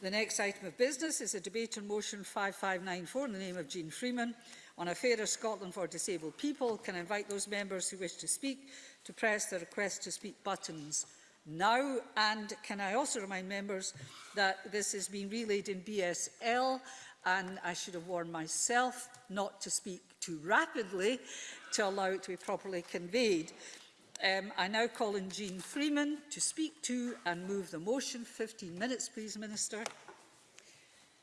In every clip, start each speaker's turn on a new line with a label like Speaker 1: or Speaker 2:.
Speaker 1: The next item of business is a debate on motion 5594 in the name of Jean Freeman on a fairer Scotland for disabled people. Can I invite those members who wish to speak to press the request to speak buttons now and can I also remind members that this is being relayed in BSL and I should have warned myself not to speak too rapidly to allow it to be properly conveyed. Um, I now call on Jean Freeman to speak to and move the motion. 15 minutes, please, Minister.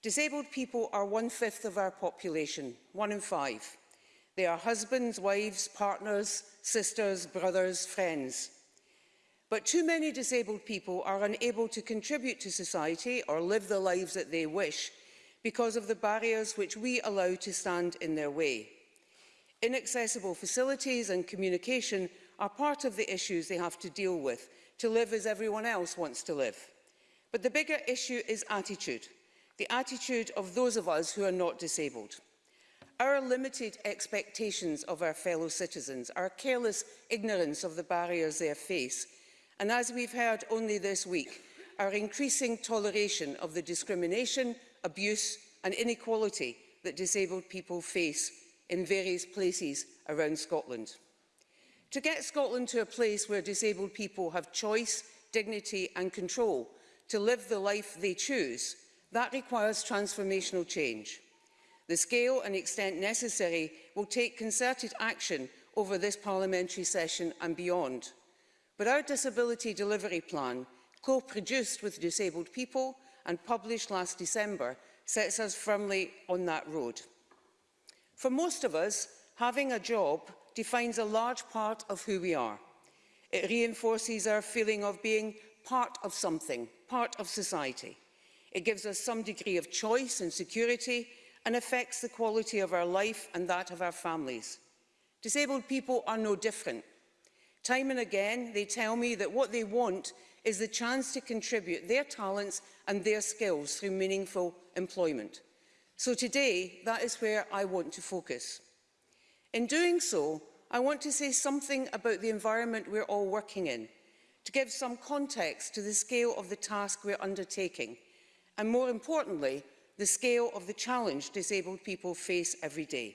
Speaker 2: Disabled people are one-fifth of our population, one in five. They are husbands, wives, partners, sisters, brothers, friends. But too many disabled people are unable to contribute to society or live the lives that they wish because of the barriers which we allow to stand in their way. Inaccessible facilities and communication are part of the issues they have to deal with, to live as everyone else wants to live. But the bigger issue is attitude, the attitude of those of us who are not disabled. Our limited expectations of our fellow citizens, our careless ignorance of the barriers they face, and as we've heard only this week, our increasing toleration of the discrimination, abuse and inequality that disabled people face in various places around Scotland to get Scotland to a place where disabled people have choice, dignity and control to live the life they choose, that requires transformational change. The scale and extent necessary will take concerted action over this parliamentary session and beyond. But our disability delivery plan, co-produced with disabled people and published last December, sets us firmly on that road. For most of us, having a job defines a large part of who we are. It reinforces our feeling of being part of something, part of society. It gives us some degree of choice and security and affects the quality of our life and that of our families. Disabled people are no different. Time and again, they tell me that what they want is the chance to contribute their talents and their skills through meaningful employment. So today, that is where I want to focus. In doing so, I want to say something about the environment we're all working in, to give some context to the scale of the task we're undertaking, and more importantly, the scale of the challenge disabled people face every day.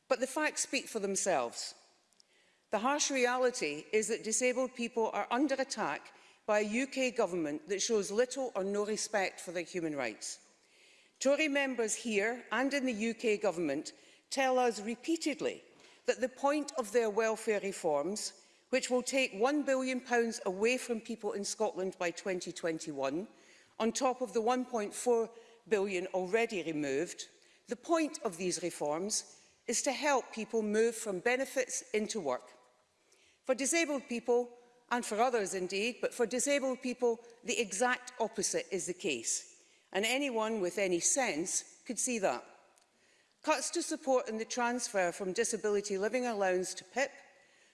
Speaker 2: But the facts speak for themselves. The harsh reality is that disabled people are under attack by a UK government that shows little or no respect for their human rights. Tory members here and in the UK government tell us repeatedly that the point of their welfare reforms, which will take £1 billion away from people in Scotland by 2021, on top of the 1.4 billion already removed, the point of these reforms is to help people move from benefits into work. For disabled people, and for others indeed, but for disabled people, the exact opposite is the case. And anyone with any sense could see that. Cuts to support in the transfer from disability living allowance to PIP,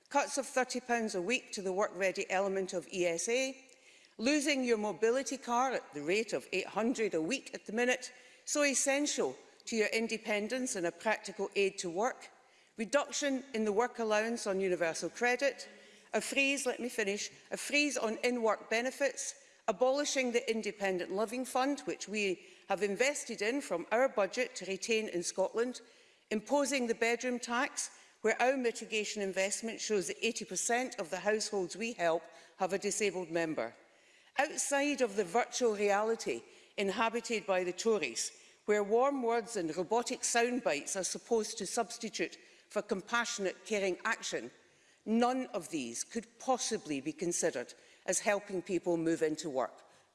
Speaker 2: cuts of £30 a week to the work-ready element of ESA, losing your mobility car at the rate of 800 a week at the minute, so essential to your independence and a practical aid to work, reduction in the work allowance on universal credit, a freeze, let me finish, a freeze on in-work benefits, abolishing the independent living fund, which we have invested in from our budget to retain in Scotland, imposing the bedroom tax, where our mitigation investment shows that 80% of the households we help have a disabled member. Outside of the virtual reality inhabited by the Tories, where warm words and robotic sound bites are supposed to substitute for compassionate, caring action, None of these could possibly be considered as helping people move into work.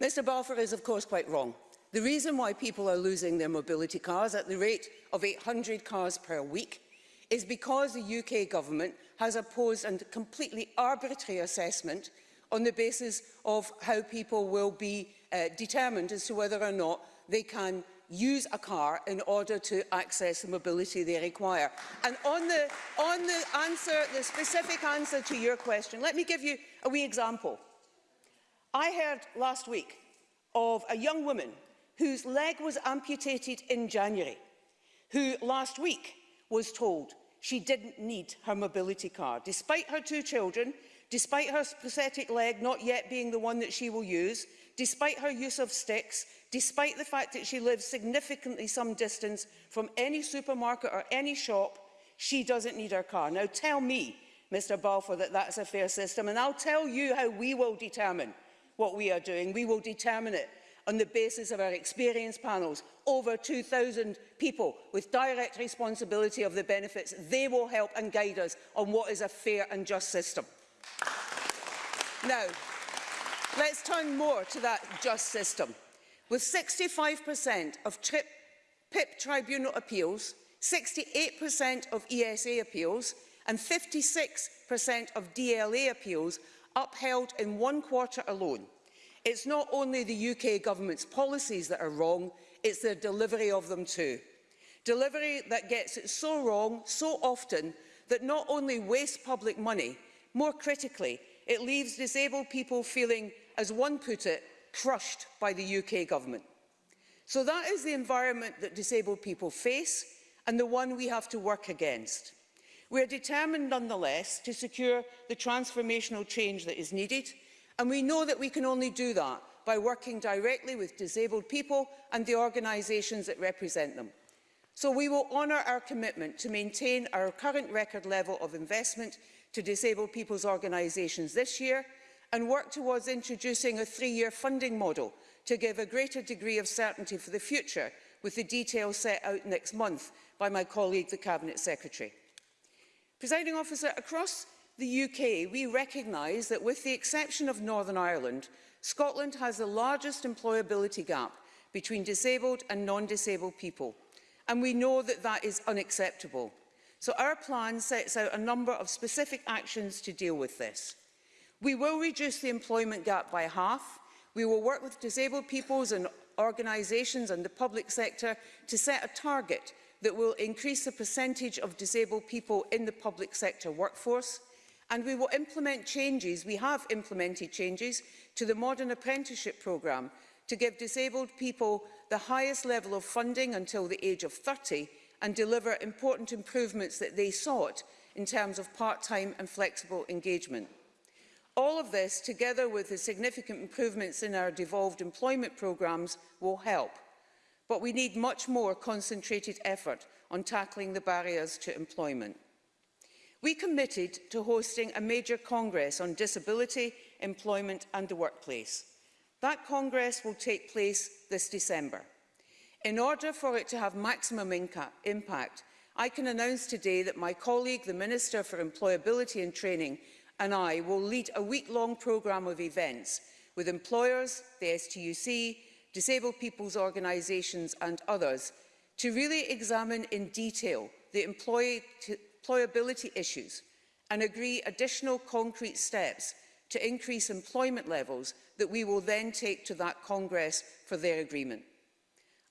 Speaker 2: Mr Balfour
Speaker 3: is,
Speaker 2: of course, quite wrong. The reason why people are losing their mobility cars at the rate of 800 cars per week is because the UK government has opposed a completely arbitrary assessment on the basis of how people will be uh, determined as to whether or not they can use a car in order to access the mobility they require. And on the, on the answer, the specific answer to your question, let me give you a wee example. I heard last week of a young woman whose leg was amputated in January, who last week was told she didn't need her mobility car, despite her two children, despite her prosthetic leg not yet being the one that she will use, despite her use of sticks, despite the fact that she lives significantly some distance from any supermarket or any shop, she doesn't need her car. Now tell me, Mr Balfour, that that's a fair system, and I'll tell you how we will determine what we are doing. We will determine it on the basis of our experience panels, over 2,000 people with direct responsibility of the benefits. They will help and guide us on what is a fair and just system. Now, Let's turn more to that just system. With 65% of TRIP, PIP tribunal appeals, 68% of ESA appeals and 56% of DLA appeals upheld in one quarter alone. It's not only the UK government's policies that are wrong, it's their delivery of them too. Delivery that gets it so wrong so often that not only wastes public money, more critically, it leaves disabled people feeling as one put it, crushed by the UK government. So that is the environment that disabled people face and the one we have to work against. We are determined nonetheless to secure the transformational change that is needed and we know that we can only do that by working directly with disabled people and the organisations that represent them. So we will honour our commitment to maintain our current record level of investment to disabled people's organisations this year and work towards introducing a three-year funding model to give a greater degree of certainty for the future, with the details set out next month by my colleague, the Cabinet Secretary. Presiding officer, across the UK, we recognise that with the exception of Northern Ireland, Scotland has the largest employability gap between disabled and non-disabled people. And we know that that is unacceptable. So our plan sets out a number of specific actions to deal with this. We will reduce the employment gap by half. We will work with disabled peoples and organisations and the public sector to set a target that will increase the percentage of disabled people in the public sector workforce. And we will implement changes, we have implemented changes, to the Modern Apprenticeship Programme to give disabled people the highest level of funding until the age of 30 and deliver important improvements that they sought in terms of part-time and flexible engagement. All of this, together with the significant improvements in our devolved employment programmes, will help. But we need much more concentrated effort on tackling the barriers to employment. We committed to hosting a major congress on disability, employment and the workplace. That congress will take place this December. In order for it to have maximum impact, I can announce today that my colleague, the Minister for Employability and Training, and I will lead a week-long programme of events with employers, the STUC, disabled people's organisations and others to really examine in detail the employability issues and agree additional concrete steps to increase employment levels that we will then take to that Congress for their agreement.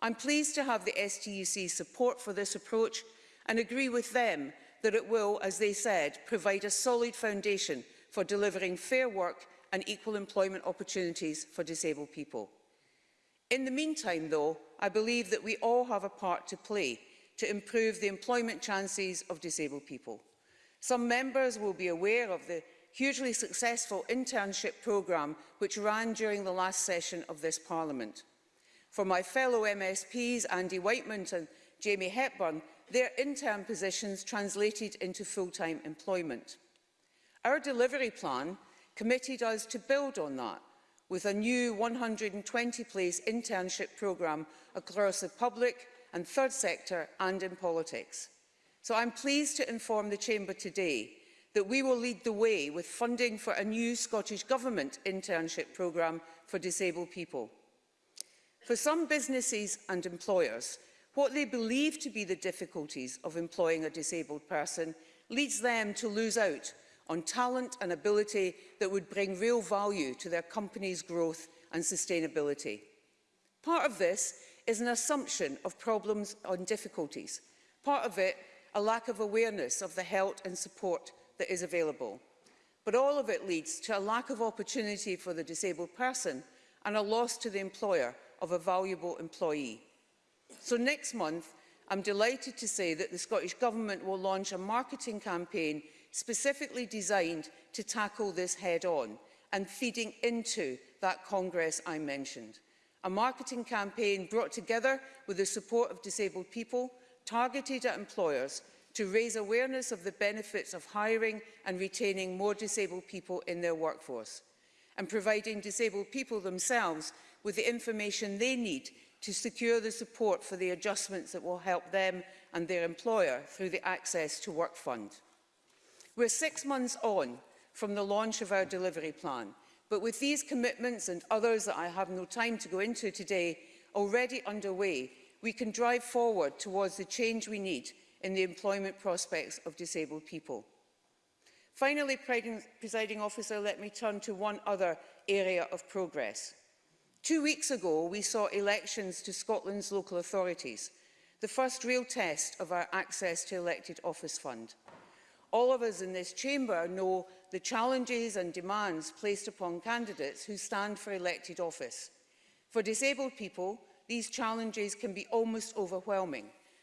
Speaker 2: I'm pleased to have the STUC support for this approach and agree with them that it will, as they said, provide a solid foundation for delivering fair work and equal employment opportunities for disabled people. In the meantime, though, I believe that we all have a part to play to improve the employment chances of disabled people. Some members will be aware of the hugely successful internship programme which ran during the last session of this Parliament. For my fellow MSPs, Andy Whiteman and Jamie Hepburn, their intern positions translated into full-time employment. Our delivery plan committed us to build on that with a new 120-place internship programme across the public and third sector and in politics. So I'm pleased to inform the Chamber today that we will lead the way with funding for a new Scottish Government internship programme for disabled people. For some businesses and employers, What they believe to be the difficulties of employing a disabled person leads them to lose out on talent and ability that would bring real value to their company's growth and sustainability. Part of this is an assumption of problems and difficulties. Part of it, a lack of awareness of the help and support that is available. But all of it leads to a lack of opportunity for the disabled person and a loss to the employer of a valuable employee. So next month, I'm delighted to say that the Scottish Government will launch a marketing campaign specifically designed to tackle this head-on and feeding into that Congress I mentioned. A marketing campaign brought together with the support of disabled people, targeted at employers to raise awareness of the benefits of hiring and retaining more disabled people in their workforce and providing disabled people themselves with the information they need to secure the support for the adjustments that will help them and their employer through the Access to Work Fund. We're six months on from the launch of our delivery plan, but with these commitments and others that I have no time to go into today already underway, we can drive forward towards the change we need in the employment prospects of disabled people. Finally, presiding officer, let me turn to one other area of progress. Two weeks ago, we saw elections to Scotland's local authorities, the first real test of our access to elected office fund. All of us in this chamber know the challenges and demands placed upon candidates who stand for elected office. For disabled people, these challenges can be almost overwhelming,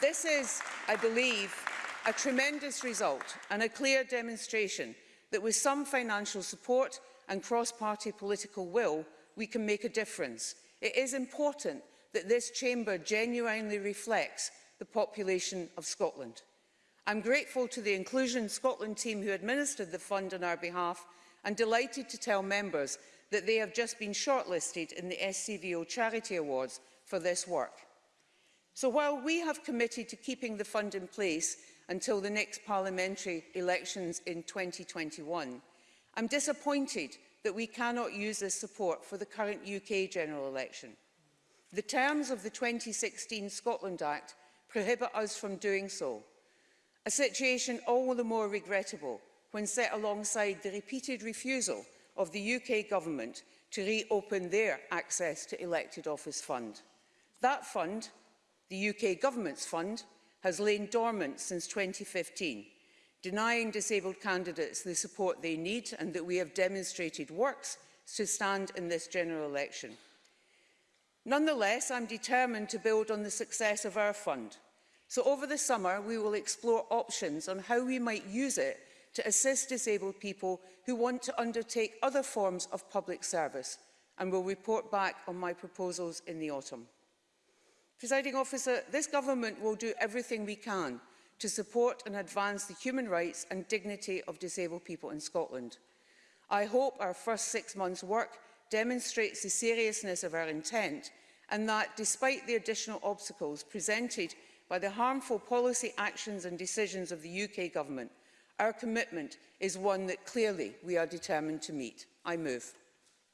Speaker 2: This is, I believe, a tremendous result and a clear demonstration that with some financial support and cross-party political will, we can make a difference. It is important that this chamber genuinely reflects the population of Scotland. I'm grateful to the Inclusion Scotland team who administered the fund on our behalf and delighted to tell members that they have just been shortlisted in the SCVO Charity Awards for this work. So while we have committed to keeping the fund in place until the next parliamentary elections in 2021, I'm disappointed that we cannot use this support for the current UK general election. The terms of the 2016 Scotland Act prohibit us from doing so. A situation all the more regrettable when set alongside the repeated refusal of the UK government to reopen their access to elected office fund. That fund, the UK government's fund, has lain dormant since 2015, denying disabled candidates the support they need and that we have demonstrated works to stand in this general election. Nonetheless, I'm determined to build on the success of our fund. So over the summer, we will explore options on how we might use it to assist disabled people who want to undertake other forms of public service and will report back on my proposals in the autumn. Presiding officer, this government will do everything we can to support and advance the human rights and dignity of disabled people in Scotland. I hope our first six months' work demonstrates the seriousness of our intent and that, despite the additional obstacles presented by the harmful policy actions and decisions of the UK Government, our commitment is one that clearly we are determined to meet. I move.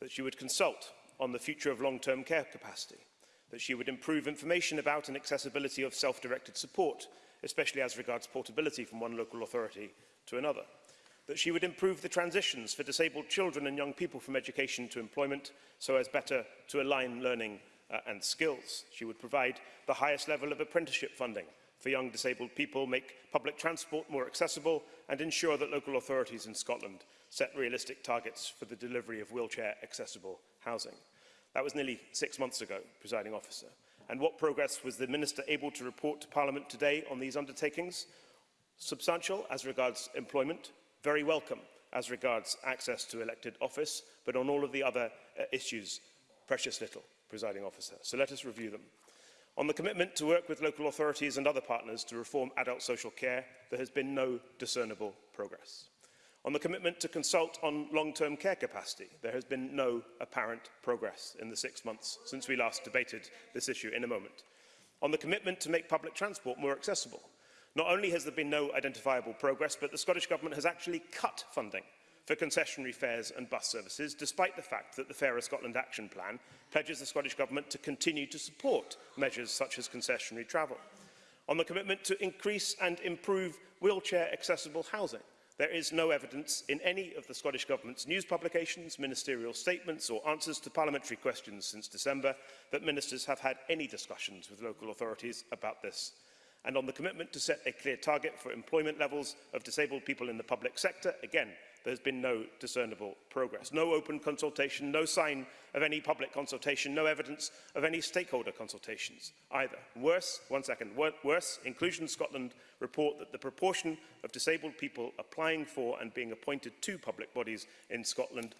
Speaker 4: that she would consult on the future of long-term care capacity, that she would improve information about and accessibility of self-directed support, especially as regards portability from one local authority to another that she would improve the transitions for disabled children and young people from education to employment so as better to align learning uh, and skills. She would provide the highest level of apprenticeship funding for young disabled people, make public transport more accessible and ensure that local authorities in Scotland set realistic targets for the delivery of wheelchair accessible housing. That was nearly six months ago, presiding officer. And what progress was the Minister able to report to Parliament today on these undertakings? Substantial as regards employment, very welcome as regards access to elected office, but on all of the other uh, issues, precious little, presiding officer. So let us review them. On the commitment to work with local authorities and other partners to reform adult social care, there has been no discernible progress. On the commitment to consult on long-term care capacity, there has been no apparent progress in the six months since we last debated this issue in a moment. On the commitment to make public transport more accessible, Not only has there been no identifiable progress, but the Scottish Government has actually cut funding for concessionary fares and bus services, despite the fact that the Fairer Scotland Action Plan pledges the Scottish Government to continue to support measures such as concessionary travel. On the commitment to increase and improve wheelchair-accessible housing, there is no evidence in any of the Scottish Government's news publications, ministerial statements or answers to parliamentary questions since December that ministers have had any discussions with local authorities about this and on the commitment to set a clear target for employment levels of disabled people in the public sector, again, there's been no discernible progress. No open consultation, no sign of any public consultation, no evidence of any stakeholder consultations either. Worse, one second, worse, Inclusion Scotland report that the proportion of disabled people applying for and being appointed to public bodies in Scotland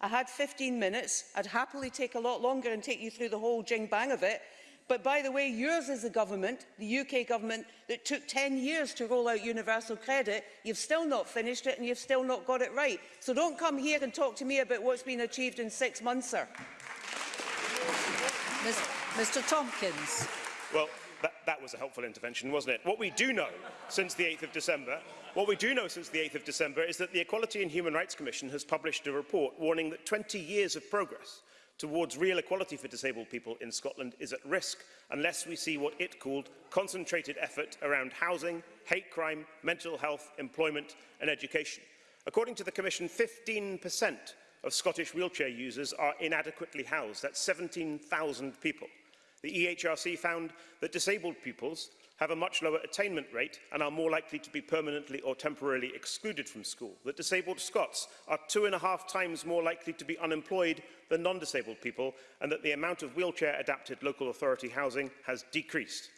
Speaker 2: I had 15 minutes. I'd happily take a lot longer and take you through the whole jing-bang of it, But by the way, yours is a government, the UK government, that took 10 years to roll out universal credit. You've still not finished it and you've still not got it right. So don't come here and talk to me about what's been achieved in six months, sir.
Speaker 1: Mr Tompkins.
Speaker 4: Well, that, that was a helpful intervention, wasn't it? What we do know since the 8th of December, what we do know since the 8th of December is that the Equality and Human Rights Commission has published a report warning that 20 years of progress towards real equality for disabled people in Scotland is at risk unless we see what it called concentrated effort around housing, hate crime, mental health, employment and education. According to the Commission, 15% of Scottish wheelchair users are inadequately housed. That's 17,000 people. The EHRC found that disabled pupils have a much lower attainment rate and are more likely to be permanently or temporarily excluded from school, that disabled Scots are two and a half times more likely to be unemployed than non-disabled people, and that the amount of wheelchair-adapted local authority housing has decreased.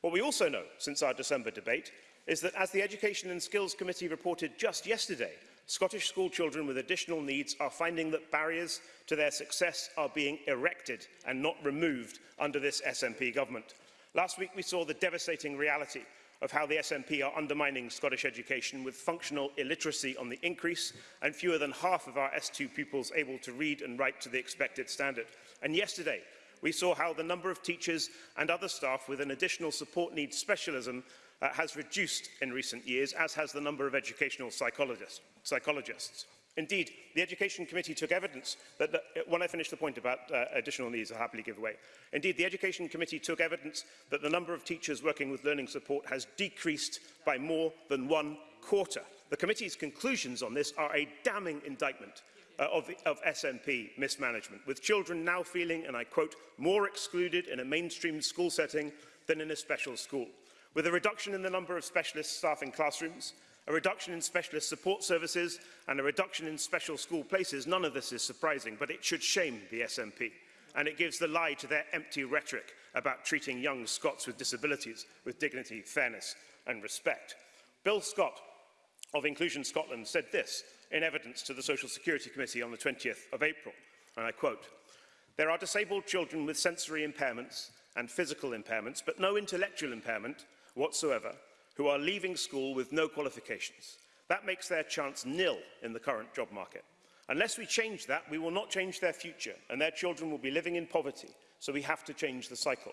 Speaker 4: What we also know since our December debate is that as the Education and Skills Committee reported just yesterday, Scottish school children with additional needs are finding that barriers to their success are being erected and not removed under this SNP government. Last week, we saw the devastating reality of how the SNP are undermining Scottish education with functional illiteracy on the increase and fewer than half of our S2 pupils able to read and write to the expected standard. And yesterday, we saw how the number of teachers and other staff with an additional support needs specialism uh, has reduced in recent years, as has the number of educational psychologists. psychologists. Indeed, the Education Committee took evidence that, the, uh, when I finish the point about uh, additional needs, I'll happily give away. Indeed, the Education Committee took evidence that the number of teachers working with learning support has decreased by more than one quarter. The committee's conclusions on this are a damning indictment uh, of, of SNP mismanagement, with children now feeling, and I quote, more excluded in a mainstream school setting than in a special school. With a reduction in the number of specialist staff in classrooms, a reduction in specialist support services and a reduction in special school places. None of this is surprising, but it should shame the SNP. And it gives the lie to their empty rhetoric about treating young Scots with disabilities with dignity, fairness and respect. Bill Scott of Inclusion Scotland said this in evidence to the Social Security Committee on the 20th of April, and I quote, There are disabled children with sensory impairments and physical impairments, but no intellectual impairment whatsoever, who are leaving school with no qualifications. That makes their chance nil in the current job market. Unless we change that, we will not change their future, and their children will be living in poverty, so we have to change the cycle.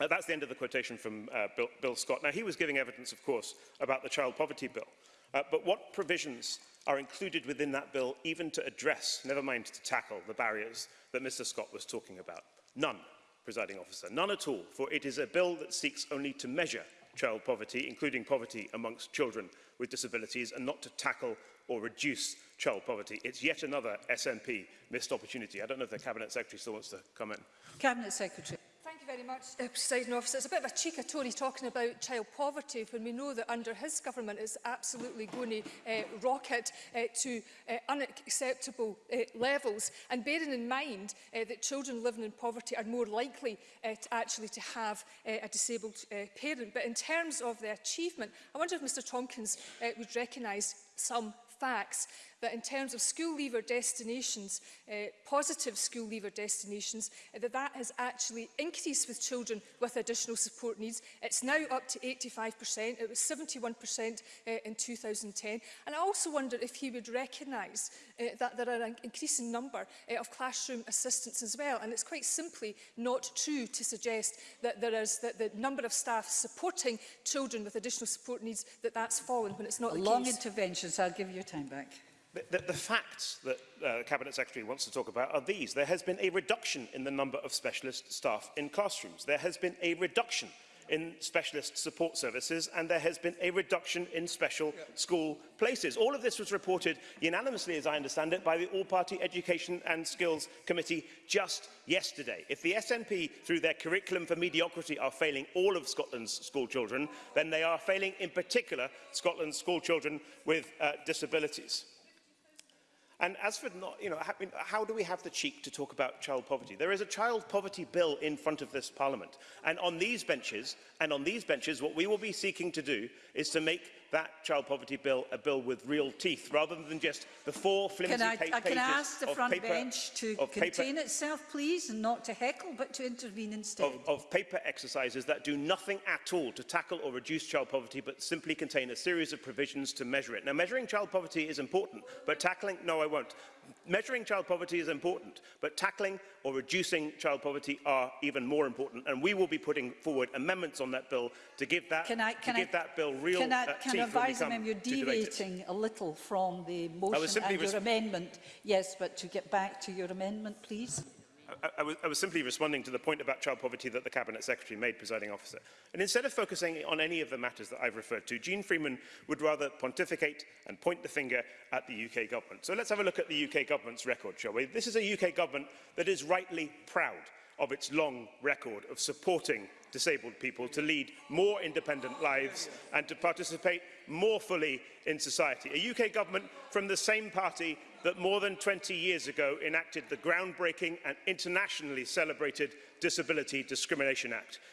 Speaker 1: uh,
Speaker 4: that's the end of the quotation from uh, Bill, Bill Scott. Now, he was giving evidence, of course, about the child poverty bill. Uh, but what provisions are included within that bill even to address, never mind to tackle, the barriers that Mr Scott was talking about? None, presiding officer, none at all, for it is a bill that seeks only to measure child poverty, including poverty amongst children with disabilities, and not to tackle or reduce child poverty. It's yet another SNP missed opportunity. I don't know if the Cabinet Secretary still wants to comment.
Speaker 1: Cabinet Secretary.
Speaker 5: Thank you very much, uh, President Officer. It's a bit of a cheek of Tory talking about child poverty when we know that under his government it's absolutely going to uh, rocket uh, to uh, unacceptable uh, levels. And bearing in mind uh, that children living in poverty are more likely uh, to actually to have uh, a disabled uh, parent. But in terms of the achievement, I wonder if Mr Tompkins uh, would recognise some facts that in terms of school leaver destinations, uh, positive school leaver destinations, uh, that that has actually increased with children with additional support needs. It's now up to 85%. It was 71% uh, eh, in 2010. And I also wonder if he would recognise uh, that there are an increasing number uh, of classroom assistants as well. And it's quite simply not true to suggest that there is that the number of staff supporting children with additional support needs that that's fallen when it's not
Speaker 1: A
Speaker 5: the
Speaker 1: long
Speaker 5: case.
Speaker 1: interventions. I'll give you time back.
Speaker 4: The, the, the facts that uh, the Cabinet Secretary wants to talk about are these. There has been a reduction in the number of specialist staff in classrooms. There has been a reduction in specialist support services and there has been a reduction in special yeah. school places. All of this was reported unanimously, as I understand it, by the All-Party Education and Skills Committee just yesterday. If the SNP, through their curriculum for mediocrity, are failing all of Scotland's school children, then they are failing in particular Scotland's school children with uh, disabilities. And as for not, you know, how, how do we have the cheek to talk about child poverty? There is a child poverty bill in front of this parliament. And on these benches, and on these benches, what we will be seeking to do is to make that child poverty bill a bill with real teeth, rather than just the four flimsy
Speaker 1: can I,
Speaker 4: pa pages uh,
Speaker 1: Can I ask the front
Speaker 4: paper,
Speaker 1: bench to
Speaker 4: contain paper,
Speaker 1: itself, please, and not to heckle, but to intervene instead?
Speaker 4: Of, of paper exercises that do nothing at all to tackle or reduce child poverty, but simply contain a series of provisions to measure it. Now, measuring child poverty is important, but tackling... No, I won't measuring child poverty is important, but tackling or reducing child poverty are even more important. And we will be putting forward amendments on that bill to give that,
Speaker 1: can I, can to
Speaker 4: give
Speaker 1: I,
Speaker 4: that bill real
Speaker 1: can I,
Speaker 4: uh,
Speaker 1: can
Speaker 4: teeth
Speaker 1: I advise
Speaker 4: when we come
Speaker 1: him, You're deviating a little from the motion and your amendment. Yes, but to get back to your amendment, please.
Speaker 4: I, I, was, I was simply responding to the point about child poverty that the Cabinet Secretary made, presiding officer. And instead of focusing on any of the matters that I've referred to, Jean Freeman would rather pontificate and point the finger at the UK government. So let's have a look at the UK government's record, shall we? This is a UK government that is rightly proud of its long record of supporting disabled people to lead more independent lives and to participate more fully in society. A UK government from the same party that more than 20 years ago enacted the groundbreaking and internationally celebrated Disability Discrimination Act,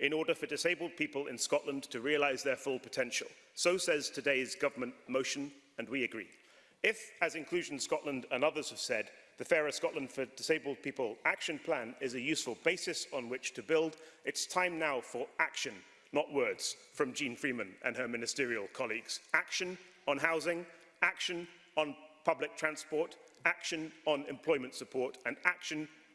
Speaker 4: in order for disabled people in Scotland to realise their full potential. So says today's government motion, and we agree. If, as Inclusion Scotland and others have said, the Fairer Scotland for Disabled People action plan is a useful basis on which to build, it's time now for action, not words, from Jean Freeman and her ministerial colleagues. Action on housing, action on public transport, action on employment support and action,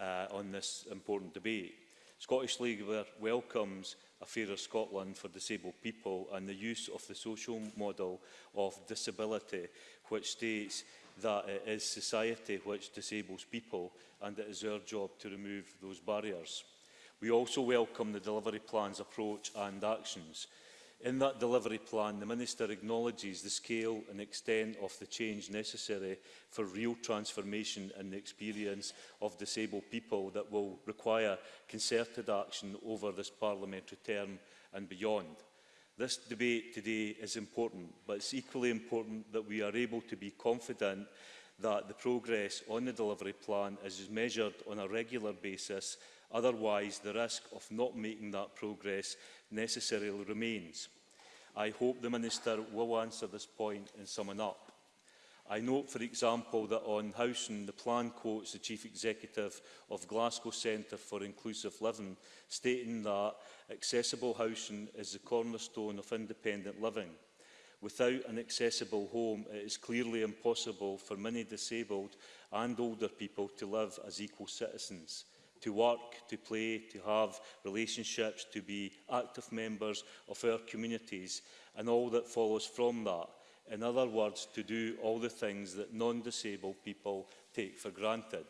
Speaker 6: uh, on this important debate. Scottish League welcomes a fairer Scotland for disabled people and the use of the social model of disability, which states that it is society which disables people and it is our job to remove those barriers. We also welcome the delivery plan's approach and actions. In that delivery plan, the Minister acknowledges the scale and extent of the change necessary for real transformation in the experience of disabled people that will require concerted action over this parliamentary term and beyond. This debate today is important, but it's equally important that we are able to be confident that the progress on the delivery plan is measured on a regular basis Otherwise, the risk of not making that progress necessarily remains. I hope the Minister will answer this point and sum it up. I note, for example, that on housing, the plan quotes the Chief Executive of Glasgow Centre for Inclusive Living, stating that accessible housing is the cornerstone of independent living. Without an accessible home, it is clearly impossible for many disabled and older people to live as equal citizens to work, to play, to have relationships, to be active members of our communities and all that follows from that. In other words, to do all the things that non-disabled people take for granted.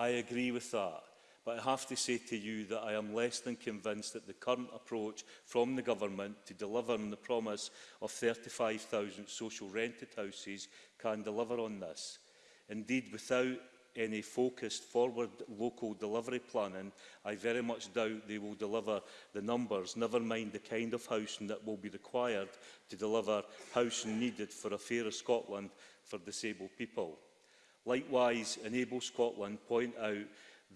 Speaker 6: I agree with that, but I have to say to you that I am less than convinced that the current approach from the government to deliver on the promise of 35,000 social rented houses can deliver on this. Indeed, without any focused forward local delivery planning, I very much doubt they will deliver the numbers, never mind the kind of housing that will be required to deliver housing needed for a fairer Scotland for disabled people. Likewise, Enable Scotland point out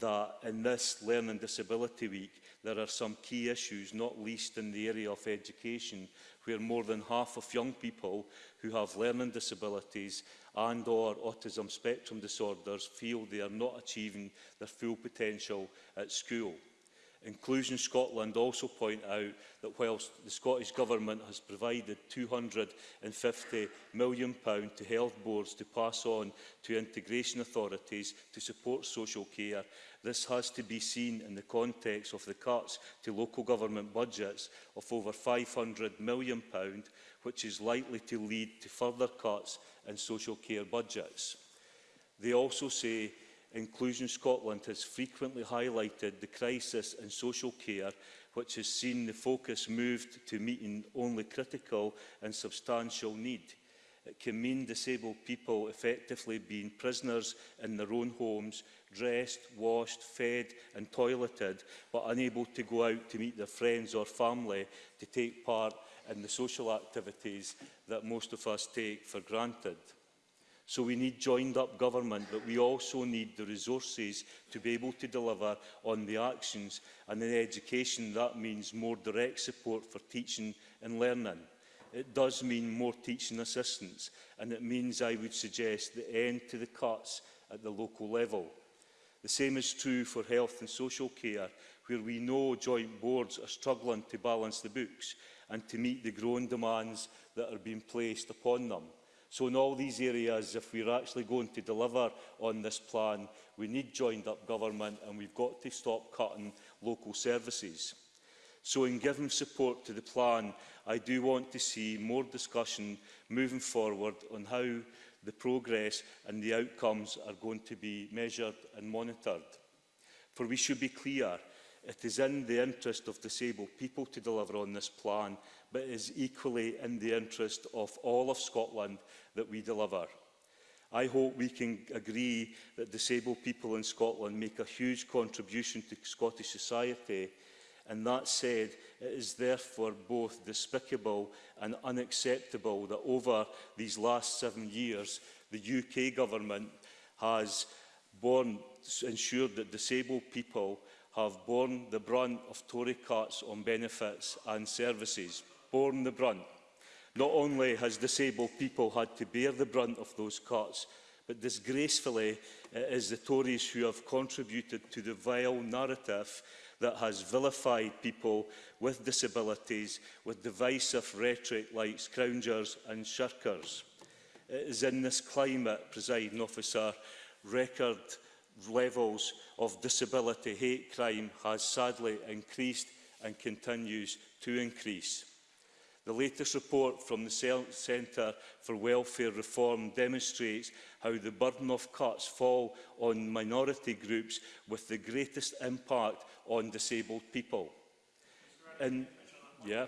Speaker 6: that in this Learning Disability Week there are some key issues, not least in the area of education, where more than half of young people who have learning disabilities and or autism spectrum disorders feel they are not achieving their full potential at school. Inclusion Scotland also point out that whilst the Scottish Government has provided £250 million to health boards to pass on to integration authorities to support social care, this has to be seen in the context of the cuts to local government budgets of over £500 million, which is likely to lead to further cuts in social care budgets. They also say Inclusion Scotland has frequently highlighted the crisis in social care, which has seen the focus moved to meeting only critical and substantial need. It can mean disabled people effectively being prisoners in their own homes, dressed, washed, fed and toileted, but unable to go out to meet their friends or family to take part in the social activities that most of us take for granted. So we need joined up government, but we also need the resources to be able to deliver on the actions. And in education, that means more direct support for teaching and learning. It does mean more teaching assistance, and it means, I would suggest, the end to the cuts at the local level. The same is true for health and social care, where we know joint boards are struggling to balance the books and to meet the growing demands that are being placed upon them. So in all these areas, if we're actually going to deliver on this plan, we need joined up government and we've got to stop cutting local services. So in giving support to the plan, I do want to see more discussion moving forward on how the progress and the outcomes are going to be measured and monitored. For we should be clear, it is in the interest of disabled people to deliver on this plan but it is equally in the interest of all of Scotland that we deliver. I hope we can agree that disabled people in Scotland make a huge contribution to Scottish society and that said, it is therefore both despicable and unacceptable that over these last seven years, the UK government has borne, ensured that disabled people have borne the brunt of Tory cuts on benefits and services borne the brunt. Not only has disabled people had to bear the brunt of those cuts, but disgracefully it is the Tories who have contributed to the vile narrative that has vilified people with disabilities with divisive rhetoric like scroungers and shirkers. It is in this climate, presiding officer, record levels of disability hate crime has sadly increased and continues to increase. The latest report from the Centre for Welfare Reform demonstrates how the burden of cuts fall on minority groups with the greatest impact on disabled people. And, yeah.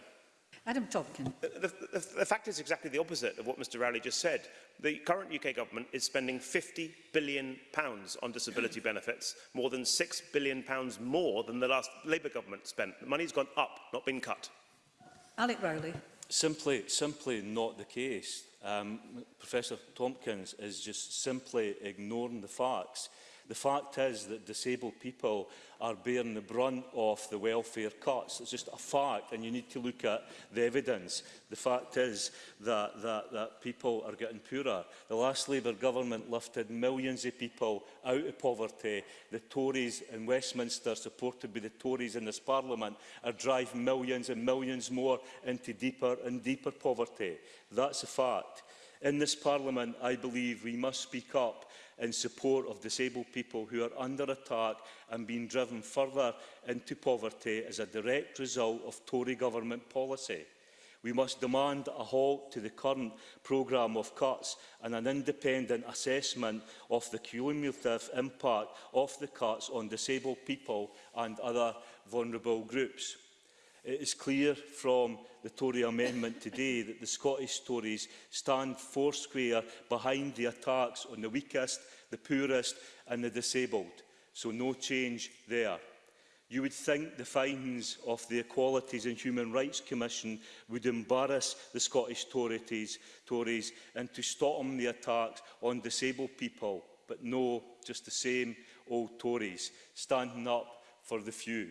Speaker 1: Adam Topkin.
Speaker 4: The, the, the fact is exactly the opposite of what Mr Rowley just said. The current UK government is spending 50 billion pounds on disability benefits, more than 6 billion pounds more than the last Labour government spent. The money's gone up, not been cut.
Speaker 1: Alec Rowley.
Speaker 6: Simply, simply not the case. Um, Professor Tompkins is just simply ignoring the facts. The fact is that disabled people are bearing the brunt of the welfare cuts. It's just a fact, and you need to look at the evidence. The fact is that, that, that people are getting poorer. The last Labour government lifted millions of people out of poverty. The Tories in Westminster, supported by the Tories in this Parliament, are driving millions and millions more into deeper and deeper poverty. That's a fact. In this Parliament, I believe we must speak up in support of disabled people who are under attack and being driven further into poverty as a direct result of Tory government policy. We must demand a halt to the current programme of cuts and an independent assessment of the cumulative impact of the cuts on disabled people and other vulnerable groups. It is clear from the Tory amendment today that the Scottish Tories stand foursquare behind the attacks on the weakest, the poorest and the disabled. So no change there. You would think the findings of the Equalities and Human Rights Commission would embarrass the Scottish Tories, Tories and to stop them the attacks on disabled people. But no, just the same old Tories, standing up for the few.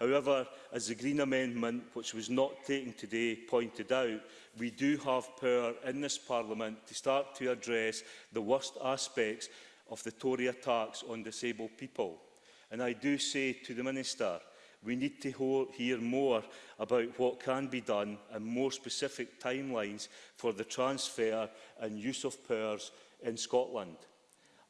Speaker 6: However, as the Green Amendment, which was not taken today, pointed out, we do have power in this Parliament to start to address the worst aspects of the Tory attacks on disabled people. And I do say to the Minister, we need to hear more about what can be done and more specific timelines for the transfer and use of powers in Scotland.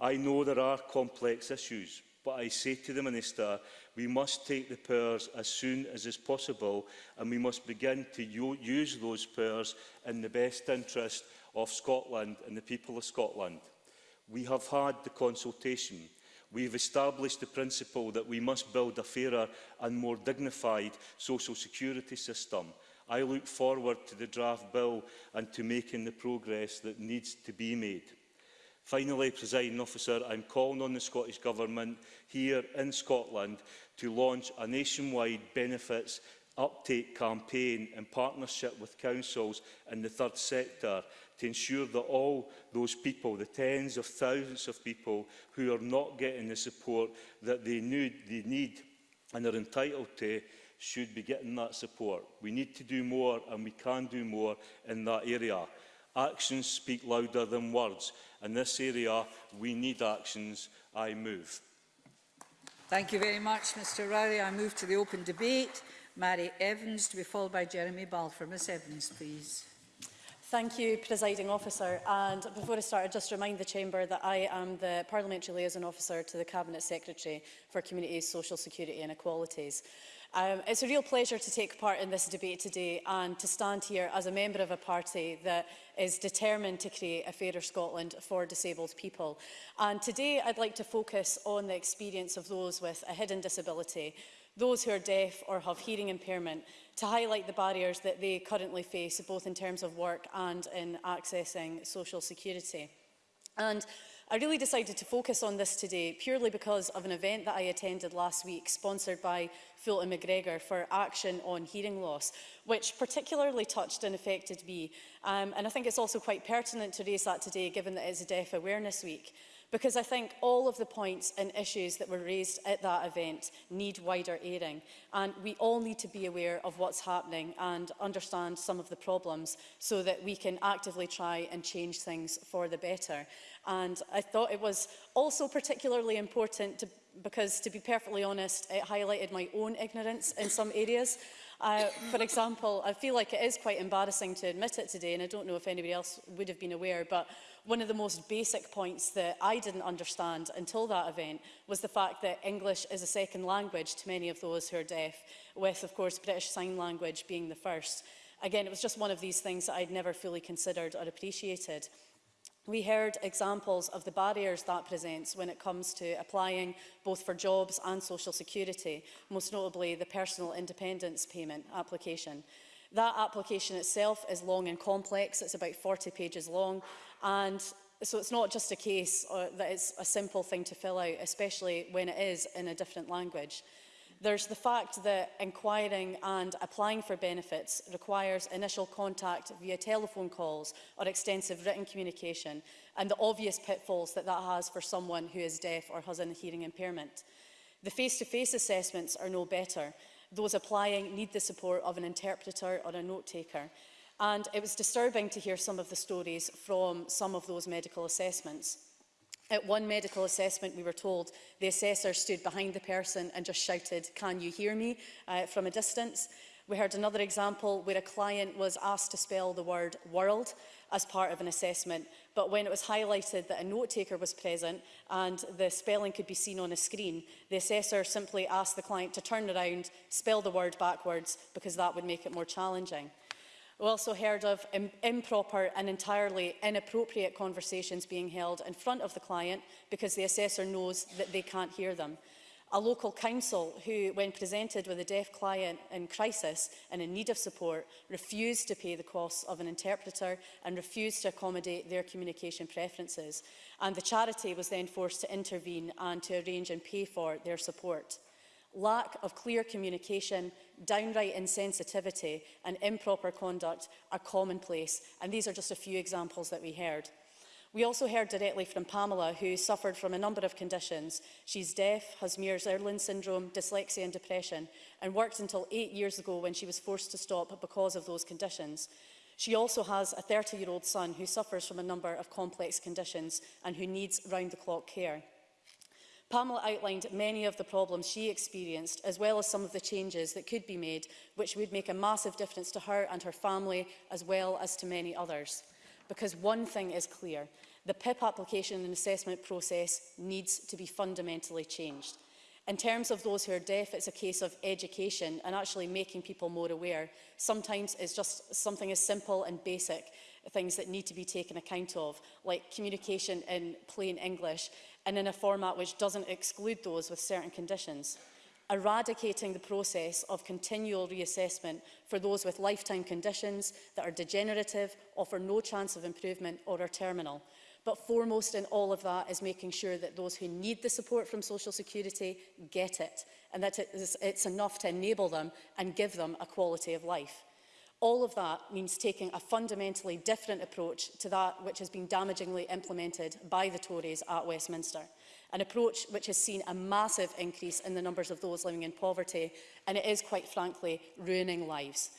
Speaker 6: I know there are complex issues, But I say to the Minister, we must take the powers as soon as is possible and we must begin to use those powers in the best interest of Scotland and the people of Scotland. We have had the consultation. We've established the principle that we must build a fairer and more dignified social security system. I look forward to the draft bill and to making the progress that needs to be made. Finally, presiding officer, I'm calling on the Scottish Government here in Scotland to launch a nationwide benefits uptake campaign in partnership with councils and the third sector to ensure that all those people, the tens of thousands of people who are not getting the support that they need, they need and are entitled to should be getting that support. We need to do more and we can do more in that area. Actions speak louder than words. In this area, we need actions. I move.
Speaker 1: Thank you very much, Mr Rowley. I move to the open debate. Mary Evans to be followed by Jeremy Balfour. Ms Evans, please.
Speaker 7: Thank you, Presiding Officer. And before I start, I just remind the Chamber that I am the Parliamentary Liaison Officer to the Cabinet Secretary for Community, Social Security and Equalities. Um, it's a real pleasure to take part in this debate today and to stand here as a member of a party that is determined to create a fairer Scotland for disabled people. And today I'd like to focus on the experience of those with a hidden disability, those who are deaf or have hearing impairment, to highlight the barriers that they currently face, both in terms of work and in accessing social security. And I really decided to focus on this today purely because of an event that I attended last week sponsored by Fulton McGregor for action on hearing loss, which particularly touched and affected me. Um, and I think it's also quite pertinent to raise that today given that it's a Deaf Awareness Week because I think all of the points and issues that were raised at that event need wider airing and we all need to be aware of what's happening and understand some of the problems so that we can actively try and change things for the better. And I thought it was also particularly important to, because, to be perfectly honest, it highlighted my own ignorance in some areas. Uh, for example, I feel like it is quite embarrassing to admit it today, and I don't know if anybody else would have been aware, but one of the most basic points that I didn't understand until that event was the fact that English is a second language to many of those who are deaf, with, of course, British Sign Language being the first. Again, it was just one of these things that I'd never fully considered or appreciated. We heard examples of the barriers that presents when it comes to applying both for jobs and social security, most notably the personal independence payment application. That application itself is long and complex, it's about 40 pages long, And so it's not just a case uh, that it's a simple thing to fill out, especially when it is in a different language. There's the fact that inquiring and applying for benefits requires initial contact via telephone calls or extensive written communication and the obvious pitfalls that that has for someone who is deaf or has a hearing impairment. The face-to-face -face assessments are no better. Those applying need the support of an interpreter or a note taker And it was disturbing to hear some of the stories from some of those medical assessments. At one medical assessment, we were told the assessor stood behind the person and just shouted, can you hear me, uh, from a distance. We heard another example where a client was asked to spell the word world as part of an assessment, but when it was highlighted that a note taker was present and the spelling could be seen on a screen, the assessor simply asked the client to turn around, spell the word backwards, because that would make it more challenging. We also heard of Im improper and entirely inappropriate conversations being held in front of the client because the assessor knows that they can't hear them. A local council who, when presented with a deaf client in crisis and in need of support, refused to pay the costs of an interpreter and refused to accommodate their communication preferences. And the charity was then forced to intervene and to arrange and pay for their support lack of clear communication, downright insensitivity and improper conduct are commonplace. And these are just a few examples that we heard. We also heard directly from Pamela, who suffered from a number of conditions. She's deaf, has Mears-Irlin syndrome, dyslexia and depression, and worked until eight years ago when she was forced to stop because of those conditions. She also has a 30-year-old son who suffers from a number of complex conditions and who needs round-the-clock care. Pamela outlined many of the problems she experienced, as well as some of the changes that could be made, which would make a massive difference to her and her family, as well as to many others. Because one thing is clear, the PIP application and assessment process needs to be fundamentally changed. In terms of those who are deaf, it's a case of education and actually making people more aware. Sometimes it's just something as simple and basic, things that need to be taken account of, like communication in plain English, and in a format which doesn't exclude those with certain conditions eradicating the process of continual reassessment for those with lifetime conditions that are degenerative, offer no chance of improvement or are terminal. But foremost in all of that is making sure that those who need the support from Social Security get it and that it's enough to enable them and give them a quality of life. All of that means taking a fundamentally different approach to that which has been damagingly implemented by the Tories at Westminster, an approach which has seen a massive increase in the numbers of those living in poverty, and it is, quite frankly, ruining lives.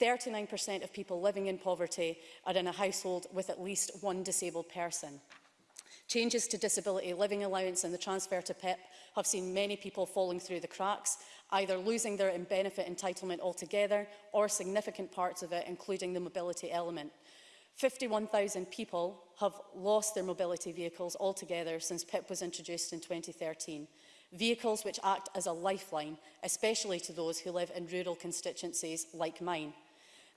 Speaker 7: 39% of people living in poverty are in a household with at least one disabled person. Changes to disability living allowance and the transfer to PIP have seen many people falling through the cracks, either losing their in benefit entitlement altogether or significant parts of it, including the mobility element. 51,000 people have lost their mobility vehicles altogether since PIP was introduced in 2013. Vehicles which act as a lifeline, especially to those who live in rural constituencies like mine.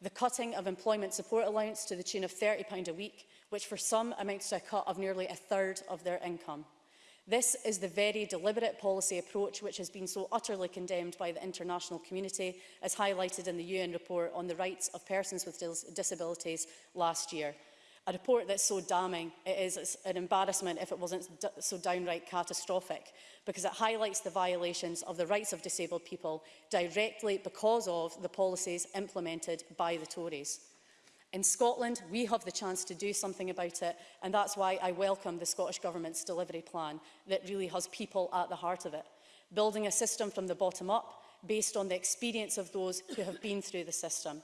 Speaker 7: The cutting of employment support allowance to the tune of £30 a week, which for some amounts to a cut of nearly a third of their income. This is the very deliberate policy approach which has been so utterly condemned by the international community, as highlighted in the UN report on the rights of persons with dis disabilities last year. A report that's so damning, it is an embarrassment if it wasn't so downright catastrophic, because it highlights the violations of the rights of disabled people directly because of the policies implemented by the Tories. In Scotland, we have the chance to do something about it, and that's why I welcome the Scottish Government's delivery plan that really has people at the heart of it. Building a system from the bottom up, based on the experience of those who have been through the system.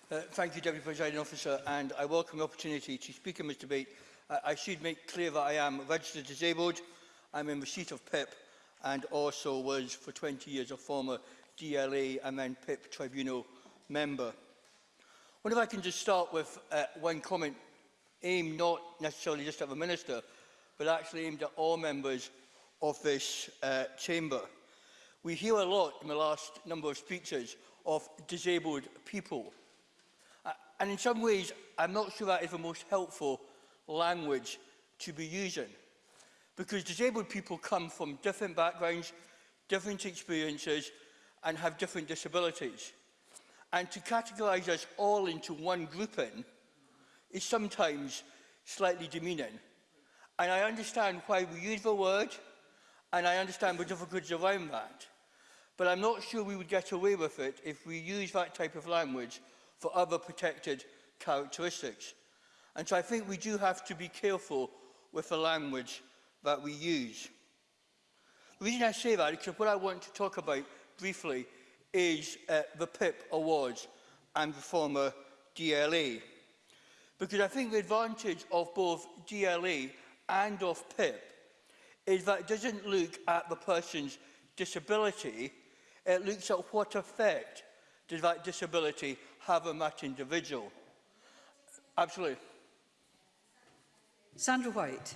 Speaker 3: Uh, thank you, Deputy Presiding Officer, and I welcome the opportunity to speak in this debate. I, uh, I should make clear that I am registered disabled, I'm in receipt of PIP, and also was for 20 years a former DLA and then PIP tribunal member. I wonder if I can just start with uh, one comment aimed not necessarily just at the Minister, but actually aimed at all members of this uh, chamber. We hear a lot in the last number of speeches of disabled people. Uh, and in some ways, I'm not sure that is the most helpful language to be using. Because disabled people come from different backgrounds, different experiences, and have different disabilities. And to categorise us all into one grouping is sometimes slightly demeaning. And I understand why we use the word, and I understand the difficulties around that. But I'm not sure we would get away with it if we use that type of language for other protected characteristics. And so I think we do have to be careful with the language that we use. The reason I say that is because what I want to talk about briefly is uh, the PIP Awards and the former DLA. Because I think the advantage of both GLE and of PIP is that it doesn't look at the person's disability, it looks at what effect does that disability have on that individual. Absolutely.
Speaker 1: Sandra White.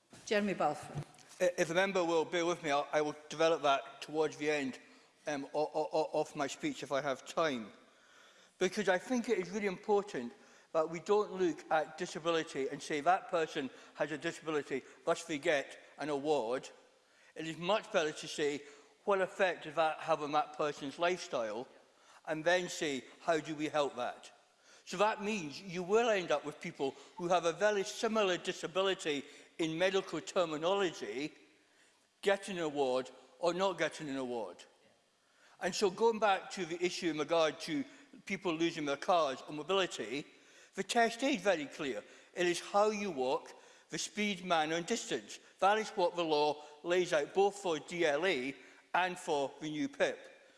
Speaker 1: Jeremy Balfour.
Speaker 3: If the member will bear with me, I'll, I will develop that towards the end um, of my speech if I have time. Because I think it is really important that we don't look at disability and say that person has a disability, thus they get an award, it is much better to see what effect does that have on that person's lifestyle and then see how do we help that. So that means you will end up with people who have a very similar disability in medical terminology getting an award or not getting an award. And so going back to the issue in regard to people losing their cars or mobility, the test is very clear. It is how you walk, the speed, manner and distance. That is what the law lays out both for DLA e and for the new PIP.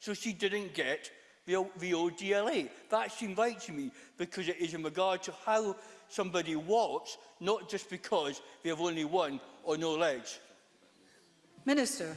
Speaker 3: So she didn't get the, the ODLA. That seemed right to me because it is in regard to how somebody walks, not just because they have only one or no legs.
Speaker 1: Minister,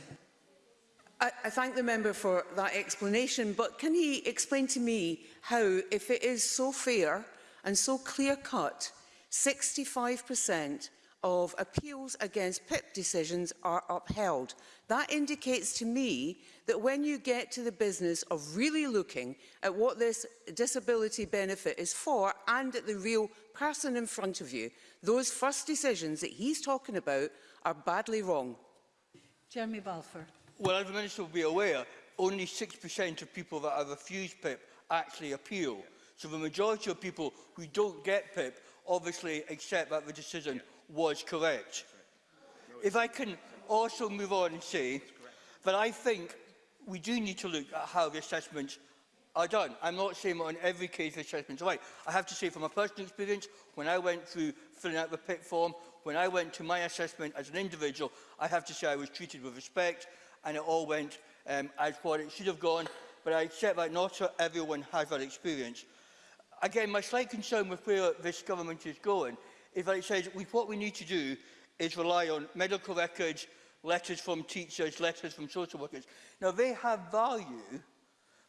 Speaker 2: I, I thank the member for that explanation, but can he explain to me how, if it is so fair and so clear-cut, 65 per cent of appeals against PIP decisions are upheld. That indicates to me that when you get to the business of really looking at what this disability benefit is for and at the real person in front of you, those first decisions that he's talking about are badly wrong.
Speaker 1: Jeremy Balfour.
Speaker 3: Well, as the Minister will be aware, only 6% of people that have refused PIP actually appeal. So the majority of people who don't get PIP obviously accept that the decision was correct. If I can also move on and say that I think we do need to look at how the assessments are done. I'm not saying on every case the assessments are right. I have to say from my personal experience, when I went through filling out the PIP form, when I went to my assessment as an individual, I have to say I was treated with respect and it all went um, as what it should have gone, but I accept that not everyone has that experience. Again, my slight concern with where this government is going if it says we, what we need to do is rely on medical records, letters from teachers, letters from social workers. Now, they have value,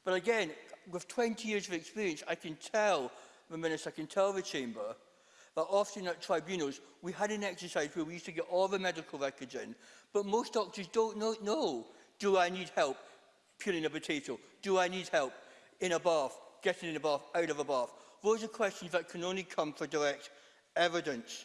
Speaker 3: but again, with 20 years of experience, I can tell the Minister, I can tell the Chamber, that often at tribunals, we had an exercise where we used to get all the medical records in, but most doctors don't know, know do I need help peeling a potato? Do I need help in a bath, getting in a bath, out of a bath? Those are questions that can only come for direct evidence.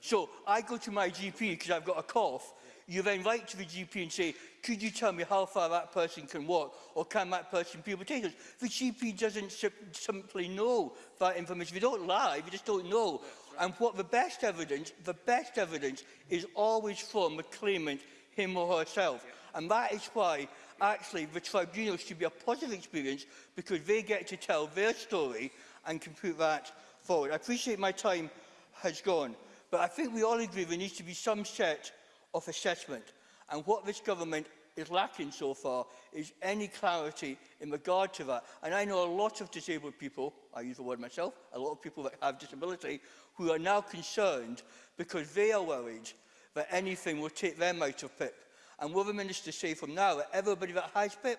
Speaker 3: So I go to my GP because I've got a cough you then write to the GP and say, could you tell me how far that person can walk or can that person be potatoes? The GP doesn't simply know that information. They don't lie, they just don't know. Right. And what the best evidence, the best evidence is always from the claimant, him or herself. Yeah. And that is why actually the tribunal should be a positive experience because they get to tell their story and can put that forward. I appreciate my time has gone, but I think we all agree there needs to be some set of assessment. And what this government is lacking so far is any clarity in regard to that. And I know a lot of disabled people, I use the word myself, a lot of people that have disability, who are now concerned because they are worried that anything will take them out of PIP. And will the minister say from now that everybody that has PIP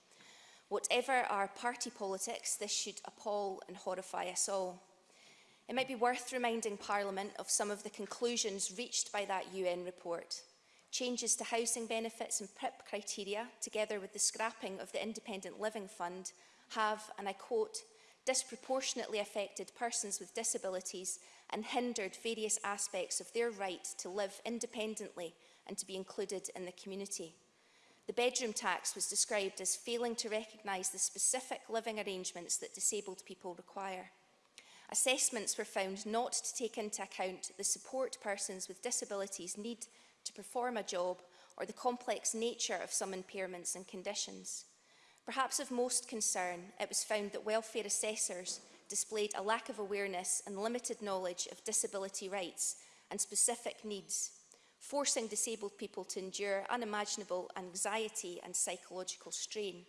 Speaker 8: Whatever our party politics, this should appall and horrify us all. It might be worth reminding Parliament of some of the conclusions reached by that UN report changes to housing benefits and PIP criteria, together with the scrapping of the Independent Living Fund, have, and I quote, disproportionately affected persons with disabilities and hindered various aspects of their right to live independently and to be included in the community. The bedroom tax was described as failing to recognise the specific living arrangements that disabled people require. Assessments were found not to take into account the support persons with disabilities need to perform a job or the complex nature of some impairments and conditions. Perhaps of most concern, it was found that welfare assessors displayed a lack of awareness and limited knowledge of disability rights and specific needs, forcing disabled people to endure unimaginable anxiety and psychological strain.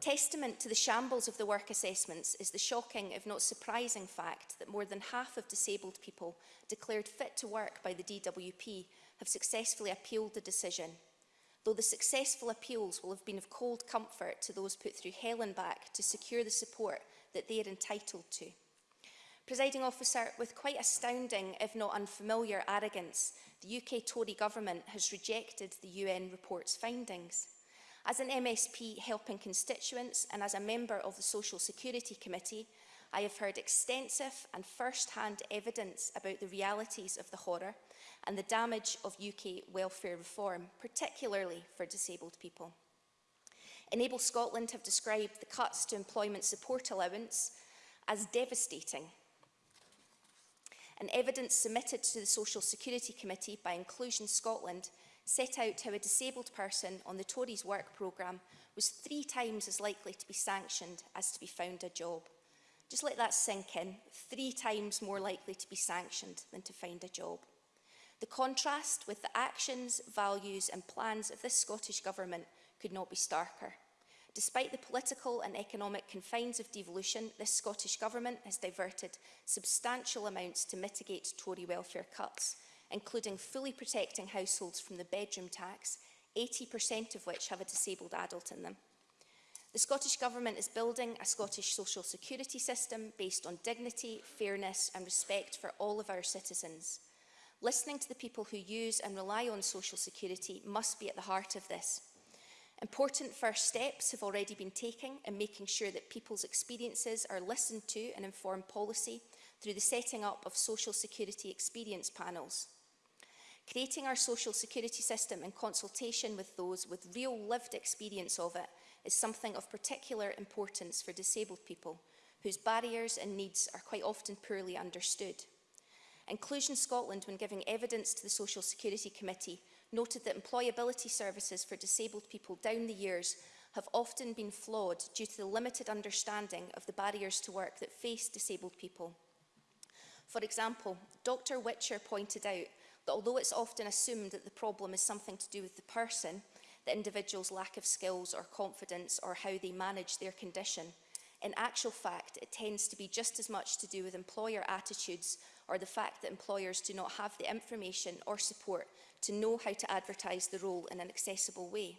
Speaker 8: Testament to the shambles of the work assessments is the shocking, if not surprising fact that more than half of disabled people declared fit to work by the DWP have successfully appealed the decision, though the successful appeals will have been of cold comfort to those put through hell and back to secure the support that they are entitled to. Presiding officer, with quite astounding, if not unfamiliar, arrogance, the UK Tory government has rejected the UN report's findings. As an MSP helping constituents and as a member of the Social Security Committee, I have heard extensive and first-hand evidence about the realities of the horror and the damage of UK welfare reform, particularly for disabled people. Enable Scotland have described the cuts to employment support allowance as devastating. An evidence submitted to the Social Security Committee by Inclusion Scotland set out how a disabled person on the Tories' work programme was three times as likely to be sanctioned as to be found a job. Just let that sink in. Three times more likely to be sanctioned than to find a job. The contrast with the actions, values and plans of this Scottish Government could not be starker. Despite the political and economic confines of devolution, this Scottish Government has diverted substantial amounts to mitigate Tory welfare cuts, including fully protecting households from the bedroom tax, 80% of which have a disabled adult in them. The Scottish Government is building a Scottish social security system based on dignity, fairness and respect for all of our citizens. Listening to the people who use and rely on social security must be at the heart of this. Important first steps have already been taken in making sure that people's experiences are listened to and inform policy through the setting up of social security experience panels. Creating our social security system in consultation with those with real lived experience of it is something of particular importance for disabled people whose barriers and needs are quite often poorly understood. Inclusion Scotland, when giving evidence to the Social Security Committee, noted that employability services for disabled people down the years have often been flawed due to the limited understanding of the barriers to work that face disabled people. For example, Dr Witcher pointed out that although it's often assumed that the problem is something to do with the person, the individual's lack of skills or confidence or how they manage their condition, in actual fact, it tends to be just as much to do with employer attitudes or the fact that employers do not have the information or support to know how to advertise the role in an accessible way.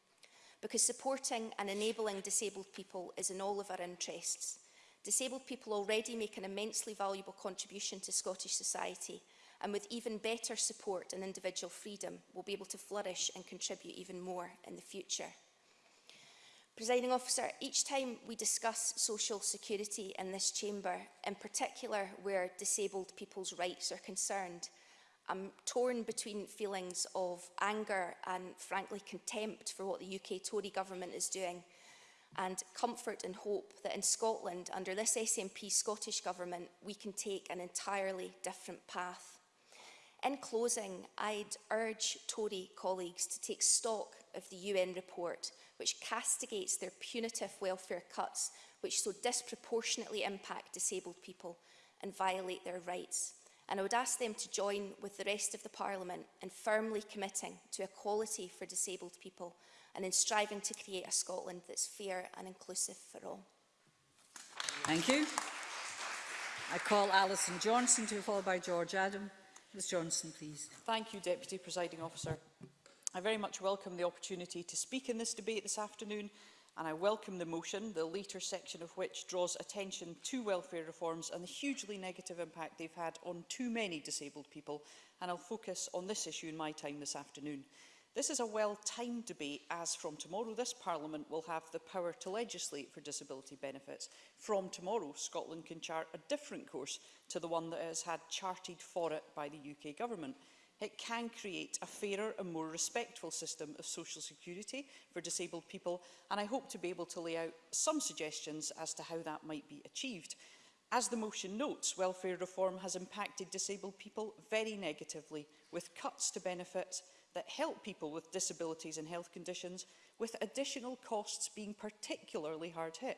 Speaker 8: because supporting and enabling disabled people is in all of our interests. Disabled people already make an immensely valuable contribution to Scottish society and with even better support and individual freedom will be able to flourish and contribute even more in the future. Presiding officer, each time we discuss social security in this chamber, in particular where disabled people's rights are concerned, I'm torn between feelings of anger and frankly contempt for what the UK Tory government is doing and comfort and hope that in Scotland, under this SNP Scottish Government, we can take an entirely different path. In closing, I'd urge Tory colleagues to take stock of the UN report, which castigates their punitive welfare cuts, which so disproportionately impact disabled people and violate their rights and I would ask them to join with the rest of the Parliament in firmly committing to equality for disabled people and in striving to create a Scotland that's fair and inclusive for all.
Speaker 1: Thank you. I call Alison Johnson to be followed by George Adam. Ms Johnson, please.
Speaker 9: Thank you, Deputy Presiding Officer. I very much welcome the opportunity to speak in this debate this afternoon and I welcome the motion, the later section of which draws attention to welfare reforms and the hugely negative impact they've had on too many disabled people, and I'll focus on this issue in my time this afternoon. This is a well-timed debate as from tomorrow this Parliament will have the power to legislate for disability benefits. From tomorrow, Scotland can chart a different course to the one that has had charted for it by the UK Government it can create a fairer and more respectful system of social security for disabled people and I hope to be able to lay out some suggestions as to how that might be achieved. As the motion notes, welfare reform has impacted disabled people very negatively with cuts to benefits that help people with disabilities and health conditions with additional costs being particularly hard hit.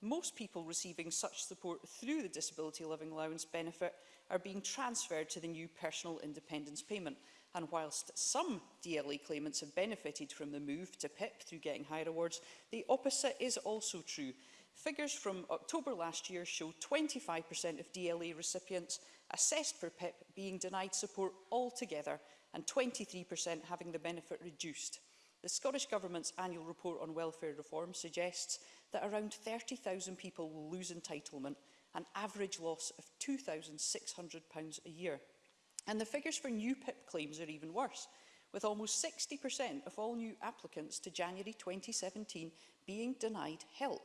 Speaker 9: Most people receiving such support through the Disability Living Allowance benefit are being transferred to the new personal independence payment. And whilst some DLA e claimants have benefited from the move to PIP through getting higher awards, the opposite is also true. Figures from October last year show 25% of DLA e recipients assessed for PIP being denied support altogether and 23% having the benefit reduced. The Scottish Government's annual report on welfare reform suggests that around 30,000 people will lose entitlement, an average loss of £2,600 a year. And the figures for new PIP claims are even worse, with almost 60% of all new applicants to January 2017 being denied help.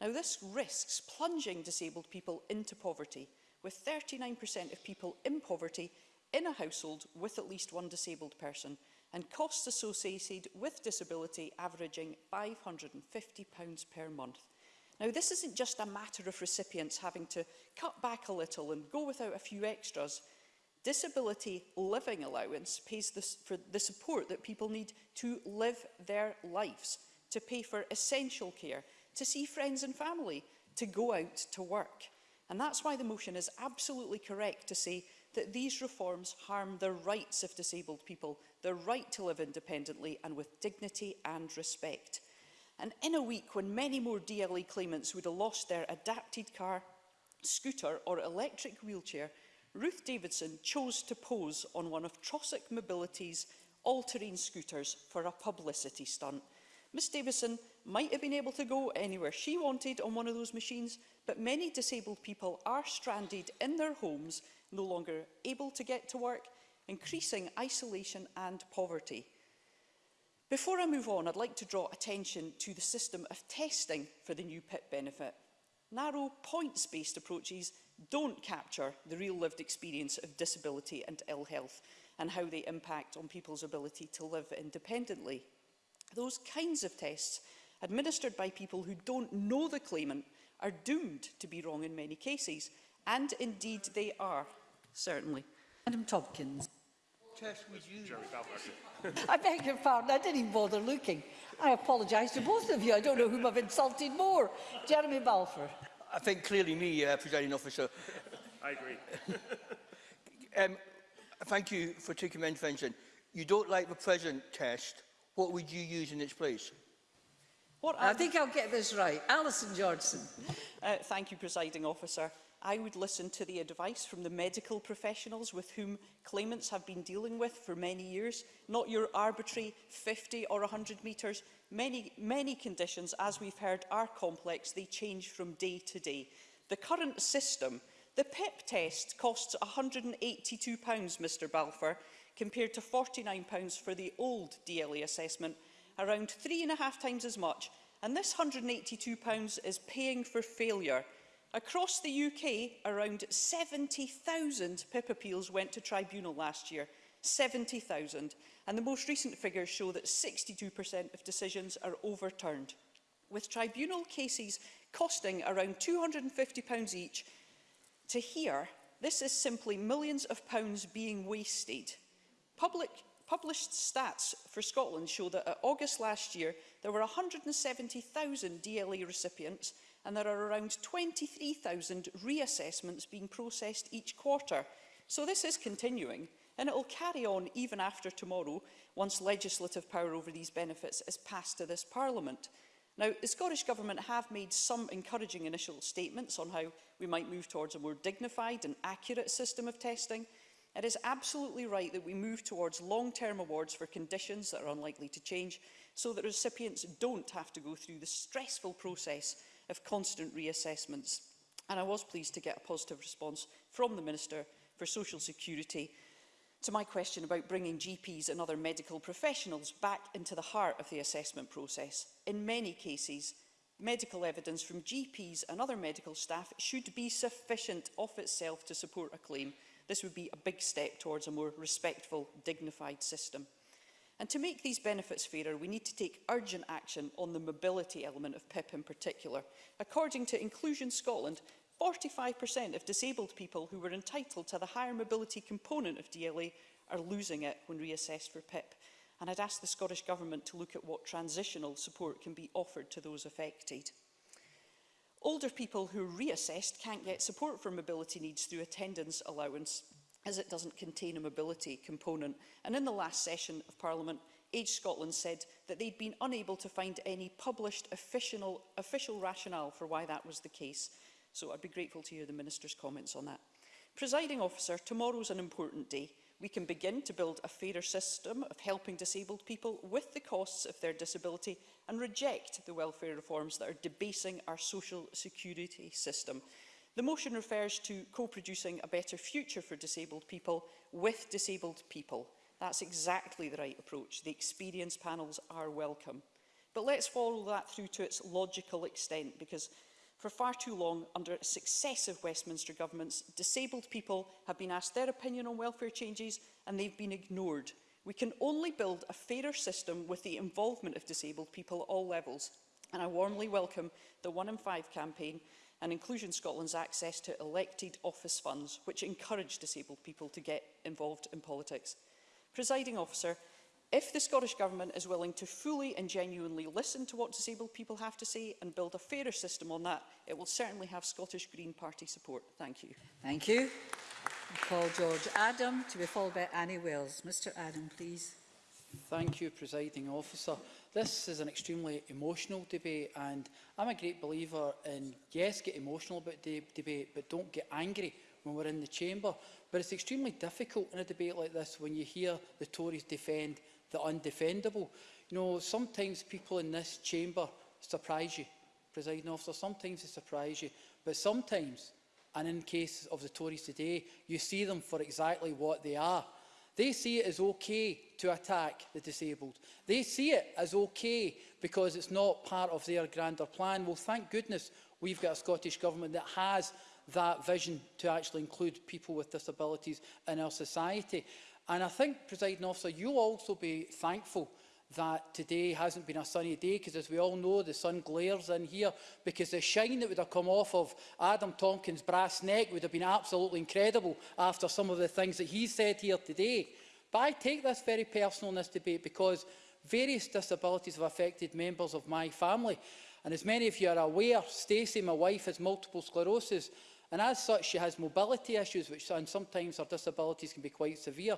Speaker 9: Now, this risks plunging disabled people into poverty, with 39% of people in poverty in a household with at least one disabled person, and costs associated with disability averaging £550 per month. Now, this isn't just a matter of recipients having to cut back a little and go without a few extras. Disability living allowance pays this for the support that people need to live their lives, to pay for essential care, to see friends and family, to go out to work. And that's why the motion is absolutely correct to say that these reforms harm the rights of disabled people, the right to live independently and with dignity and respect. And in a week when many more DLE claimants would have lost their adapted car, scooter or electric wheelchair, Ruth Davidson chose to pose on one of Trossic Mobility's all-terrain scooters for a publicity stunt. Miss Davison might have been able to go anywhere she wanted on one of those machines, but many disabled people are stranded in their homes no longer able to get to work, increasing isolation and poverty. Before I move on, I'd like to draw attention to the system of testing for the new PIP benefit. Narrow points-based approaches don't capture the real lived experience of disability and ill health and how they impact on people's ability to live independently. Those kinds of tests, administered by people who don't know the claimant, are doomed to be wrong in many cases – And indeed they are, certainly.
Speaker 1: Madam Tompkins. I beg your pardon, I didn't even bother looking. I apologise to both of you. I don't know whom I've insulted more. Jeremy Balfour.
Speaker 3: I think clearly me, uh, presiding officer.
Speaker 4: I agree.
Speaker 3: um, thank you for taking my intervention. You don't like the present test. What would you use in its place?
Speaker 9: What
Speaker 1: I think I'll get this right. Alison Johnson.
Speaker 9: Uh, thank you, presiding officer. I would listen to the advice from the medical professionals with whom claimants have been dealing with for many years, not your arbitrary 50 or 100 metres. Many, many conditions, as we've heard, are complex. They change from day to day. The current system, the PIP e test costs £182, Mr Balfour, compared to £49 for the old DLA assessment, around three and a half times as much. And this £182 is paying for failure – Across the UK, around 70,000 PIP appeals went to tribunal last year. 70,000. And the most recent figures show that 62% of decisions are overturned. With tribunal cases costing around £250 each to hear, this is simply millions of pounds being wasted. Public Published stats for Scotland show that at August last year, there were 170,000 DLA recipients and there are around 23,000 reassessments being processed each quarter. So this is continuing and it will carry on even after tomorrow once legislative power over these benefits is passed to this Parliament. Now, the Scottish Government have made some encouraging initial statements on how we might move towards a more dignified and accurate system of testing. It is absolutely right that we move towards long-term awards for conditions that are unlikely to change so that recipients don't have to go through the stressful process of constant reassessments. And I was pleased to get a positive response from the Minister for Social Security to my question about bringing GPs and other medical professionals back into the heart of the assessment process. In many cases, medical evidence from GPs and other medical staff should be sufficient of itself to support a claim. This would be a big step towards a more respectful, dignified system. And to make these benefits fairer, we need to take urgent action on the mobility element of PIP in particular. According to Inclusion Scotland, 45% of disabled people who were entitled to the higher mobility component of DLA are losing it when reassessed for PIP. And I'd ask the Scottish Government to look at what transitional support can be offered to those affected. Older people who are reassessed can't get support for mobility needs through attendance allowance as it doesn't contain a mobility component. And in the last session of Parliament, Age Scotland said that they'd been unable to find any published official, official rationale for why that was the case. So I'd be grateful to hear the Minister's comments on that. Presiding officer, tomorrow's an important day. We can begin to build a fairer system of helping disabled people with the costs of their disability and reject the welfare reforms that are debasing our social security system. The motion refers to co-producing a better future for disabled people with disabled people. That's exactly the right approach. The experience panels are welcome. But let's follow that through to its logical extent because for far too long, under successive Westminster governments, disabled people have been asked their opinion on welfare changes and they've been ignored. We can only build a fairer system with the involvement of disabled people at all levels. And I warmly welcome the One in Five campaign and Inclusion Scotland's access to elected office funds, which encourage disabled people to get involved in politics. Presiding officer, if the Scottish Government is willing to fully and genuinely listen to what disabled people have to say and build a fairer system on that, it will certainly have Scottish Green Party support. Thank you.
Speaker 1: Thank you. I call George Adam to be followed by Annie Wells. Mr Adam, please.
Speaker 10: Thank you, Presiding Officer. This is an extremely emotional debate and I'm a great believer in, yes, get emotional about the de debate, but don't get angry when we're in the chamber. But it's extremely difficult in a debate like this when you hear the Tories defend the undefendable. You know, sometimes people in this chamber surprise you, presiding officer, sometimes they surprise you, but sometimes, and in cases of the Tories today, you see them for exactly what they are, They see it as okay to attack the disabled. They see it as okay because it's not part of their grander plan. Well, thank goodness we've got a Scottish Government that has that vision to actually include people with disabilities in our society. And I think, presiding officer, you'll also be thankful that today hasn't been a sunny day because as we all know the sun glares in here because the shine that would have come off of Adam Tonkin's brass neck would have been absolutely incredible after some of the things that he said here today. But I take this very personal in this debate because various disabilities have affected members of my family. And as many of you are aware, Stacey, my wife, has multiple sclerosis. And as such, she has mobility issues, which and sometimes her disabilities can be quite severe.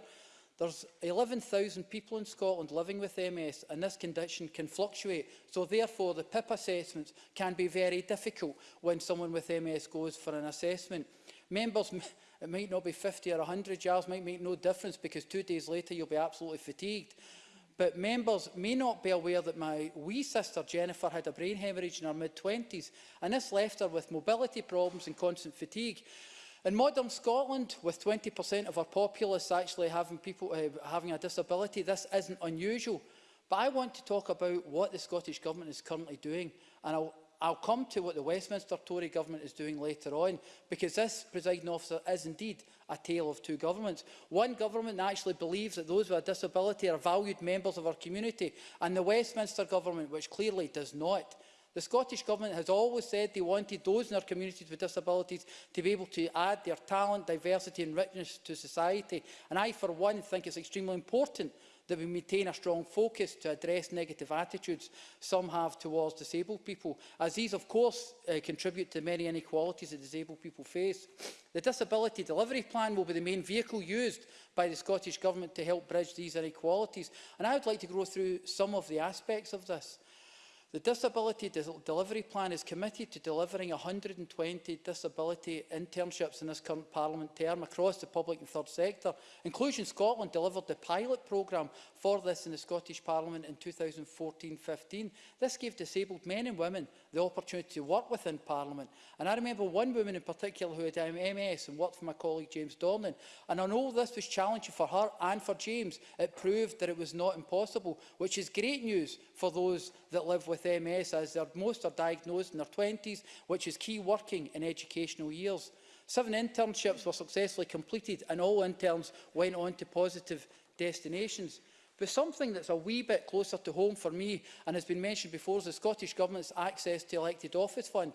Speaker 10: There's 11,000 people in Scotland living with MS and this condition can fluctuate. So therefore the PIP assessments can be very difficult when someone with MS goes for an assessment. Members, it might not be 50 or 100 yards, might make no difference because two days later you'll be absolutely fatigued. But members may not be aware that my wee sister Jennifer had a brain hemorrhage in her mid-20s and this left her with mobility problems and constant fatigue. In modern Scotland, with 20% of our populace actually having, people, uh, having a disability, this isn't unusual. But I want to talk about what the Scottish Government is currently doing, and I'll, I'll come to what the Westminster Tory Government is doing later on, because this, presiding officer, is indeed a tale of two governments. One government actually believes that those with a disability are valued members of our community, and the Westminster Government, which clearly does not. The Scottish Government has always said they wanted those in our communities with disabilities to be able to add their talent, diversity and richness to society. And I, for one, think it's extremely important that we maintain a strong focus to address negative attitudes some have towards disabled people, as these, of course, uh, contribute to many inequalities that disabled people face. The Disability Delivery Plan will be the main vehicle used by the Scottish Government to help bridge these inequalities, and I would like to go through some of the aspects of this. The Disability Delivery Plan is committed to delivering 120 disability internships in this current Parliament term across the public and third sector. Inclusion Scotland delivered the pilot programme for this in the Scottish Parliament in 2014-15. This gave disabled men and women the opportunity to work within Parliament. And I remember one woman in particular who had MS and worked for my colleague James Dornan. And I know this was challenging for her and for James. It proved that it was not impossible, which is great news for those that live with with MS as their, most are diagnosed in their 20s, which is key working in educational years. Seven internships were successfully completed and all interns went on to positive destinations. But something that's a wee bit closer to home for me and has been mentioned before is the Scottish Government's access to elected office fund.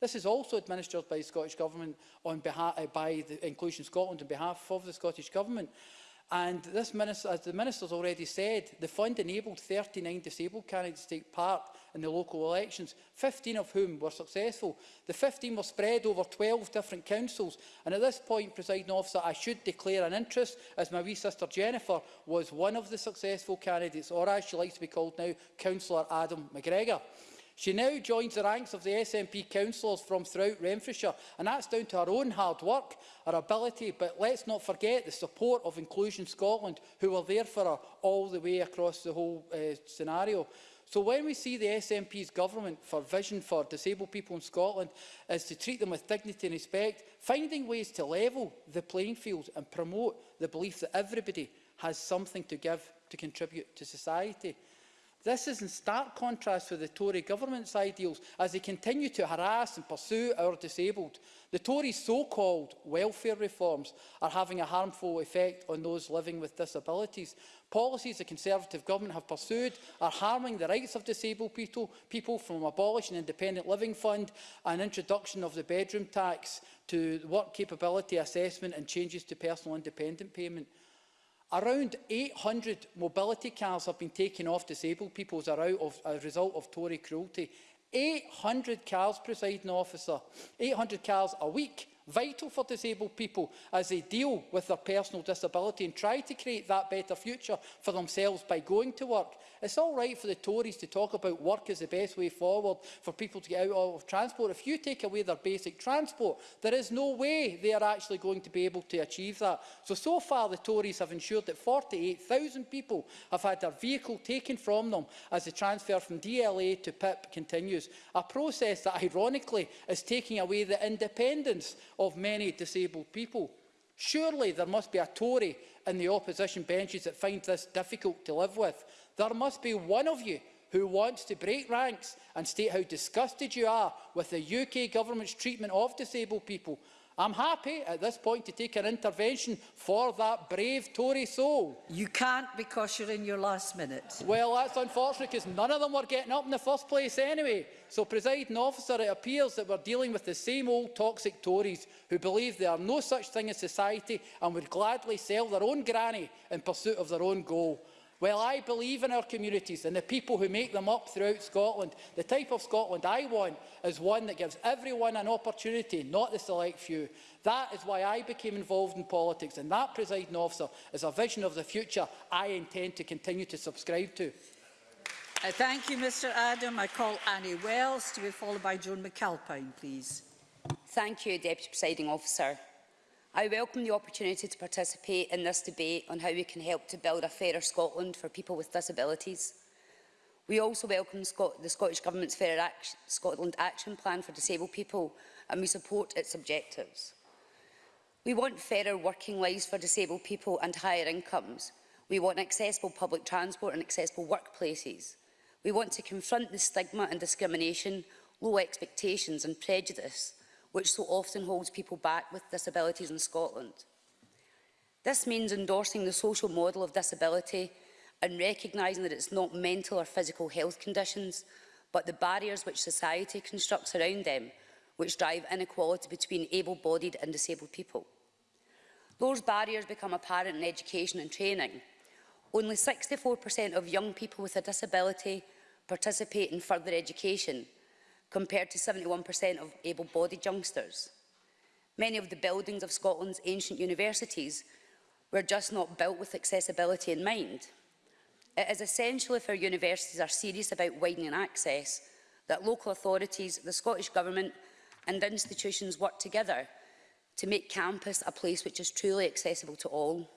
Speaker 10: This is also administered by the Scottish Government on behalf, uh, eh, by the Inclusion Scotland on behalf of the Scottish Government. And this minister, as the Minister's already said, the fund enabled 39 disabled candidates to take part in the local elections, 15 of whom were successful. The 15 were spread over 12 different councils. And at this point, presiding officer, I should declare an interest, as my wee sister Jennifer was one of the successful candidates, or as she likes to be called now, Councillor Adam McGregor. She now joins the ranks of the SNP councillors from throughout Renfrewshire, and that's down to her own hard work, her ability, but let's not forget the support of Inclusion Scotland, who were there for her all the way across the whole uh, scenario. So when we see the SNP's government for vision for disabled people in Scotland is to treat them with dignity and respect, finding ways to level the playing field and promote the belief that everybody has something to give to contribute to society. This is in stark contrast with the Tory government's ideals as they continue to harass and pursue our disabled. The Tories' so-called welfare reforms are having a harmful effect on those living with disabilities. Policies the Conservative government have pursued are harming the rights of disabled people, people from abolishing independent living fund and introduction of the bedroom tax to work capability assessment and changes to personal independent payment. Around 800 mobility cars have been taken off disabled people as a result of Tory cruelty. 800 cars, presiding officer, 800 cars a week vital for disabled people as they deal with their personal disability and try to create that better future for themselves by going to work. It's all right for the Tories to talk about work as the best way forward for people to get out of transport. If you take away their basic transport, there is no way they are actually going to be able to achieve that. So, so far the Tories have ensured that 48,000 people have had their vehicle taken from them as the transfer from DLA to PIP continues. A process that ironically is taking away the independence of many disabled people. Surely there must be a Tory in the opposition benches that find this difficult to live with. There must be one of you who wants to break ranks and state how disgusted you are with the UK government's treatment of disabled people I'm happy at this point to take an intervention for that brave Tory soul.
Speaker 1: You can't because you're in your last minute.
Speaker 10: Well, that's unfortunate because none of them were getting up in the first place anyway. So, presiding officer, it appears that we're dealing with the same old toxic Tories who believe there are no such thing as society and would gladly sell their own granny in pursuit of their own goal. Well, I believe in our communities and the people who make them up throughout Scotland. The type of Scotland I want is one that gives everyone an opportunity, not the select few. That is why I became involved in politics, and that, presiding officer, is a vision of the future I intend to continue to subscribe to.
Speaker 1: I uh, thank you, Mr Adam. I call Annie Wells to be followed by Joan McAlpine, please.
Speaker 11: Thank you, Deputy Presiding Officer. I welcome the opportunity to participate in this debate on how we can help to build a fairer Scotland for people with disabilities. We also welcome Scot the Scottish Government's Fair Action, Scotland Action Plan for Disabled People and we support its objectives. We want fairer working lives for disabled people and higher incomes. We want accessible public transport and accessible workplaces. We want to confront the stigma and discrimination, low expectations and prejudice which so often holds people back with disabilities in Scotland. This means endorsing the social model of disability and recognising that it's not mental or physical health conditions, but the barriers which society constructs around them, which drive inequality between able-bodied and disabled people. Those barriers become apparent in education and training. Only 64% of young people with a disability participate in further education, compared to 71% of able-bodied youngsters. Many of the buildings of Scotland's ancient universities were just not built with accessibility in mind. It is essential if our universities are serious about widening access that local authorities, the Scottish Government and institutions work together to make campus a place which is truly accessible to all.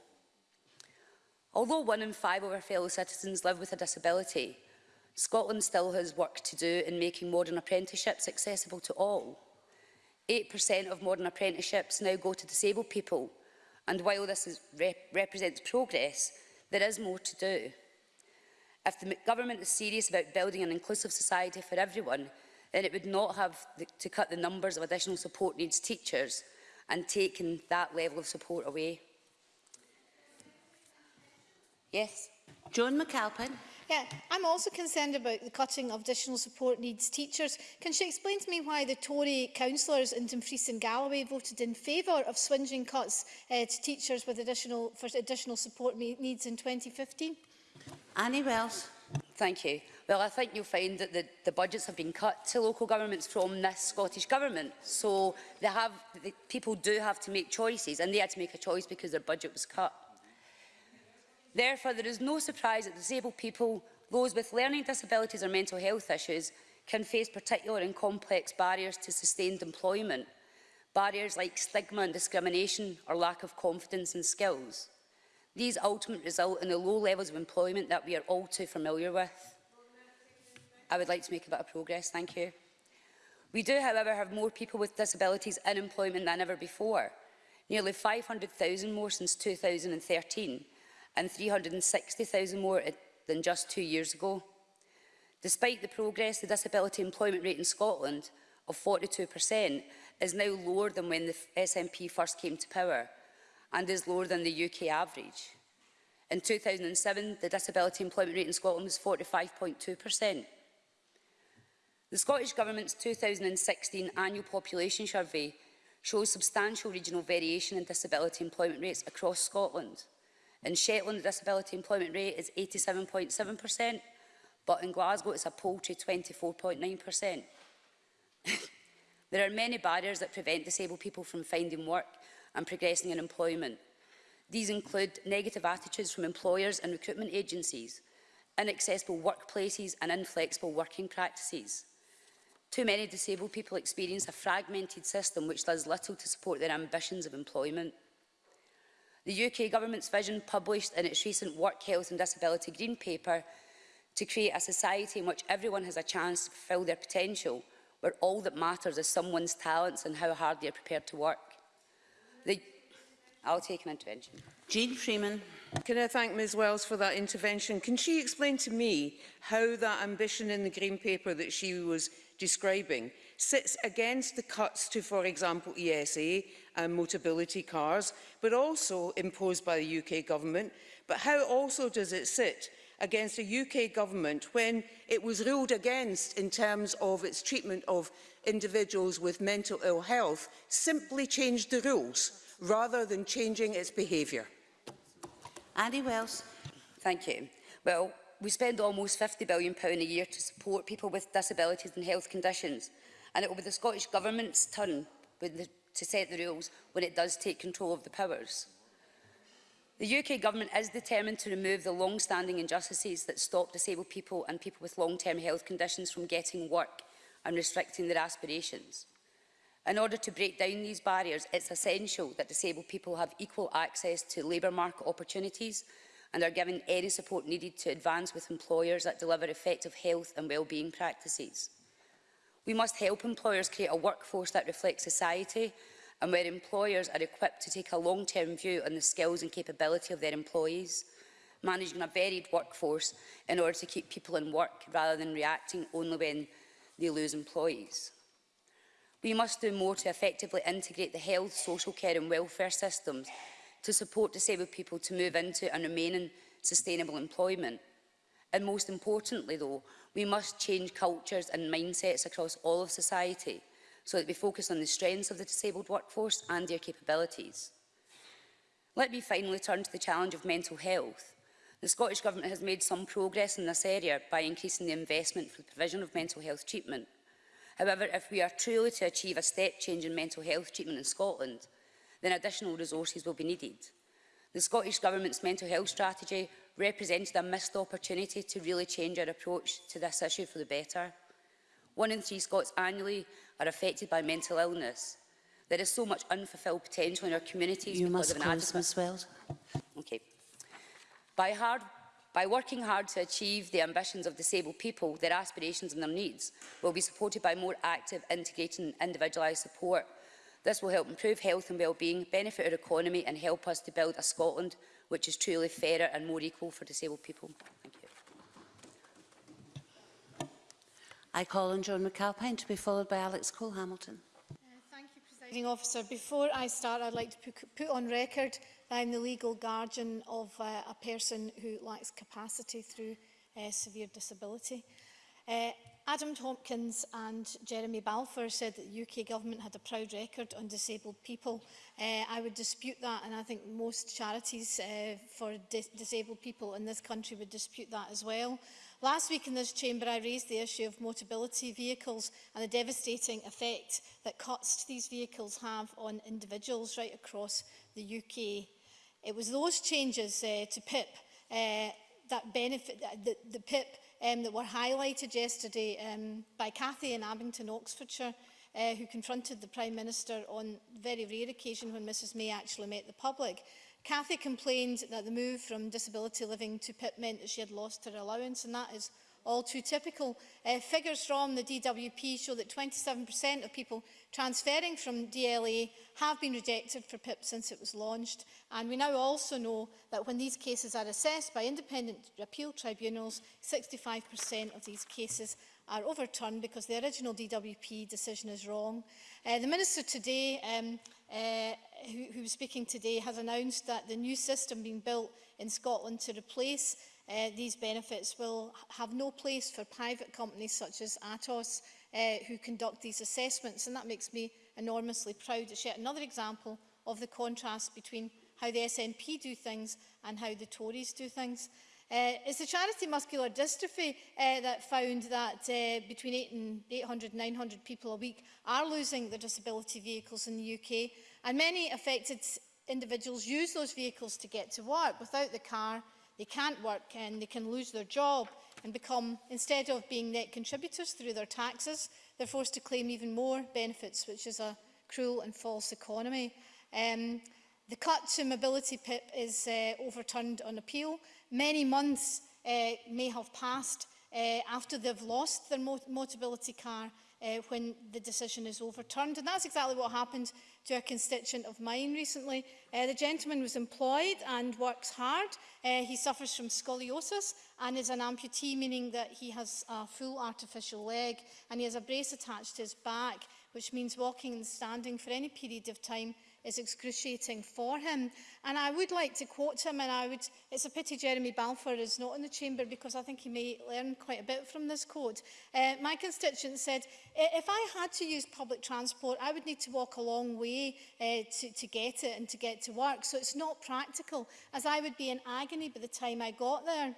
Speaker 11: Although one in five of our fellow citizens live with a disability, Scotland still has work to do in making modern apprenticeships accessible to all. 8% of modern apprenticeships now go to disabled people, and while this is, rep represents progress, there is more to do. If the government is serious about building an inclusive society for everyone, then it would not have to cut the numbers of additional support needs teachers and taken that level of support away. Yes?
Speaker 12: John McAlpin.
Speaker 13: Yeah, I'm also concerned about the cutting of additional support needs teachers. Can she explain to me why the Tory councillors in Dumfries and Galloway voted in favour of swinging cuts uh, to teachers with additional, for additional support needs in 2015?
Speaker 12: Annie Wells.
Speaker 11: Thank you. Well, I think you'll find that the, the budgets have been cut to local governments from this Scottish Government. So they have, the, people do have to make choices, and they had to make a choice because their budget was cut. Therefore, there is no surprise that disabled people, those with learning disabilities or mental health issues, can face particular and complex barriers to sustained employment, barriers like stigma and discrimination or lack of confidence and skills. These ultimately result in the low levels of employment that we are all too familiar with. I would like to make a bit of progress, thank you. We do, however, have more people with disabilities in employment than ever before, nearly 500,000 more since 2013, and 360,000 more than just two years ago. Despite the progress, the disability employment rate in Scotland of 42% is now lower than when the SNP first came to power and is lower than the UK average. In 2007, the disability employment rate in Scotland was 45.2%. The Scottish Government's 2016 annual population survey shows substantial regional variation in disability employment rates across Scotland. In Shetland, the disability employment rate is 87.7%, but in Glasgow it's a paltry 24.9%. there are many barriers that prevent disabled people from finding work and progressing in employment. These include negative attitudes from employers and recruitment agencies, inaccessible workplaces and inflexible working practices. Too many disabled people experience a fragmented system which does little to support their ambitions of employment. The UK Government's vision published in its recent Work, Health and Disability Green Paper to create a society in which everyone has a chance to fulfil their potential, where all that matters is someone's talents and how hard they are prepared to work. The I'll take an intervention.
Speaker 12: Jean Freeman.
Speaker 2: Can I thank Ms Wells for that intervention? Can she explain to me how that ambition in the Green Paper that she was describing sits against the cuts to, for example, ESA, and um, motability cars, but also imposed by the UK government. But how also does it sit against a UK government when it was ruled against in terms of its treatment of individuals with mental ill health, simply changed the rules rather than changing its behaviour?
Speaker 12: Andy Wells.
Speaker 11: Thank you. Well, we spend almost £50 billion a year to support people with disabilities and health conditions, and it will be the Scottish Government's turn with the to set the rules when it does take control of the powers. The UK Government is determined to remove the long-standing injustices that stop disabled people and people with long-term health conditions from getting work and restricting their aspirations. In order to break down these barriers, it's essential that disabled people have equal access to labour market opportunities and are given any support needed to advance with employers that deliver effective health and wellbeing practices. We must help employers create a workforce that reflects society and where employers are equipped to take a long-term view on the skills and capability of their employees, managing a varied workforce in order to keep people in work rather than reacting only when they lose employees. We must do more to effectively integrate the health, social care and welfare systems to support disabled people to move into and remain in sustainable employment. And most importantly, though, we must change cultures and mindsets across all of society so that we focus on the strengths of the disabled workforce and their capabilities. Let me finally turn to the challenge of mental health. The Scottish Government has made some progress in this area by increasing the investment for the provision of mental health treatment. However, if we are truly to achieve a step change in mental health treatment in Scotland, then additional resources will be needed. The Scottish Government's mental health strategy represented a missed opportunity to really change our approach to this issue for the better. One in three Scots annually are affected by mental illness. There is so much unfulfilled potential in our communities
Speaker 12: you
Speaker 11: because of
Speaker 12: an
Speaker 11: close,
Speaker 12: Ms Weld.
Speaker 11: Okay. By, hard, by working hard to achieve the ambitions of disabled people, their aspirations and their needs will be supported by more active, integrated and individualised support. This will help improve health and well-being, benefit our economy and help us to build a Scotland which is truly fairer and more equal for disabled people. Thank you.
Speaker 12: I call on John McAlpine to be followed by Alex Cole-Hamilton.
Speaker 13: Uh, thank you, Presiding Officer. Before I start, I'd like to put on record that I'm the legal guardian of uh, a person who lacks capacity through uh, severe disability. Uh, Adam Tompkins and Jeremy Balfour said that the UK government had a proud record on disabled people. Uh, I would dispute that and I think most charities uh, for dis disabled people in this country would dispute that as well. Last week in this chamber I raised the issue of motability vehicles and the devastating effect that cuts to these vehicles have on individuals right across the UK. It was those changes uh, to PIP uh, that benefit uh, the, the PIP um, that were highlighted yesterday um, by Cathy in Abington, Oxfordshire, uh, who confronted the Prime Minister on very rare occasion when Mrs May actually met the public. Cathy complained that the move from disability living to PIP meant that she had lost her allowance, and that is all too typical. Uh, figures from the DWP show that 27% of people transferring from DLA have been rejected for PIP since it was launched. And we now also know that when these cases are assessed by independent appeal tribunals, 65% of these cases are overturned because the original DWP decision is wrong. Uh, the Minister today, um, uh, who, who was speaking today, has announced that the new system being built in Scotland to replace Uh, these benefits will have no place for private companies such as Atos uh, who conduct these assessments and that makes me enormously proud. It's yet another example of the contrast between how the SNP do things and how the Tories do things. Uh, it's the charity muscular dystrophy uh, that found that uh, between 8 and 800 900 people a week are losing their disability vehicles in the UK and many affected individuals use those vehicles to get to work without the car they can't work and they can lose their job and become, instead of being net contributors through their taxes, they're forced to claim even more benefits, which is a cruel and false economy. Um, the cut to mobility PIP is uh, overturned on appeal. Many months uh, may have passed uh, after they've lost their mot mobility car uh, when the decision is overturned. And that's exactly what happened to a constituent of mine recently. Uh, the gentleman was employed and works hard. Uh, he suffers from scoliosis and is an amputee, meaning that he has a full artificial leg and he has a brace attached to his back, which means walking and standing for any period of time is excruciating for him. And I would like to quote him, and I would, it's a pity Jeremy Balfour is not in the chamber because I think he may learn quite a bit from this quote. Uh, my constituent said, if I had to use public transport, I would need to walk a long way uh, to, to get it and to get to work. So it's not practical, as I would be in agony by the time I got there.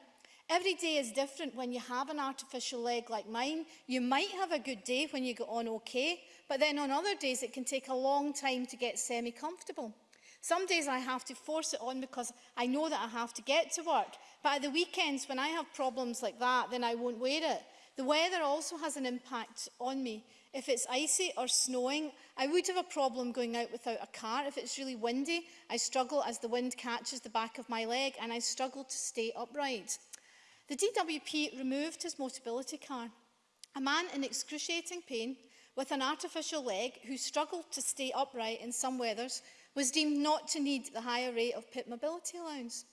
Speaker 13: Every day is different when you have an artificial leg like mine. You might have a good day when you get on okay, But then on other days, it can take a long time to get semi-comfortable. Some days I have to force it on because I know that I have to get to work. But at the weekends, when I have problems like that, then I won't wear it. The weather also has an impact on me. If it's icy or snowing, I would have a problem going out without a car. If it's really windy, I struggle as the wind catches the back of my leg and I struggle to stay upright. The DWP removed his mobility car. A man in excruciating pain with an artificial leg who struggled to stay upright in some weathers was deemed not to need the higher rate of PIP mobility allowance.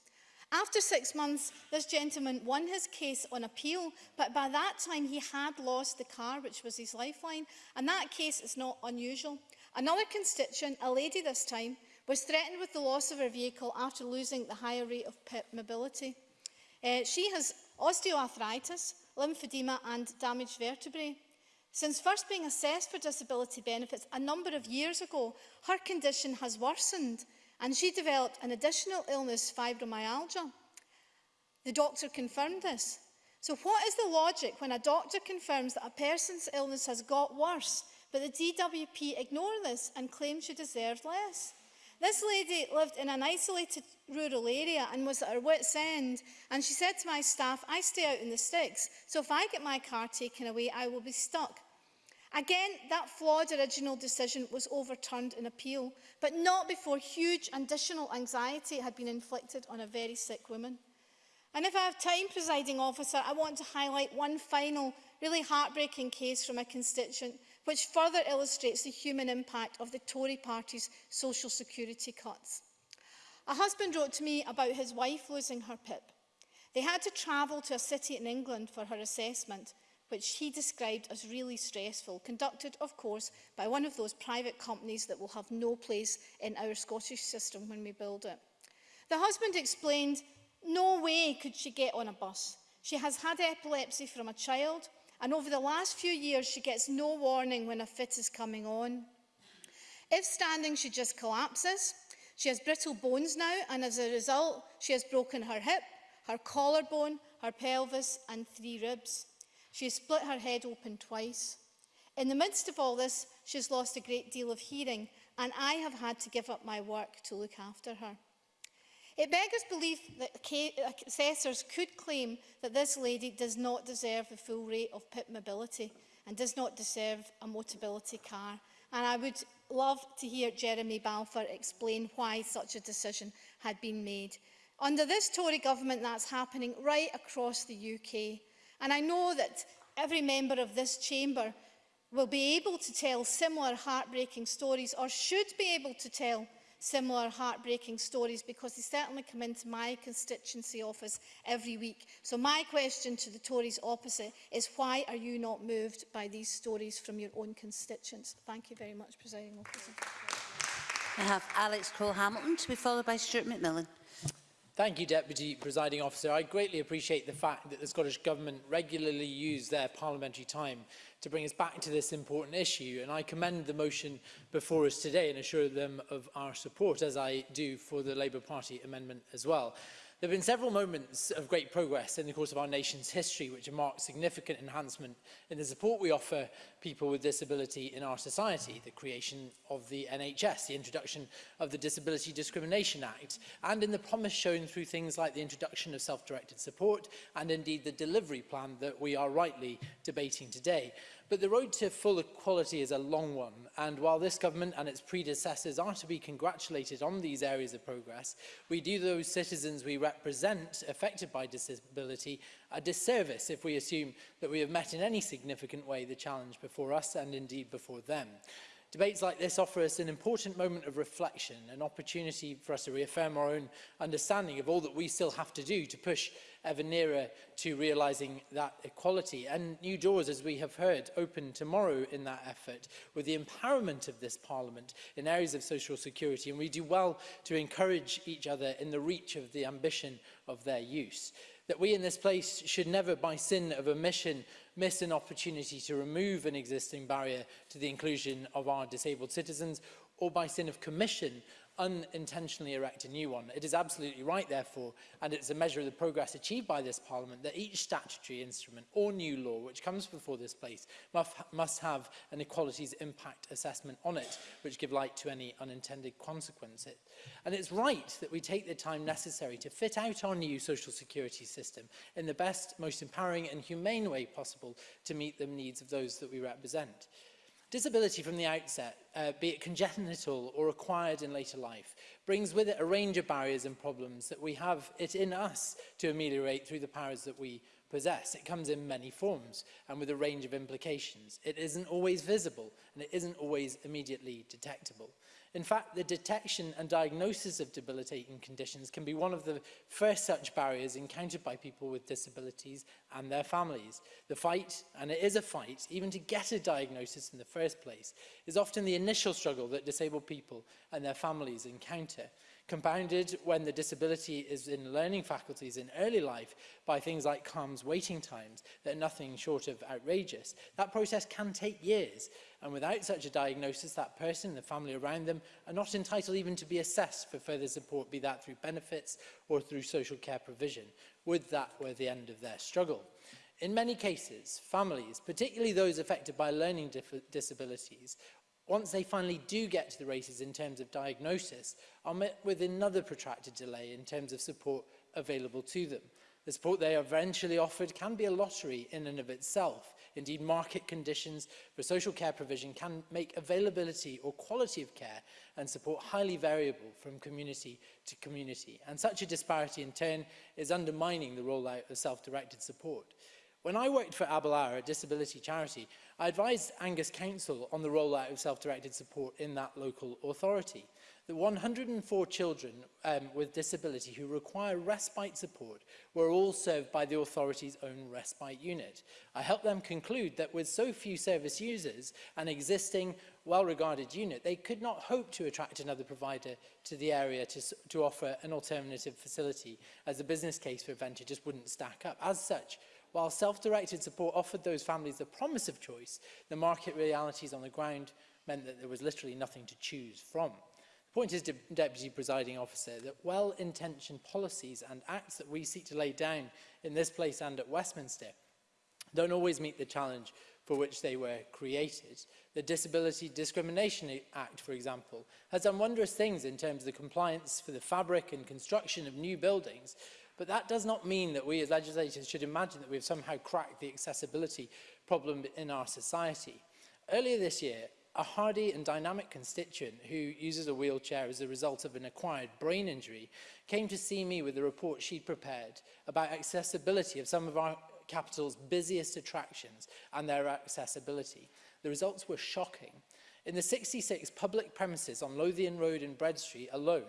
Speaker 13: After six months, this gentleman won his case on appeal, but by that time he had lost the car, which was his lifeline, and that case is not unusual. Another constituent, a lady this time, was threatened with the loss of her vehicle after losing the higher rate of PIP mobility. Uh, she has osteoarthritis, lymphedema and damaged vertebrae. Since first being assessed for disability benefits a number of years ago, her condition has worsened and she developed an additional illness, fibromyalgia. The doctor confirmed this. So what is the logic when a doctor confirms that a person's illness has got worse, but the DWP ignore this and claims she deserves less? This lady lived in an isolated rural area and was at her wit's end. And she said to my staff, I stay out in the sticks, so if I get my car taken away, I will be stuck. Again, that flawed original decision was overturned in appeal, but not before huge additional anxiety had been inflicted on a very sick woman. And if I have time, presiding officer, I want to highlight one final, really heartbreaking case from a constituent which further illustrates the human impact of the Tory party's social security cuts. A husband wrote to me about his wife losing her PIP. They had to travel to a city in England for her assessment, which he described as really stressful, conducted, of course, by one of those private companies that will have no place in our Scottish system when we build it. The husband explained, no way could she get on a bus. She has had epilepsy from a child, And over the last few years, she gets no warning when a fit is coming on. If standing, she just collapses. She has brittle bones now, and as a result, she has broken her hip, her collarbone, her pelvis, and three ribs. She has split her head open twice. In the midst of all this, she has lost a great deal of hearing, and I have had to give up my work to look after her. It beggars belief that assessors could claim that this lady does not deserve the full rate of PIP mobility and does not deserve a motability car. And I would love to hear Jeremy Balfour explain why such a decision had been made. Under this Tory government, that's happening right across the UK. And I know that every member of this chamber will be able to tell similar heartbreaking stories or should be able to tell similar heartbreaking stories because they certainly come into my constituency office every week. So my question to the Tories opposite is why are you not moved by these stories from your own constituents? Thank you very much, Presiding Officer.
Speaker 14: I have Alex Cole-Hamilton to be followed by Stuart McMillan.
Speaker 15: Thank you, Deputy Presiding Officer. I greatly appreciate the fact that the Scottish Government regularly use their parliamentary time to bring us back to this important issue and I commend the motion before us today and assure them of our support as I do for the Labour Party amendment as well. There have been several moments of great progress in the course of our nation's history which have marked significant enhancement in the support we offer people with disability in our society, the creation of the NHS, the introduction of the Disability Discrimination Act, and in the promise shown through things like the introduction of self-directed support and indeed the delivery plan that we are rightly debating today. But the road to full equality is a long one, and while this government and its predecessors are to be congratulated on these areas of progress, we do those citizens we represent affected by disability a disservice if we assume that we have met in any significant way the challenge before us and indeed before them. Debates like this offer us an important moment of reflection, an opportunity for us to reaffirm our own understanding of all that we still have to do to push ever nearer to realising that equality. And new doors, as we have heard, open tomorrow in that effort with the empowerment of this Parliament in areas of social security. And we do well to encourage each other in the reach of the ambition of their use. That we in this place should never, by sin of omission, miss an opportunity to remove an existing barrier to the inclusion of our disabled citizens or by sin of commission unintentionally erect a new one. It is absolutely right, therefore, and it's a measure of the progress achieved by this Parliament that each statutory instrument or new law which comes before this place must, must have an equalities impact assessment on it, which give light to any unintended consequences. And it's right that we take the time necessary to fit out our new social security system in the best, most empowering and humane way possible to meet the needs of those that we represent. Disability from the outset, uh, be it congenital or acquired in later life, brings with it a range of barriers and problems that we have it in us to ameliorate through the powers that we possess. It comes in many forms and with a range of implications. It isn't always visible and it isn't always immediately detectable. In fact, the detection and diagnosis of debilitating conditions can be one of the first such barriers encountered by people with disabilities and their families. The fight, and it is a fight, even to get a diagnosis in the first place, is often the initial struggle that disabled people and their families encounter, compounded when the disability is in learning faculties in early life by things like CALM's waiting times that are nothing short of outrageous. That process can take years, And without such a diagnosis, that person and the family around them are not entitled even to be assessed for further support, be that through benefits or through social care provision, would that were the end of their struggle. In many cases, families, particularly those affected by learning disabilities, once they finally do get to the races in terms of diagnosis, are met with another protracted delay in terms of support available to them. The support they are eventually offered can be a lottery in and of itself, Indeed, market conditions for social care provision can make availability or quality of care and support highly variable from community to community. And such a disparity in turn is undermining the rollout of self-directed support. When I worked for Abelara, a disability charity, I advised Angus Council on the rollout of self-directed support in that local authority that 104 children um, with disability who require respite support were all served by the authority's own respite unit. I helped them conclude that with so few service users, an existing well-regarded unit, they could not hope to attract another provider to the area to, to offer an alternative facility as the business case for Venture just wouldn't stack up. As such, while self-directed support offered those families the promise of choice, the market realities on the ground meant that there was literally nothing to choose from pointed to Deputy Presiding Officer that well-intentioned policies and acts that we seek to lay down in this place and at Westminster don't always meet the challenge for which they were created. The Disability Discrimination Act, for example, has done wondrous things in terms of the compliance for the fabric and construction of new buildings, but that does not mean that we as legislators should imagine that we have somehow cracked the accessibility problem in our society. Earlier this year, a hardy and dynamic constituent who uses a wheelchair as a result of an acquired brain injury came to see me with a report she'd prepared about accessibility of some of our capital's busiest attractions and their accessibility. The results were shocking. In the 66 public premises on Lothian Road and Bread Street alone,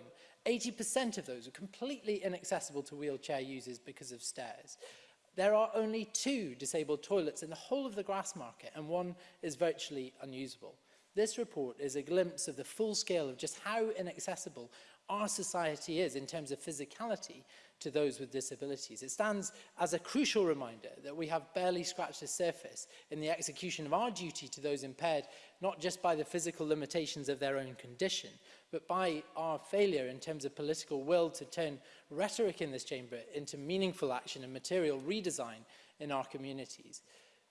Speaker 15: 80% of those are completely inaccessible to wheelchair users because of stairs. There are only two disabled toilets in the whole of the grass market and one is virtually unusable. This report is a glimpse of the full scale of just how inaccessible our society is in terms of physicality to those with disabilities. It stands as a crucial reminder that we have barely scratched the surface in the execution of our duty to those impaired, not just by the physical limitations of their own condition, but by our failure in terms of political will to turn rhetoric in this chamber into meaningful action and material redesign in our communities.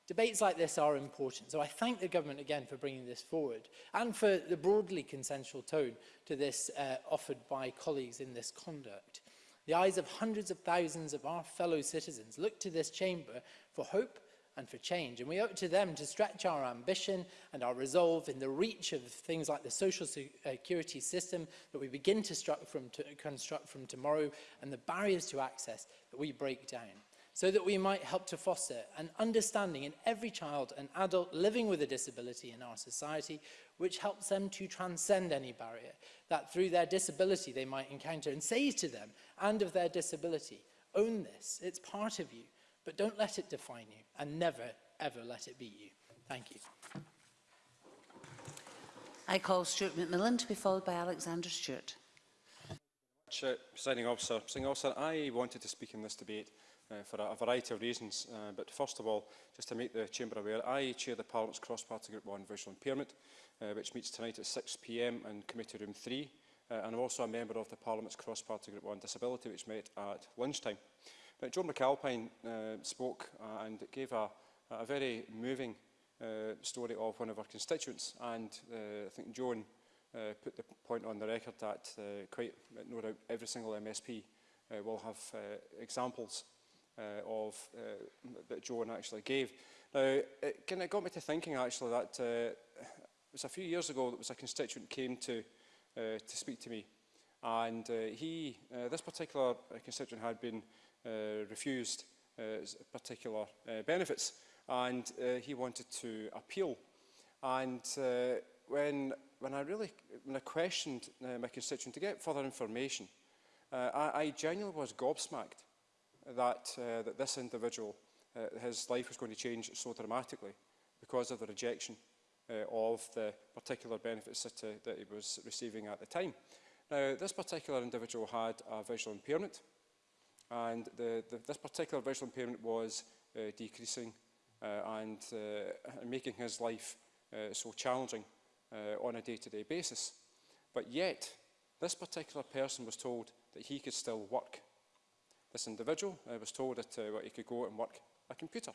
Speaker 15: Debates like this are important, so I thank the government again for bringing this forward and for the broadly consensual tone to this uh, offered by colleagues in this conduct. The eyes of hundreds of thousands of our fellow citizens look to this chamber for hope and for change, and we owe it to them to stretch our ambition and our resolve in the reach of things like the social uh, security system that we begin to, from to construct from tomorrow and the barriers to access that we break down so that we might help to foster an understanding in every child and adult living with a disability in our society, which helps them to transcend any barrier that through their disability they might encounter and say to them and of their disability, own this, it's part of you, but don't let it define you and never, ever let it be you. Thank you.
Speaker 14: I call Stuart McMillan to be followed by Alexander Stewart.
Speaker 16: Presiding officer, Presiding officer, I wanted to speak in this debate uh, for a, a variety of reasons. Uh, but first of all, just to make the Chamber aware, I chair the Parliament's Cross-Party Group 1 Visual Impairment, uh, which meets tonight at 6pm in Committee Room 3. Uh, and I'm also a member of the Parliament's Cross-Party Group 1 Disability, which met at lunchtime. But John McAlpine uh, spoke uh, and gave a, a very moving uh, story of one of our constituents. And uh, I think Joan uh, put the point on the record that uh, quite, no doubt, every single MSP uh, will have uh, examples uh, of uh, that Joan actually gave. Now, it kind of got me to thinking actually that uh, it was a few years ago that was a constituent came to uh, to speak to me, and uh, he uh, this particular constituent had been uh, refused uh, particular uh, benefits, and uh, he wanted to appeal, and uh, when when I really when I questioned uh, my constituent to get further information, uh, I, I genuinely was gobsmacked that, uh, that this individual, uh, his life was going to change so dramatically because of the rejection uh, of the particular benefits that, uh, that he was receiving at the time. Now, this particular individual had a visual impairment, and the, the, this particular visual impairment was uh, decreasing uh, and uh, making his life uh, so challenging uh, on a day-to-day -day basis. But yet, this particular person was told that he could still work. This individual uh, was told that uh, he could go and work a computer.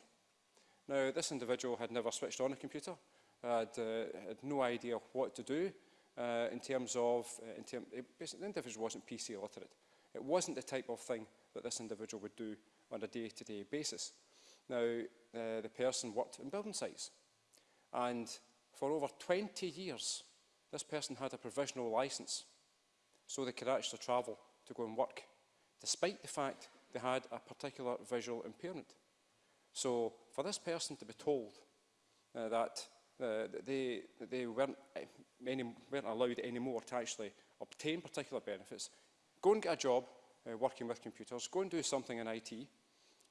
Speaker 16: Now, this individual had never switched on a computer, had, uh, had no idea what to do uh, in terms of, uh, in term, it, the individual wasn't PC literate. It wasn't the type of thing that this individual would do on a day-to-day -day basis. Now, uh, the person worked in building sites, and for over 20 years, this person had a provisional license, so they could actually travel to go and work despite the fact they had a particular visual impairment. So for this person to be told uh, that uh, they, they weren't, eh, any, weren't allowed anymore to actually obtain particular benefits, go and get a job uh, working with computers, go and do something in IT,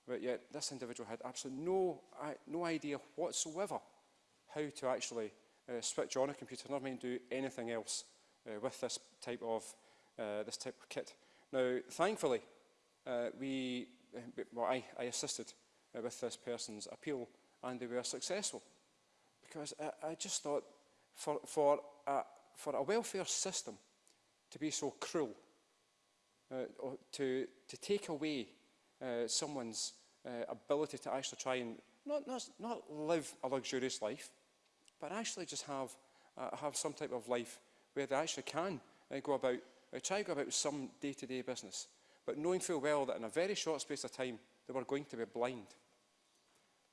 Speaker 16: but yet this individual had absolutely no, no idea whatsoever how to actually uh, switch on a computer, never mind do anything else uh, with this type of, uh, this type of kit. Now, thankfully, uh, we, well, I, I assisted uh, with this person's appeal and they were successful. Because I, I just thought for, for, a, for a welfare system to be so cruel, uh, to, to take away uh, someone's uh, ability to actually try and not, not, not live a luxurious life, but actually just have, uh, have some type of life where they actually can uh, go about Now, try to go about with some day-to-day -day business, but knowing full well that in a very short space of time, they were going to be blind.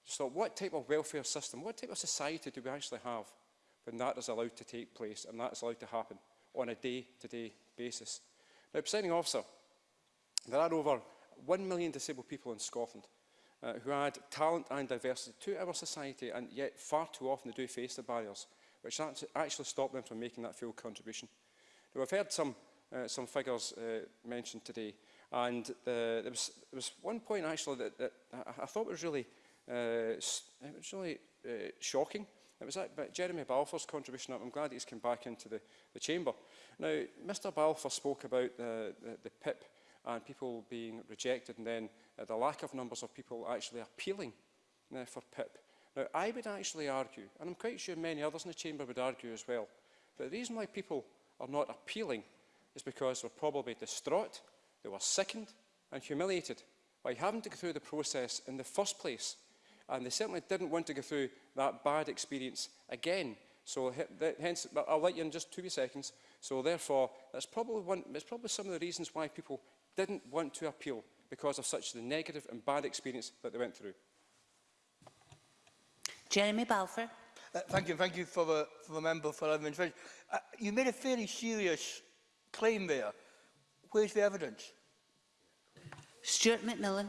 Speaker 16: Just thought, what type of welfare system, what type of society do we actually have when that is allowed to take place and that is allowed to happen on a day-to-day -day basis? Now, presiding officer, there are over 1 million disabled people in Scotland uh, who add talent and diversity to our society and yet far too often they do face the barriers which actually stop them from making that full contribution. Now, I've heard some uh, some figures uh, mentioned today. And uh, there, was, there was one point actually that, that I, I thought was really, uh, it was really uh, shocking. It was that, but Jeremy Balfour's contribution, I'm glad he's come back into the, the chamber. Now, Mr Balfour spoke about the, the, the PIP and people being rejected and then uh, the lack of numbers of people actually appealing uh, for PIP. Now, I would actually argue, and I'm quite sure many others in the chamber would argue as well, that the reason why people are not appealing is because were probably distraught, they were sickened and humiliated by having to go through the process in the first place. And they certainly didn't want to go through that bad experience again. So hence, I'll let you in just two seconds. So therefore, that's probably, one, that's probably some of the reasons why people didn't want to appeal because of such the negative and bad experience that they went through.
Speaker 14: Jeremy Balfour.
Speaker 3: Uh, thank you, thank you for the, for the member for having intervention. Uh, you made a fairly serious claim there. Where's the evidence?
Speaker 14: Stuart McMillan.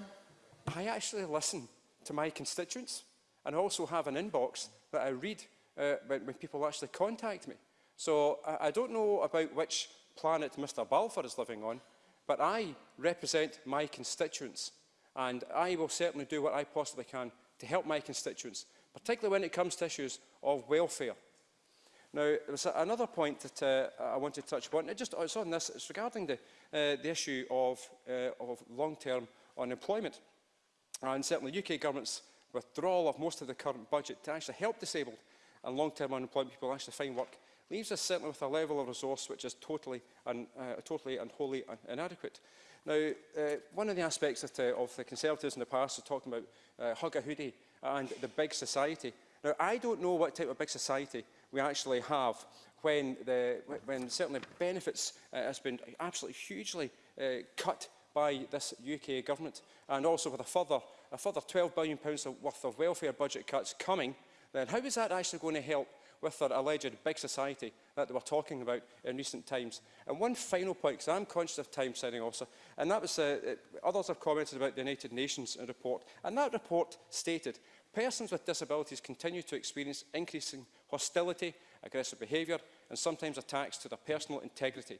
Speaker 16: I actually listen to my constituents and also have an inbox that I read uh, when, when people actually contact me. So I, I don't know about which planet Mr Balfour is living on, but I represent my constituents and I will certainly do what I possibly can to help my constituents, particularly when it comes to issues of welfare. Now, was another point that uh, I want to touch upon. It just, it's on this. It's regarding the, uh, the issue of, uh, of long-term unemployment. And certainly UK government's withdrawal of most of the current budget to actually help disabled and long-term unemployed people actually find work leaves us certainly with a level of resource which is totally and, uh, totally and wholly un inadequate. Now, uh, one of the aspects that, uh, of the Conservatives in the past are talking about uh, hugger hoodie and the big society. Now, I don't know what type of big society we actually have when, the, when certainly benefits uh, has been absolutely hugely uh, cut by this UK government and also with a further, a further 12 billion pounds worth of welfare budget cuts coming, then how is that actually going to help with their alleged big society that they were talking about in recent times. And one final point, because I'm conscious of time, signing also, and that was, uh, uh, others have commented about the United Nations report, and that report stated, persons with disabilities continue to experience increasing hostility, aggressive behaviour and sometimes attacks to their personal integrity.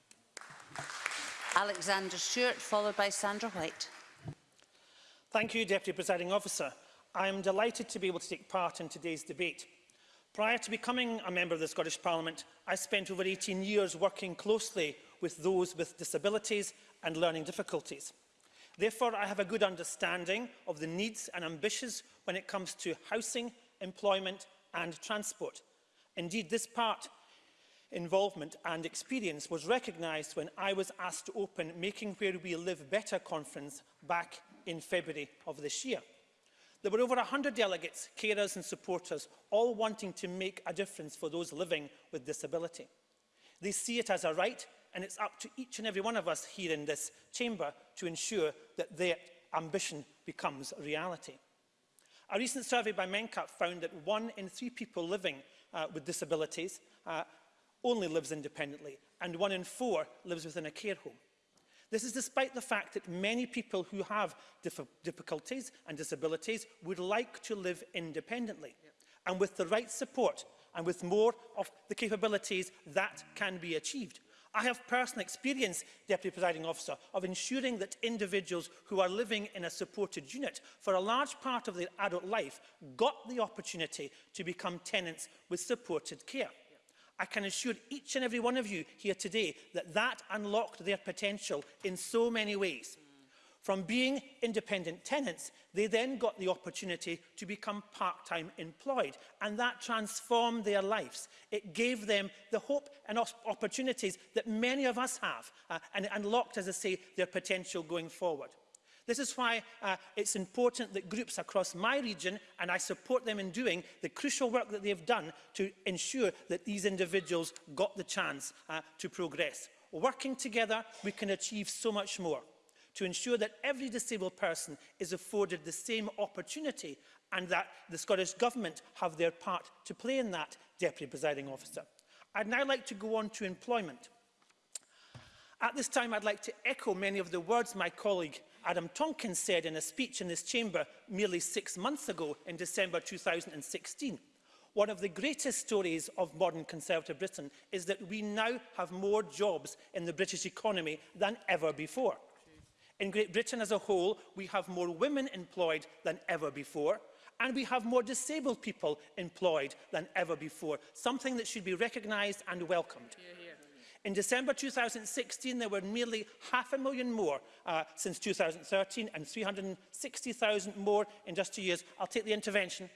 Speaker 14: Alexander Stewart, followed by Sandra White.
Speaker 17: Thank you, Deputy Presiding Officer. I am delighted to be able to take part in today's debate. Prior to becoming a member of the Scottish Parliament, I spent over 18 years working closely with those with disabilities and learning difficulties. Therefore, I have a good understanding of the needs and ambitions when it comes to housing, employment and transport. Indeed, this part involvement and experience was recognised when I was asked to open Making Where We Live Better conference back in February of this year. There were over 100 delegates, carers and supporters, all wanting to make a difference for those living with disability. They see it as a right and it's up to each and every one of us here in this chamber to ensure that their ambition becomes a reality. A recent survey by MenCap found that one in three people living uh, with disabilities uh, only lives independently and one in four lives within a care home. This is despite the fact that many people who have difficulties and disabilities would like to live independently. Yep. And with the right support and with more of the capabilities, that can be achieved. I have personal experience, Deputy Presiding Officer, of ensuring that individuals who are living in a supported unit for a large part of their adult life got the opportunity to become tenants with supported care. I can assure each and every one of you here today that that unlocked their potential in so many ways. From being independent tenants, they then got the opportunity to become part-time employed, and that transformed their lives. It gave them the hope and opportunities that many of us have, uh, and it unlocked, as I say, their potential going forward. This is why uh, it's important that groups across my region, and I support them in doing the crucial work that they've done to ensure that these individuals got the chance uh, to progress. Working together, we can achieve so much more to ensure that every disabled person is afforded the same opportunity and that the Scottish Government have their part to play in that, Deputy Presiding Officer. I'd now like to go on to employment. At this time, I'd like to echo many of the words my colleague Adam Tonkin said in a speech in this chamber merely six months ago in December 2016. One of the greatest stories of modern Conservative Britain is that we now have more jobs in the British economy than ever before. In Great Britain as a whole, we have more women employed than ever before, and we have more disabled people employed than ever before, something that should be recognised and welcomed. Yeah, yeah. In December 2016, there were nearly half a million more uh, since 2013 and 360,000 more in just two years. I'll take the intervention.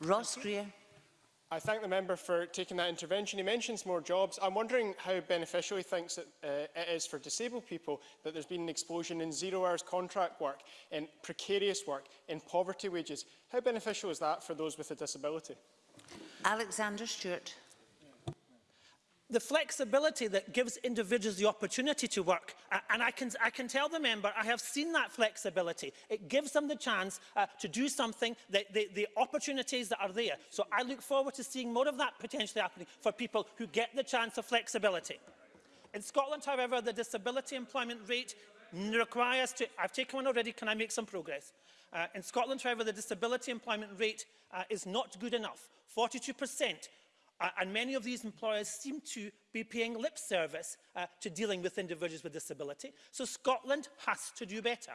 Speaker 14: Ross Greer.
Speaker 18: I thank the member for taking that intervention. He mentions more jobs. I'm wondering how beneficial he thinks that, uh, it is for disabled people that there's been an explosion in zero hours contract work, in precarious work, in poverty wages. How beneficial is that for those with a disability?
Speaker 14: Alexander Stewart.
Speaker 17: the flexibility that gives individuals the opportunity to work, uh, and I can, I can tell the member, I have seen that flexibility. It gives them the chance uh, to do something, the, the opportunities that are there. So I look forward to seeing more of that potentially happening for people who get the chance of flexibility. In Scotland, however, the disability employment rate requires to, I've taken one already, can I make some progress? Uh, in Scotland, however, the disability employment rate uh, is not good enough. 42% Uh, and many of these employers seem to be paying lip service uh, to dealing with individuals with disability. So Scotland has to do better.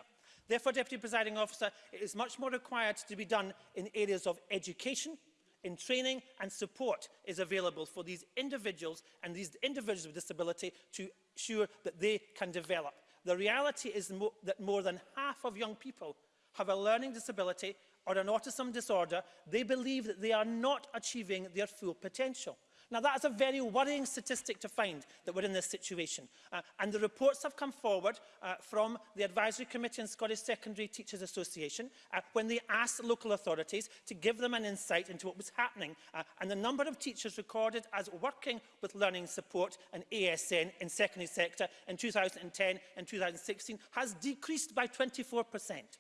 Speaker 17: Therefore, Deputy Presiding Officer, it is much more required to be done in areas of education, in training and support is available for these individuals and these individuals with disability to ensure that they can develop. The reality is mo that more than half of young people have a learning disability or an autism disorder, they believe that they are not achieving their full potential. Now, that is a very worrying statistic to find that we're in this situation. Uh, and the reports have come forward uh, from the Advisory Committee and Scottish Secondary Teachers Association uh, when they asked local authorities to give them an insight into what was happening. Uh, and the number of teachers recorded as working with learning support and ASN in secondary sector in 2010 and 2016 has decreased by 24 percent.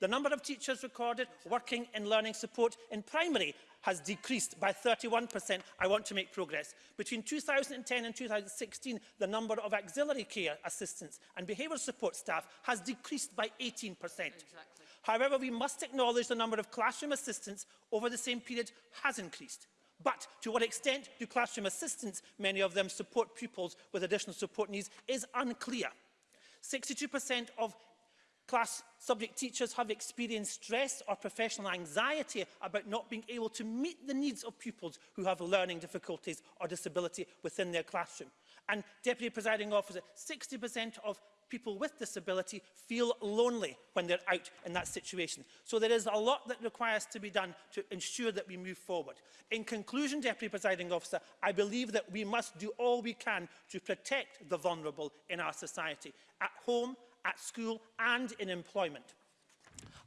Speaker 17: The number of teachers recorded working in learning support in primary has decreased by 31%. I want to make progress. Between 2010 and 2016, the number of auxiliary care assistants and behaviour support staff has decreased by 18%. Exactly. However, we must acknowledge the number of classroom assistants over the same period has increased. But to what extent do classroom assistants, many of them support pupils with additional support needs, is unclear. 62% of Class subject teachers have experienced stress or professional anxiety about not being able to meet the needs of pupils who have learning difficulties or disability within their classroom. And Deputy Presiding Officer, 60% of people with disability feel lonely when they're out in that situation. So there is a lot that requires to be done to ensure that we move forward. In conclusion, Deputy Presiding Officer, I believe that we must do all we can to protect the vulnerable in our society, at home at school and in employment.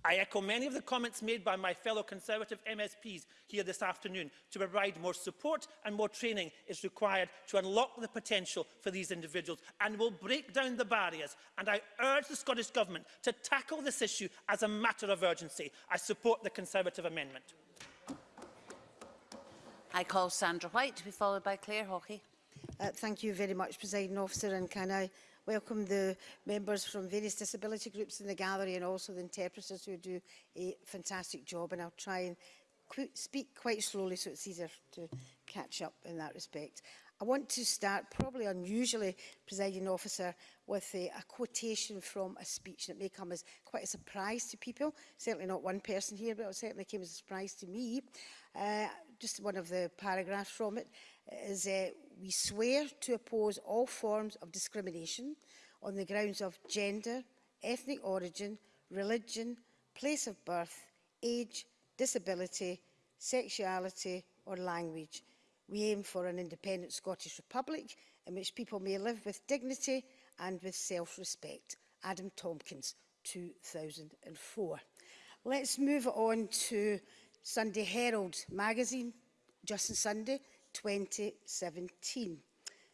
Speaker 17: I echo many of the comments made by my fellow Conservative MSPs here this afternoon to provide more support and more training is required to unlock the potential for these individuals and will break down the barriers and I urge the Scottish Government to tackle this issue as a matter of urgency. I support the Conservative amendment.
Speaker 14: I call Sandra White to be followed by Claire Hawkey.
Speaker 12: Uh, thank you very much, President Officer, and can I welcome the members from various disability groups in the gallery and also the interpreters who do a fantastic job. And I'll try and qu speak quite slowly so it's easier to catch up in that respect. I want to start, probably unusually, presiding officer, with a, a quotation from a speech that may come as quite a surprise to people. Certainly not one person here, but it certainly came as a surprise to me. Uh, just one of the paragraphs from it is, uh, we swear to oppose all forms of discrimination on the grounds of gender, ethnic origin, religion, place of birth, age, disability, sexuality or language. We aim for an independent Scottish Republic in which people may live with dignity and with self-respect. Adam Tompkins, 2004. Let's move on to Sunday Herald magazine, Just on Sunday, 2017.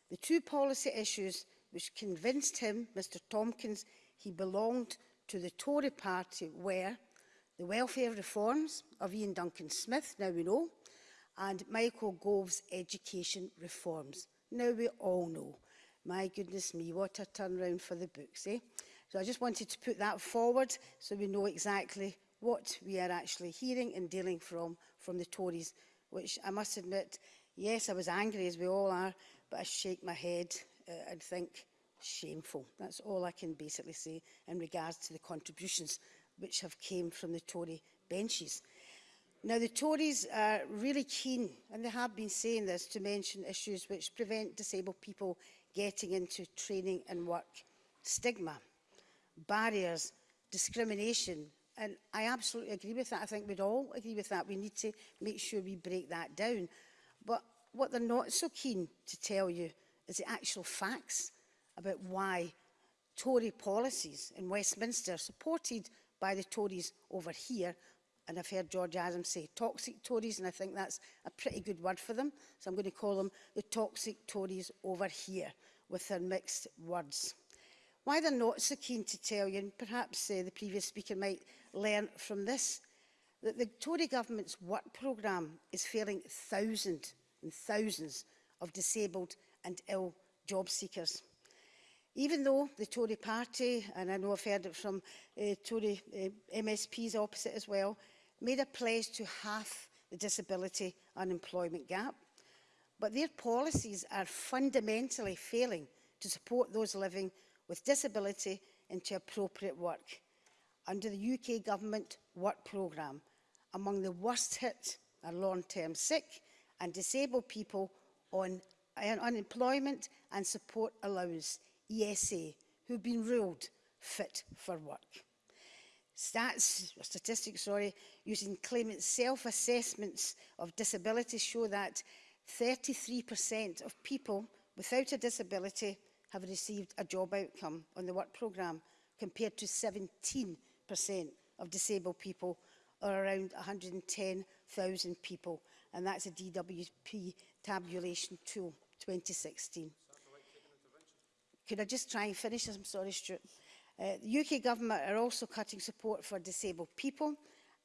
Speaker 12: The two policy issues which convinced him, Mr Tompkins, he belonged to the Tory party were the welfare reforms of Ian Duncan Smith, now we know, and Michael Gove's education reforms. Now we all know. My goodness me, what a turnaround for the books, eh? So I just wanted to put that forward so we know exactly what we are actually hearing and dealing from from the Tories, which I must admit Yes, I was angry, as we all are, but I shake my head uh, and think, shameful. That's all I can basically say in regards to the contributions which have came from the Tory benches. Now, the Tories are really keen, and they have been saying this, to mention issues which prevent disabled people getting into training and work. Stigma, barriers, discrimination, and I absolutely agree with that. I think we'd all agree with that. We need to make sure we break that down. But what they're not so keen to tell you is the actual facts about why Tory policies in Westminster, supported by the Tories over here, and I've heard George Adams say toxic Tories, and I think that's a pretty good word for them. So I'm going to call them the toxic Tories over here with their mixed words. Why they're not so keen to tell you, and perhaps uh, the previous speaker might learn from this, that the Tory government's work programme is failing thousands and thousands of disabled and ill job seekers. Even though the Tory party, and I know I've heard it from uh, Tory uh, MSPs opposite as well, made a pledge to half the disability unemployment gap, but their policies are fundamentally failing to support those living with disability into appropriate work under the UK Government Work Programme, among the worst hit are long-term sick and disabled people on unemployment and support allowance, ESA, who've been ruled fit for work. Stats, or statistics, sorry, using claimant self-assessments of disability show that 33% of people without a disability have received a job outcome on the work programme, compared to 17% of disabled people are around 110,000 people. And that's a DWP tabulation tool 2016. Could I just try and finish? I'm sorry, Stuart. Uh, the UK government are also cutting support for disabled people,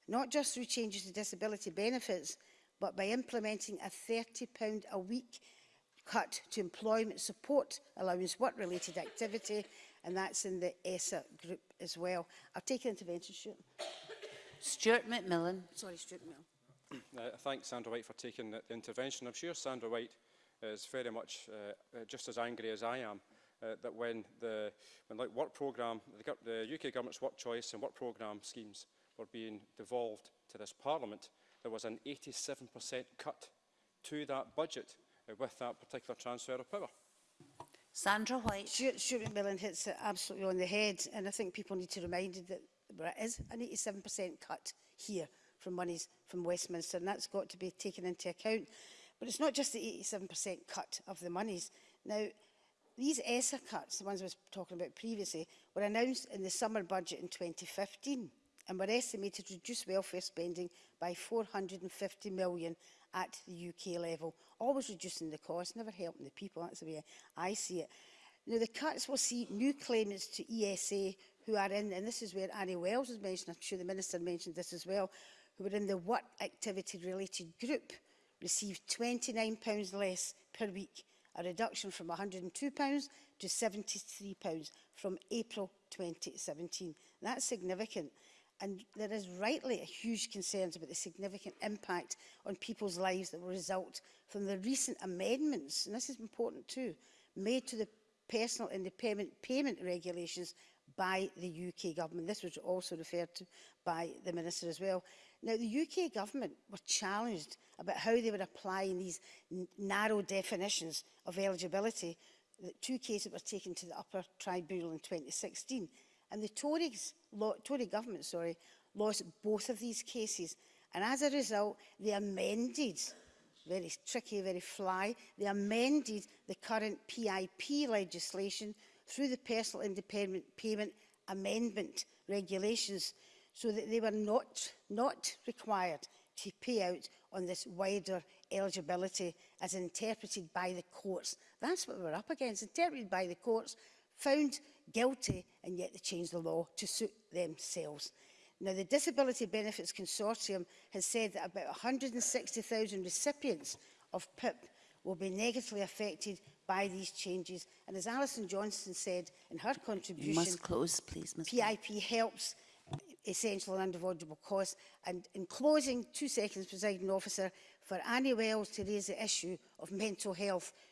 Speaker 12: not just through changes to disability benefits, but by implementing a £30 a week cut to employment support allowance work-related activity, and that's in the ESA group as well. I'll take an intervention, Stuart.
Speaker 14: Stuart McMillan.
Speaker 12: Sorry, Stuart McMillan.
Speaker 16: Uh, thanks, Sandra White, for taking the intervention. I'm sure Sandra White is very much uh, just as angry as I am uh, that when the when like work programme, the, the UK government's work choice and work programme schemes were being devolved to this parliament, there was an 87% cut to that budget uh, with that particular transfer of power.
Speaker 14: Sandra White.
Speaker 12: Stuart, McMillan hits it absolutely on the head, and I think people need to be reminded that but is a 87% cut here from monies from Westminster, and that's got to be taken into account. But it's not just the 87% cut of the monies. Now, these ESSA cuts, the ones I was talking about previously, were announced in the summer budget in 2015 and were estimated to reduce welfare spending by 450 million at the UK level, always reducing the cost, never helping the people. That's the way I see it. Now, the cuts will see new claimants to ESA who are in, and this is where Annie Wells was mentioned, I'm sure the Minister mentioned this as well, who were in the work activity related group, received £29 less per week, a reduction from £102 to £73 from April 2017. That's significant. And there is rightly a huge concerns about the significant impact on people's lives that will result from the recent amendments, and this is important too, made to the personal independent payment regulations by the UK government. This was also referred to by the Minister as well. Now, the UK government were challenged about how they were applying these narrow definitions of eligibility, the two cases were taken to the upper tribunal in 2016. And the Tories, law, Tory government sorry, lost both of these cases. And as a result, they amended very tricky, very fly. They amended the current PIP legislation through the Personal Independent Payment Amendment regulations so that they were not, not required to pay out on this wider eligibility as interpreted by the courts. That's what we're up against, interpreted by the courts, found guilty and yet they changed the law to suit themselves. Now, the Disability Benefits Consortium has said that about 160,000 recipients of PIP will be negatively affected by these changes. And as Alison Johnson said in her contribution,
Speaker 14: you must close, please, Ms.
Speaker 12: PIP helps essential and unavoidable costs. And in closing, two seconds, presiding officer, for Annie Wells to raise the issue of mental health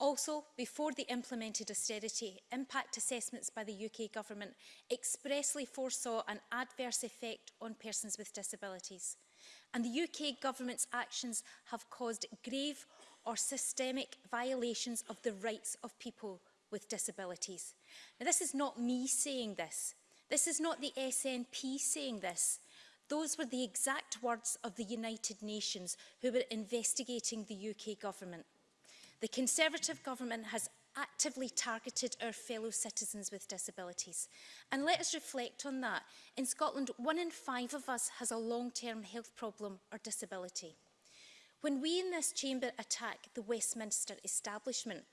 Speaker 19: Also, before the implemented austerity, impact assessments by the UK Government expressly foresaw an adverse effect on persons with disabilities. And the UK Government's actions have caused grave or systemic violations of the rights of people with disabilities. Now, this is not me saying this. This is not the SNP saying this. Those were the exact words of the United Nations who were investigating the UK government. The Conservative government has actively targeted our fellow citizens with disabilities. And let us reflect on that. In Scotland, one in five of us has a long-term health problem or disability. When we in this chamber attack the Westminster establishment,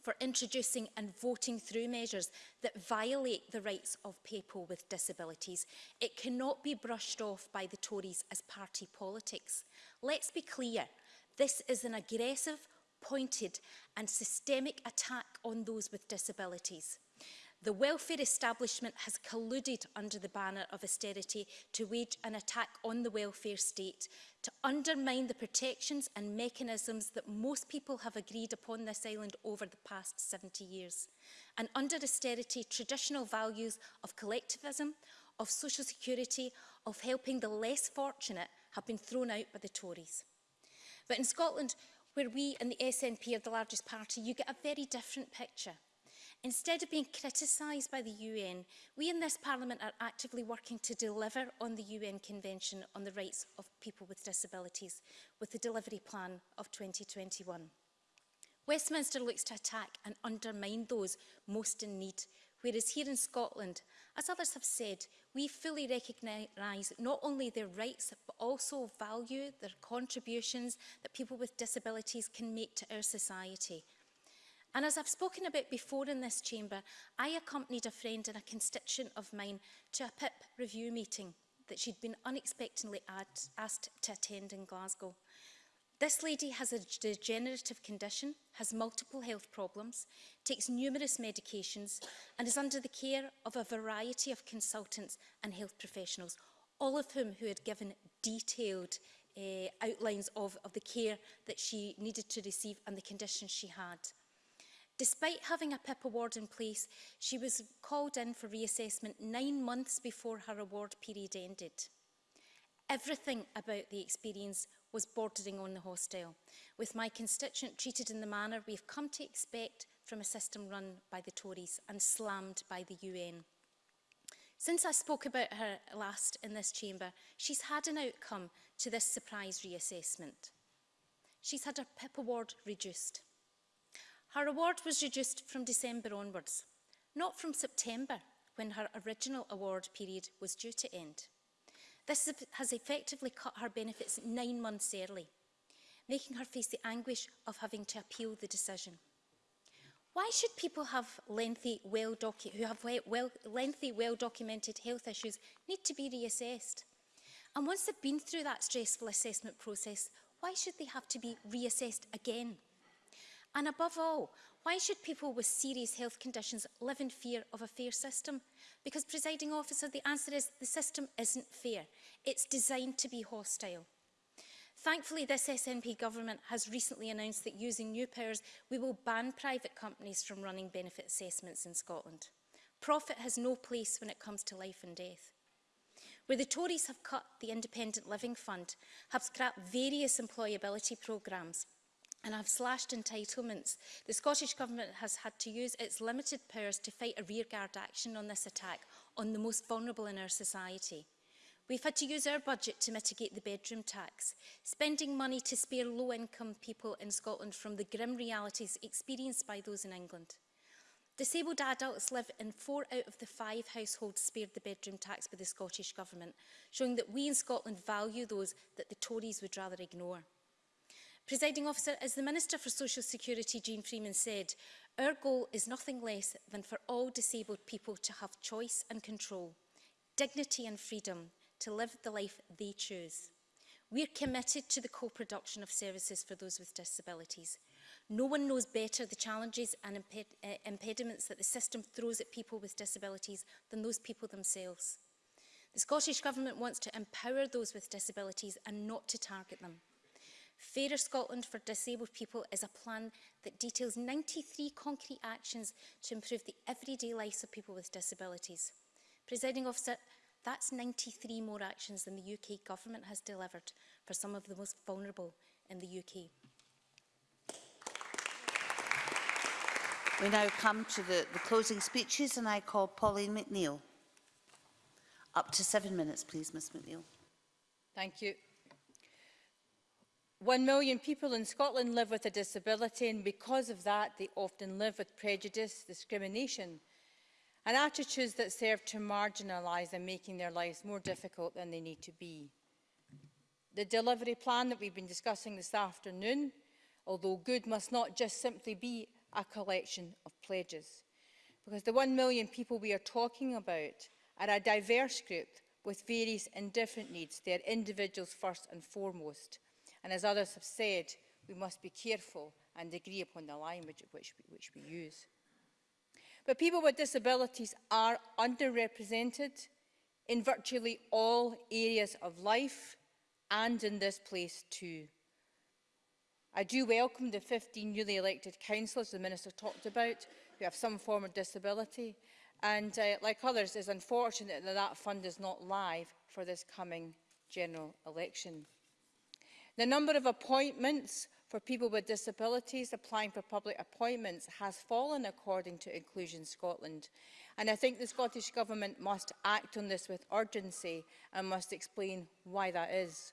Speaker 19: for introducing and voting through measures that violate the rights of people with disabilities. It cannot be brushed off by the Tories as party politics. Let's be clear, this is an aggressive, pointed and systemic attack on those with disabilities. The welfare establishment has colluded under the banner of austerity to wage an attack on the welfare state, to undermine the protections and mechanisms that most people have agreed upon this island over the past 70 years. And under austerity, traditional values of collectivism, of social security, of helping the less fortunate have been thrown out by the Tories. But in Scotland, where we and the SNP are the largest party, you get a very different picture. Instead of being criticised by the UN, we in this Parliament are actively working to deliver on the UN Convention on the Rights of People with Disabilities with the delivery plan of 2021. Westminster looks to attack and undermine those most in need, whereas here in Scotland, as others have said, we fully recognise not only their rights but also value their contributions that people with disabilities can make to our society – And as I've spoken about before in this chamber, I accompanied a friend and a constituent of mine to a PIP review meeting that she'd been unexpectedly asked to attend in Glasgow. This lady has a degenerative condition, has multiple health problems, takes numerous medications and is under the care of a variety of consultants and health professionals, all of whom who had given detailed uh, outlines of, of the care that she needed to receive and the conditions she had. Despite having a PIP award in place, she was called in for reassessment nine months before her award period ended. Everything about the experience was bordering on the hostile, with my constituent treated in the manner we've come to expect from a system run by the Tories and slammed by the UN. Since I spoke about her last in this chamber, she's had an outcome to this surprise reassessment. She's had her PIP award reduced. Her award was reduced from December onwards, not from September, when her original award period was due to end. This has effectively cut her benefits nine months early, making her face the anguish of having to appeal the decision. Why should people have lengthy, well who have well, lengthy, well-documented health issues need to be reassessed? And once they've been through that stressful assessment process, why should they have to be reassessed again? And above all, why should people with serious health conditions live in fear of a fair system? Because, presiding officer, the answer is the system isn't fair. It's designed to be hostile. Thankfully, this SNP government has recently announced that using new powers, we will ban private companies from running benefit assessments in Scotland. Profit has no place when it comes to life and death. Where the Tories have cut the Independent Living Fund, have scrapped various employability programmes, and I've slashed entitlements. The Scottish Government has had to use its limited powers to fight a rearguard action on this attack on the most vulnerable in our society. We've had to use our budget to mitigate the bedroom tax, spending money to spare low-income people in Scotland from the grim realities experienced by those in England. Disabled adults live in four out of the five households spared the bedroom tax by the Scottish Government, showing that we in Scotland value those that the Tories would rather ignore. Presiding officer, as the Minister for Social Security, Jean Freeman, said, our goal is nothing less than for all disabled people to have choice and control, dignity and freedom to live the life they choose. We're committed to the co-production of services for those with disabilities. No one knows better the challenges and imped uh, impediments that the system throws at people with disabilities than those people themselves. The Scottish Government wants to empower those with disabilities and not to target them. Fairer Scotland for Disabled People is a plan that details 93 concrete actions to improve the everyday lives of people with disabilities. Presiding officer, that's 93 more actions than the UK government has delivered for some of the most vulnerable in the UK.
Speaker 14: We now come to the, the closing speeches and I call Pauline McNeill. Up to seven minutes, please, Ms McNeill.
Speaker 20: Thank you. One million people in Scotland live with a disability and because of that they often live with prejudice, discrimination and attitudes that serve to marginalise and making their lives more difficult than they need to be. The delivery plan that we've been discussing this afternoon, although good, must not just simply be a collection of pledges. Because the one million people we are talking about are a diverse group with various and different needs. They are individuals first and foremost. And as others have said, we must be careful and agree upon the language which, which we use. But people with disabilities are underrepresented in virtually all areas of life and in this place too. I do welcome the 15 newly elected councillors the Minister talked about who have some form of disability and uh, like others it's unfortunate that that fund is not live for this coming general election. The number of appointments for people with disabilities applying for public appointments has fallen according to Inclusion Scotland. And I think the Scottish Government must act on this with urgency and must explain why that is.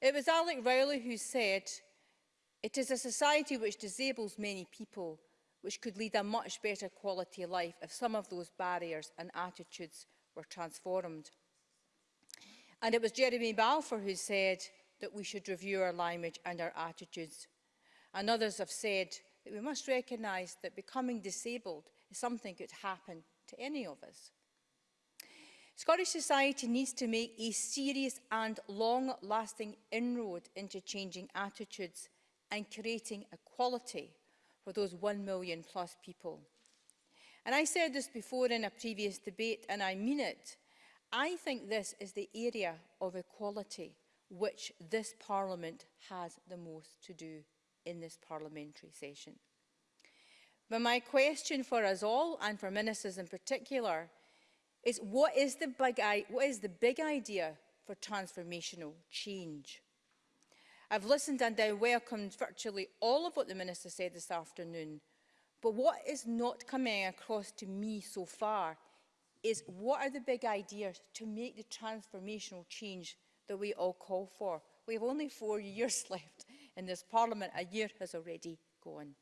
Speaker 20: It was Alec Rowley who said, it is a society which disables many people, which could lead a much better quality of life if some of those barriers and attitudes were transformed. And it was Jeremy Balfour who said, that we should review our language and our attitudes. And others have said that we must recognise that becoming disabled is something that could happen to any of us. Scottish society needs to make a serious and long-lasting inroad into changing attitudes and creating equality for those 1 million plus people. And I said this before in a previous debate, and I mean it. I think this is the area of equality which this Parliament has the most to do in this parliamentary session. But my question for us all, and for ministers in particular, is what is the big, what is the big idea for transformational change? I've listened and I welcomed virtually all of what the Minister said this afternoon, but what is not coming across to me so far is what are the big ideas to make the transformational change that we all call for. We have only four years left in this Parliament. A year has already gone.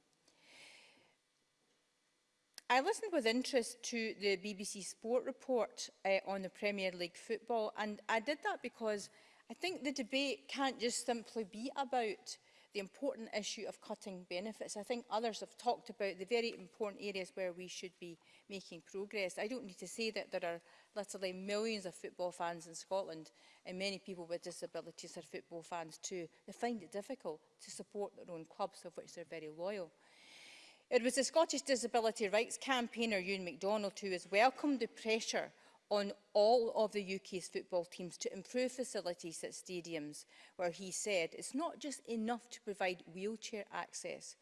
Speaker 20: I listened with interest to the BBC Sport report uh, on the Premier League football and I did that because I think the debate can't just simply be about the important issue of cutting benefits. I think others have talked about the very important areas where we should be making progress. I don't need to say that there are literally millions of football fans in Scotland and many people with disabilities are football fans too. They find it difficult to support their own clubs of which they're very loyal. It was the Scottish Disability Rights Campaigner, Ewan MacDonald, who has welcomed the pressure on all of the UK's football teams to improve facilities at stadiums, where he said it's not just enough to provide wheelchair access.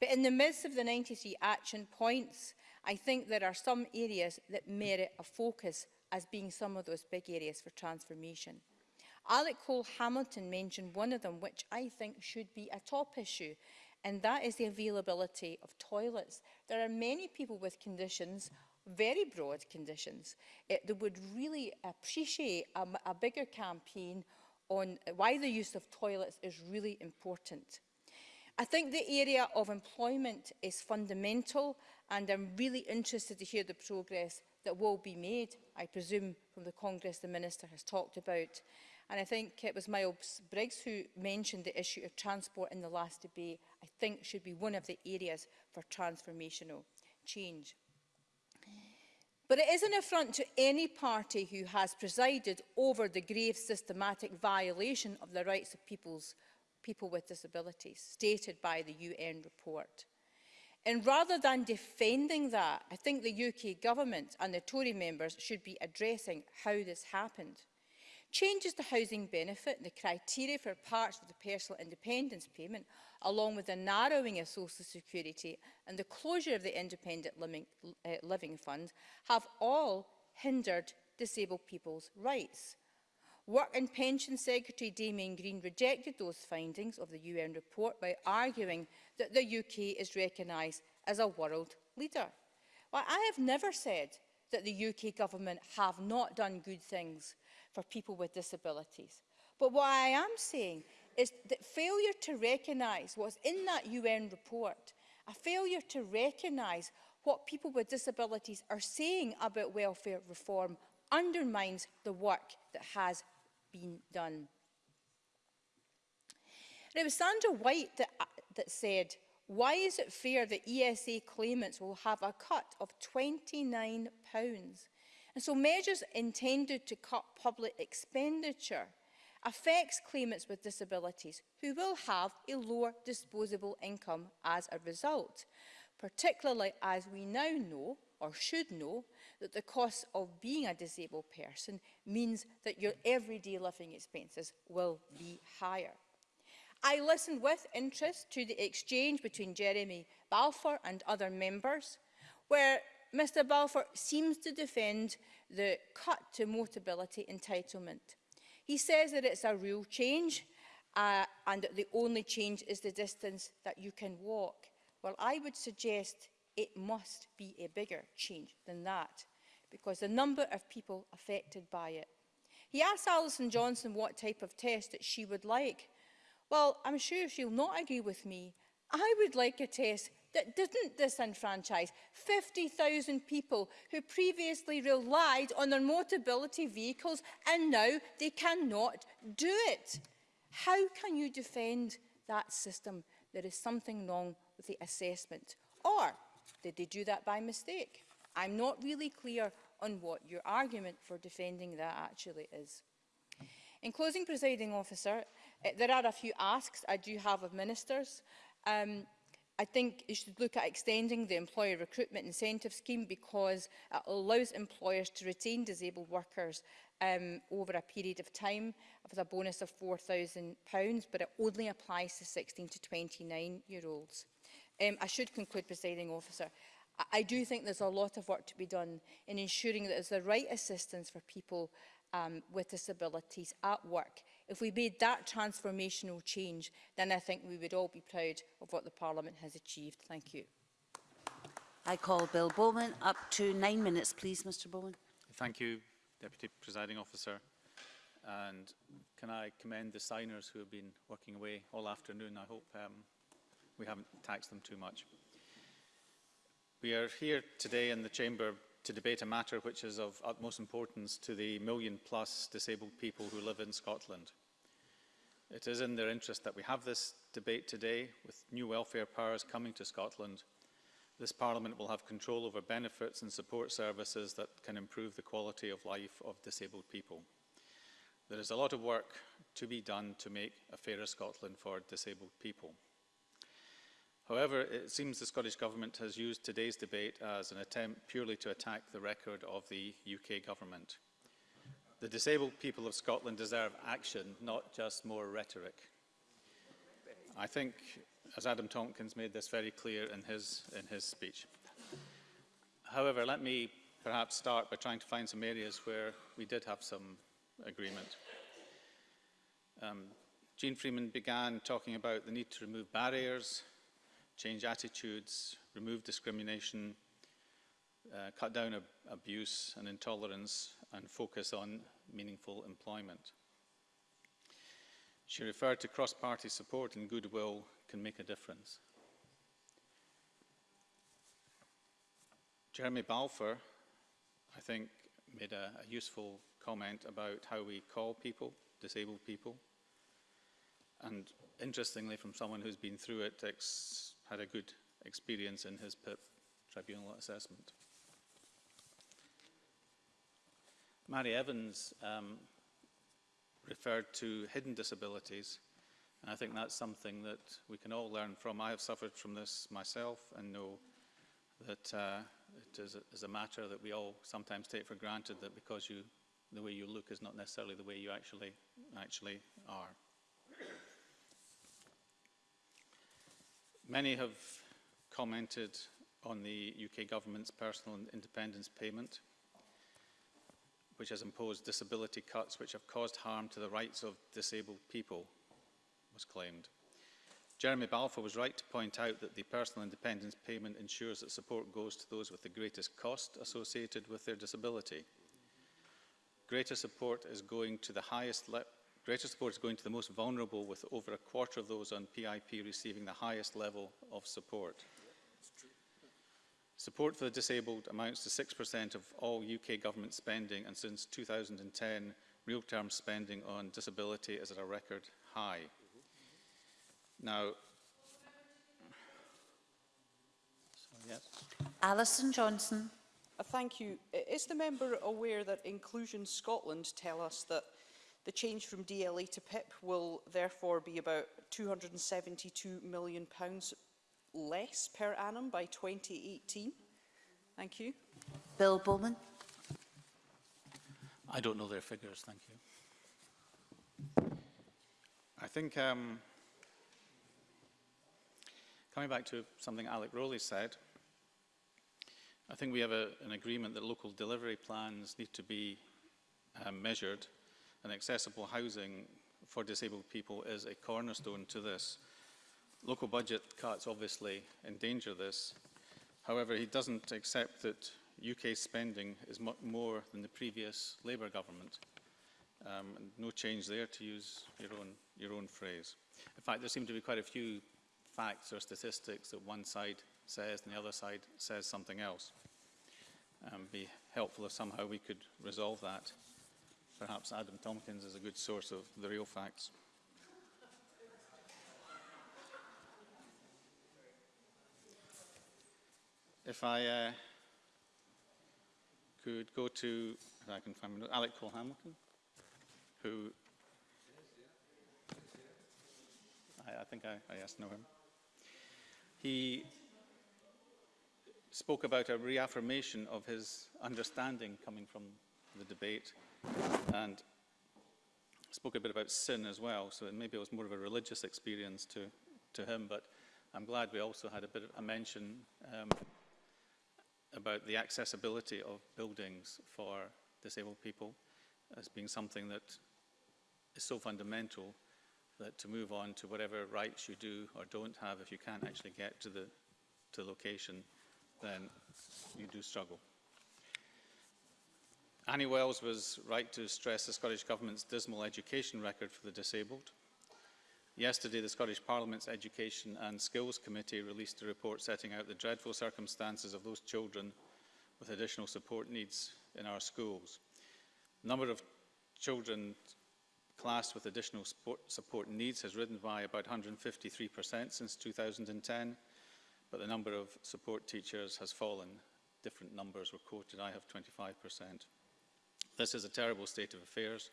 Speaker 20: But in the midst of the 93 action points, I think there are some areas that merit a focus as being some of those big areas for transformation. Alec Cole Hamilton mentioned one of them, which I think should be a top issue and that is the availability of toilets. There are many people with conditions very broad conditions, it, they would really appreciate a, a bigger campaign on why the use of toilets is really important. I think the area of employment is fundamental and I'm really interested to hear the progress that will be made, I presume, from the Congress the Minister has talked about. And I think it was Miles Briggs who mentioned the issue of transport in the last debate, I think should be one of the areas for transformational change. But it is an affront to any party who has presided over the grave systematic violation of the rights of peoples, people with disabilities, stated by the UN report. And rather than defending that, I think the UK government and the Tory members should be addressing how this happened changes to housing benefit and the criteria for parts of the personal independence payment, along with the narrowing of social security and the closure of the independent living, uh, living fund, have all hindered disabled people's rights. Work and Pension Secretary Damien Green rejected those findings of the UN report by arguing that the UK is recognised as a world leader. Well, I have never said that the UK government have not done good things for people with disabilities. But what I am saying is that failure to recognise what's in that UN report, a failure to recognise what people with disabilities are saying about welfare reform undermines the work that has been done. And it was Sandra White that, uh, that said, why is it fair that ESA claimants will have a cut of £29 And so measures intended to cut public expenditure affects claimants with disabilities who will have a lower disposable income as a result, particularly as we now know or should know that the cost of being a disabled person means that your everyday living expenses will be higher. I listened with interest to the exchange between Jeremy Balfour and other members where Mr Balfour seems to defend the cut to motability entitlement. He says that it's a real change uh, and that the only change is the distance that you can walk. Well, I would suggest it must be a bigger change than that because the number of people affected by it. He asked Alison Johnson what type of test that she would like. Well, I'm sure she'll not agree with me. I would like a test that didn't disenfranchise 50,000 people who previously relied on their mobility vehicles and now they cannot do it. How can you defend that system? There is something wrong with the assessment. Or did they do that by mistake? I'm not really clear on what your argument for defending that actually is. In closing, presiding officer, eh, there are a few asks I do have of ministers. Um, I think you should look at extending the employer recruitment incentive scheme because it allows employers to retain disabled workers um, over a period of time with a bonus of £4,000, but it only applies to 16 to 29-year-olds. Um, I should conclude, presiding officer. I, I do think there's a lot of work to be done in ensuring that there's the right assistance for people um, with disabilities at work If we made that transformational change, then I think we would all be proud of what the Parliament has achieved. Thank you.
Speaker 14: I call Bill Bowman. Up to nine minutes, please, Mr Bowman.
Speaker 21: Thank you, Deputy Presiding Officer. And can I commend the signers who have been working away all afternoon? I hope um, we haven't taxed them too much. We are here today in the Chamber to debate a matter which is of utmost importance to the million plus disabled people who live in Scotland. It is in their interest that we have this debate today with new welfare powers coming to Scotland. This Parliament will have control over benefits and support services that can improve the quality of life of disabled people. There is a lot of work to be done to make a fairer Scotland for disabled people. However, it seems the Scottish Government has used today's debate as an attempt purely to attack the record of the UK Government. The disabled people of Scotland deserve action, not just more rhetoric. I think, as Adam Tompkins made this very clear in his, in his speech. However, let me perhaps start by trying to find some areas where we did have some agreement. Um, Jean Freeman began talking about the need to remove barriers change attitudes, remove discrimination, uh, cut down ab abuse and intolerance and focus on meaningful employment. She referred to cross-party support and goodwill can make a difference. Jeremy Balfour, I think, made a, a useful comment about how we call people, disabled people. And interestingly, from someone who's been through it, ex had a good experience in his PIP tribunal assessment. Mary Evans um, referred to hidden disabilities, and I think that's something that we can all learn from. I have suffered from this myself and know that uh, it is a, is a matter that we all sometimes take for granted that because you, the way you look is not necessarily the way you actually, actually are. Many have commented on the UK government's personal independence payment, which has imposed disability cuts which have caused harm to the rights of disabled people, was claimed. Jeremy Balfour was right to point out that the personal independence payment ensures that support goes to those with the greatest cost associated with their disability. Greater support is going to the highest Greater support is going to the most vulnerable, with over a quarter of those on PIP receiving the highest level of support. Support for the disabled amounts to 6% of all UK government spending, and since 2010, real-term spending on disability is at a record high. Now, yes.
Speaker 14: Alison Johnson.
Speaker 9: Uh, thank you. Is the member aware that Inclusion Scotland tell us that The change from DLA e to PIP will therefore be about £272 million less per annum by 2018. Thank you.
Speaker 14: Bill Bowman.
Speaker 21: I don't know their figures, thank you. I think um, coming back to something Alec Rowley said, I think we have a, an agreement that local delivery plans need to be uh, measured and accessible housing for disabled people is a cornerstone to this. Local budget cuts obviously endanger this. However, he doesn't accept that UK spending is much more than the previous Labour government. Um, no change there, to use your own, your own phrase. In fact, there seem to be quite a few facts or statistics that one side says and the other side says something else. Um, be helpful if somehow we could resolve that perhaps Adam Tompkins is a good source of the real facts. If I uh, could go to, if I can find Alec Cole Hamilton, who I, I think I, I yes, know him. He spoke about a reaffirmation of his understanding coming from the debate and spoke a bit about sin as well, so maybe it was more of a religious experience to, to him, but I'm glad we also had a bit of a mention um, about the accessibility of buildings for disabled people as being something that is so fundamental that to move on to whatever rights you do or don't have, if you can't actually get to the, to location, then you do struggle. Annie Wells was right to stress the Scottish Government's dismal education record for the disabled. Yesterday, the Scottish Parliament's Education and Skills Committee released a report setting out the dreadful circumstances of those children with additional support needs in our schools. The number of children classed with additional support needs has risen by about 153% since 2010, but the number of support teachers has fallen. Different numbers were quoted. I have 25%. This is a terrible state of affairs.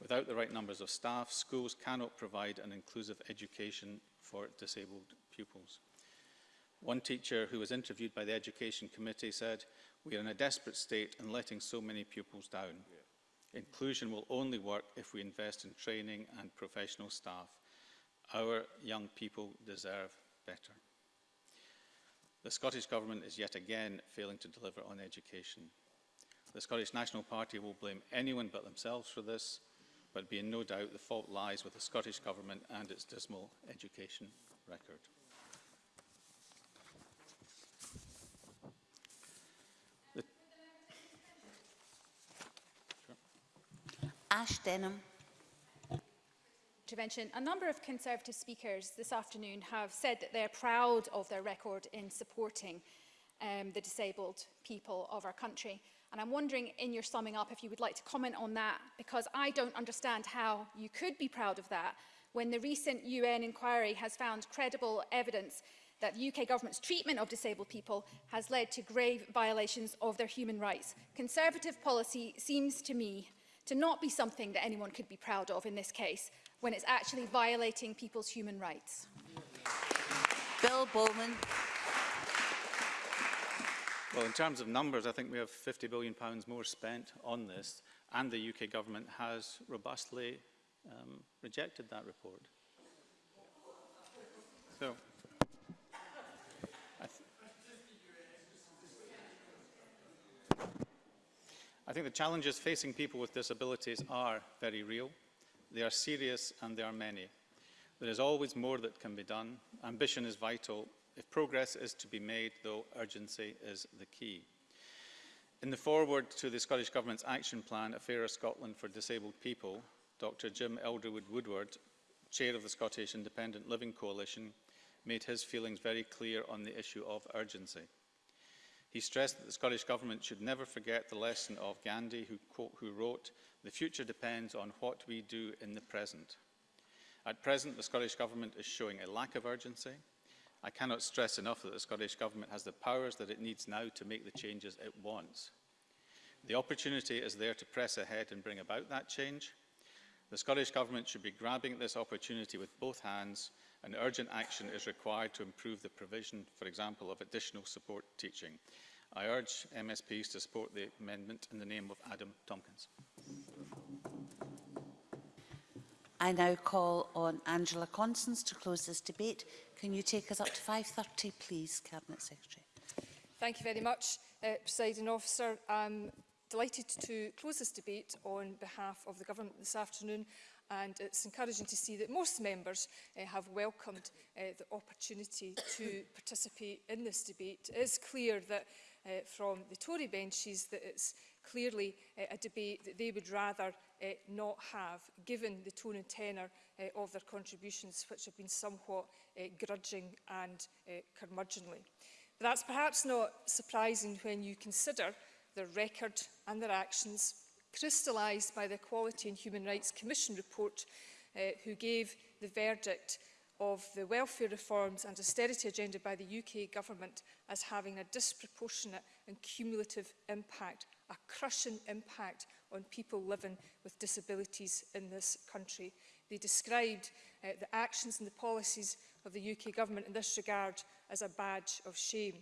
Speaker 21: Without the right numbers of staff, schools cannot provide an inclusive education for disabled pupils. One teacher who was interviewed by the Education Committee said, we are in a desperate state and letting so many pupils down. Yeah. Inclusion will only work if we invest in training and professional staff. Our young people deserve better. The Scottish Government is yet again failing to deliver on education. The Scottish National Party will blame anyone but themselves for this, but be in no doubt the fault lies with the Scottish Government and its dismal education record.
Speaker 14: The Ash Denham
Speaker 22: intervention, a number of Conservative speakers this afternoon have said that they're proud of their record in supporting um, the disabled people of our country. And I'm wondering in your summing up if you would like to comment on that, because I don't understand how you could be proud of that when the recent UN inquiry has found credible evidence that the UK government's treatment of disabled people has led to grave violations of their human rights. Conservative policy seems to me to not be something that anyone could be proud of in this case, when it's actually violating people's human rights.
Speaker 14: Bill Bowman.
Speaker 21: Well, in terms of numbers, I think we have £50 billion pounds more spent on this, and the UK government has robustly um, rejected that report. So, I, th I think the challenges facing people with disabilities are very real. They are serious and they are many. There is always more that can be done. Ambition is vital If progress is to be made, though, urgency is the key. In the foreword to the Scottish Government's action plan, A Fairer Scotland for Disabled People, Dr Jim Elderwood Woodward, chair of the Scottish Independent Living Coalition, made his feelings very clear on the issue of urgency. He stressed that the Scottish Government should never forget the lesson of Gandhi, who, quote, who wrote, the future depends on what we do in the present. At present, the Scottish Government is showing a lack of urgency, I cannot stress enough that the Scottish Government has the powers that it needs now to make the changes it wants. The opportunity is there to press ahead and bring about that change. The Scottish Government should be grabbing this opportunity with both hands and urgent action is required to improve the provision, for example, of additional support teaching. I urge MSPs to support the amendment in the name of Adam Tompkins.
Speaker 14: I now call on Angela Constance to close this debate. Can you take us up to 5.30, please, Cabinet Secretary?
Speaker 5: Thank you very much, uh, Presiding Officer. I'm delighted to close this debate on behalf of the Government this afternoon and it's encouraging to see that most members uh, have welcomed uh, the opportunity to participate in this debate. It is clear that uh, from the Tory benches that it's clearly uh, a debate that they would rather uh, not have, given the tone and tenor uh, of their contributions, which have been somewhat uh, grudging and uh, curmudgeonly. But that's perhaps not surprising when you consider their record and their actions, crystallised by the Equality and Human Rights Commission report, uh, who gave the verdict of the welfare reforms and austerity agenda by the UK government as having a disproportionate and cumulative impact a crushing impact on people living with disabilities in this country. They described uh, the actions and the policies of the UK government in this regard as a badge of shame.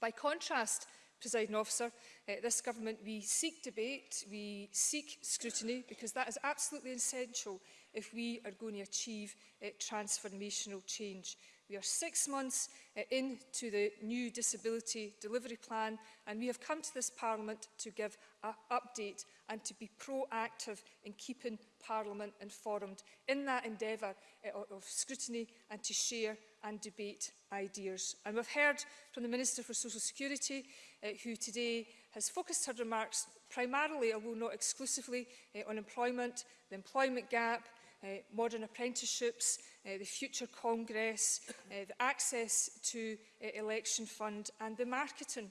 Speaker 5: By contrast, presiding officer, uh, this government, we seek debate, we seek scrutiny, because that is absolutely essential if we are going to achieve uh, transformational change. We are six months eh, into the new disability delivery plan and we have come to this Parliament to give an update and to be proactive in keeping Parliament informed in that endeavour eh, of scrutiny and to share and debate ideas. And we've heard from the Minister for Social Security, uh, who today has focused her remarks primarily, although not exclusively, uh, on employment, the employment gap, uh, modern apprenticeships, uh, the future congress, uh, the access to uh, election fund and the marketing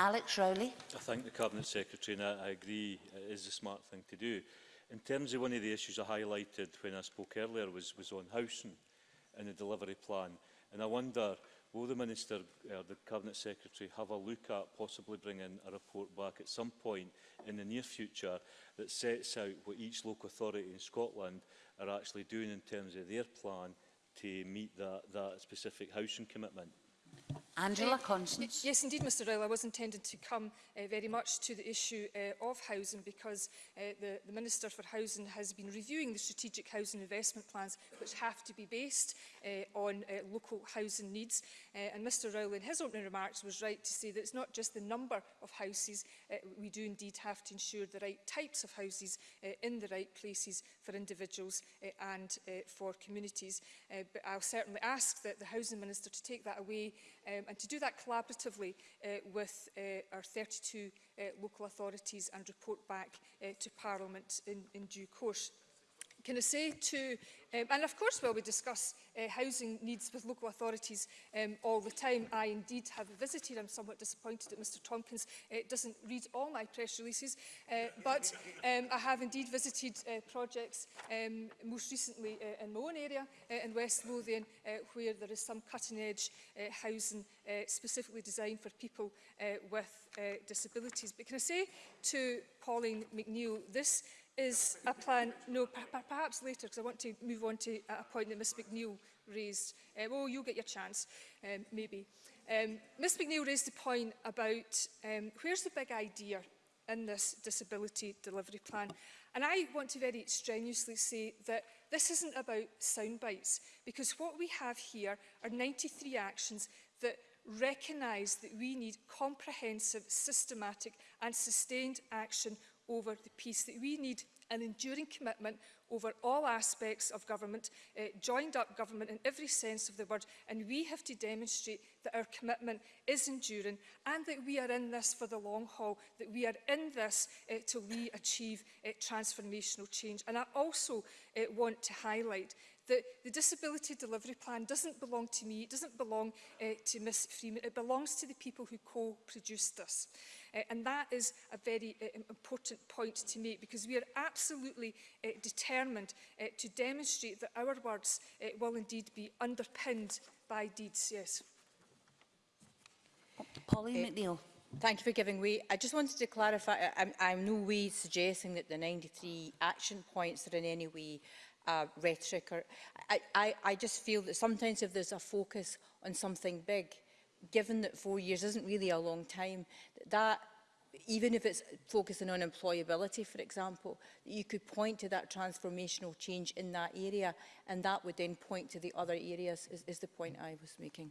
Speaker 14: Alex Rowley.
Speaker 23: I thank the Cabinet Secretary and I, I agree it is a smart thing to do. In terms of one of the issues I highlighted when I spoke earlier was, was on housing and the delivery plan. And I wonder, will the Minister or uh, the Cabinet Secretary have a look at possibly bringing a report back at some point in the near future that sets out what each local authority in Scotland are actually doing in terms of their plan to meet that, that specific housing commitment?
Speaker 14: Angela Constance.
Speaker 5: Yes, indeed, Mr Ryle. I was intended to come uh, very much to the issue uh, of housing because uh, the, the Minister for Housing has been reviewing the strategic housing investment plans which have to be based uh, on uh, local housing needs. Uh, and Mr Ryle, in his opening remarks, was right to say that it's not just the number of houses. Uh, we do indeed have to ensure the right types of houses uh, in the right places for individuals uh, and uh, for communities. Uh, but I'll certainly ask that the Housing Minister to take that away um, and to do that collaboratively uh, with uh, our 32 uh, local authorities and report back to Parliament in, in due course. Can I say to, um, and of course well, we discuss uh, housing needs with local authorities um, all the time, I indeed have visited, I'm somewhat disappointed that Mr Tompkins uh, doesn't read all my press releases, uh, but um, I have indeed visited uh, projects um, most recently uh, in my own area uh, in West Lothian uh, where there is some cutting edge uh, housing uh, specifically designed for people uh, with uh, disabilities. But can I say to Pauline McNeill, this is a plan, no, perhaps later, because I want to move on to a point that Ms McNeill raised. Um, oh, you'll get your chance, um, maybe. Um, Ms McNeill raised the point about um, where's the big idea in this disability delivery plan. And I want to very strenuously say that this isn't about sound bites, because what we have here are 93 actions that recognise that we need comprehensive, systematic and sustained action over the peace that we need an enduring commitment over all aspects of government, uh, joined up government in every sense of the word, and we have to demonstrate that our commitment is enduring and that we are in this for the long haul, that we are in this uh, till we achieve uh, transformational change. And I also uh, want to highlight that the disability delivery plan doesn't belong to me, it doesn't belong uh, to Ms Freeman, it belongs to the people who co-produced this. Uh, and that is a very uh, important point to make because we are absolutely uh, determined uh, to demonstrate that our words uh, will indeed be underpinned by deeds. Yes.
Speaker 14: Pauline uh, McNeill.
Speaker 20: Thank you for giving way. I just wanted to clarify, I'm, I'm no way suggesting that the 93 action points are in any way uh, rhetoric. Or, I, I, I just feel that sometimes if there's a focus on something big, given that four years isn't really a long time, that even if it's focusing on employability, for example, you could point to that transformational change in that area and that would then point to the other areas, is, is the point I was making.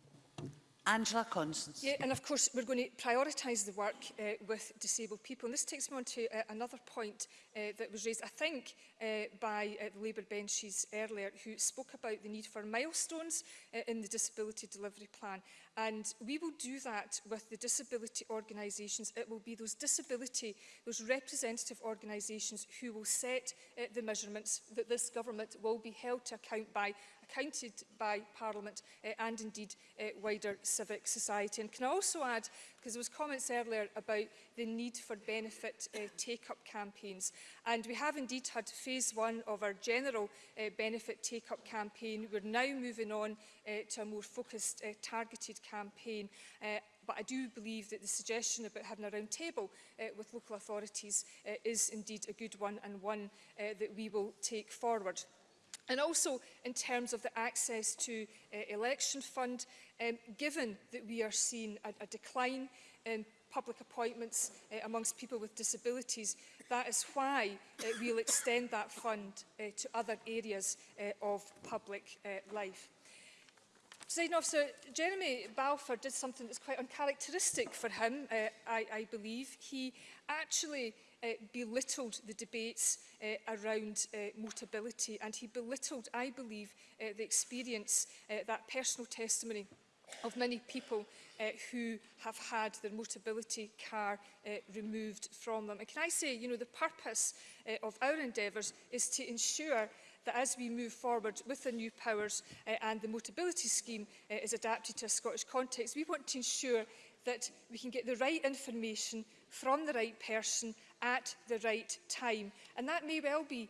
Speaker 14: Angela Constance.
Speaker 5: Yeah, and of course we're going to prioritise the work uh, with disabled people. And this takes me on to uh, another point uh, that was raised, I think, uh, by uh, the Labour benches earlier, who spoke about the need for milestones uh, in the disability delivery plan. And we will do that with the disability organisations. It will be those disability, those representative organisations who will set uh, the measurements that this government will be held to account by accounted by Parliament uh, and indeed uh, wider civic society. And can I also add, because there was comments earlier about the need for benefit uh, take-up campaigns. And we have indeed had phase one of our general uh, benefit take-up campaign. We're now moving on uh, to a more focused, uh, targeted campaign. Uh, but I do believe that the suggestion about having a round table uh, with local authorities uh, is indeed a good one and one uh, that we will take forward. And also in terms of the access to uh, election fund, um, given that we are seeing a, a decline in public appointments uh, amongst people with disabilities, that is why uh, we'll extend that fund uh, to other areas uh, of public uh, life. Presiding officer, Jeremy Balfour did something that's quite uncharacteristic for him, uh, I, I believe. He actually uh, belittled the debates uh, around uh, motability and he belittled, I believe, uh, the experience, uh, that personal testimony of many people uh, who have had their motability car uh, removed from them. And can I say, you know, the purpose uh, of our endeavours is to ensure that as we move forward with the new powers uh, and the motability scheme uh, is adapted to a Scottish context, we want to ensure that we can get the right information from the right person at the right time. And that may well be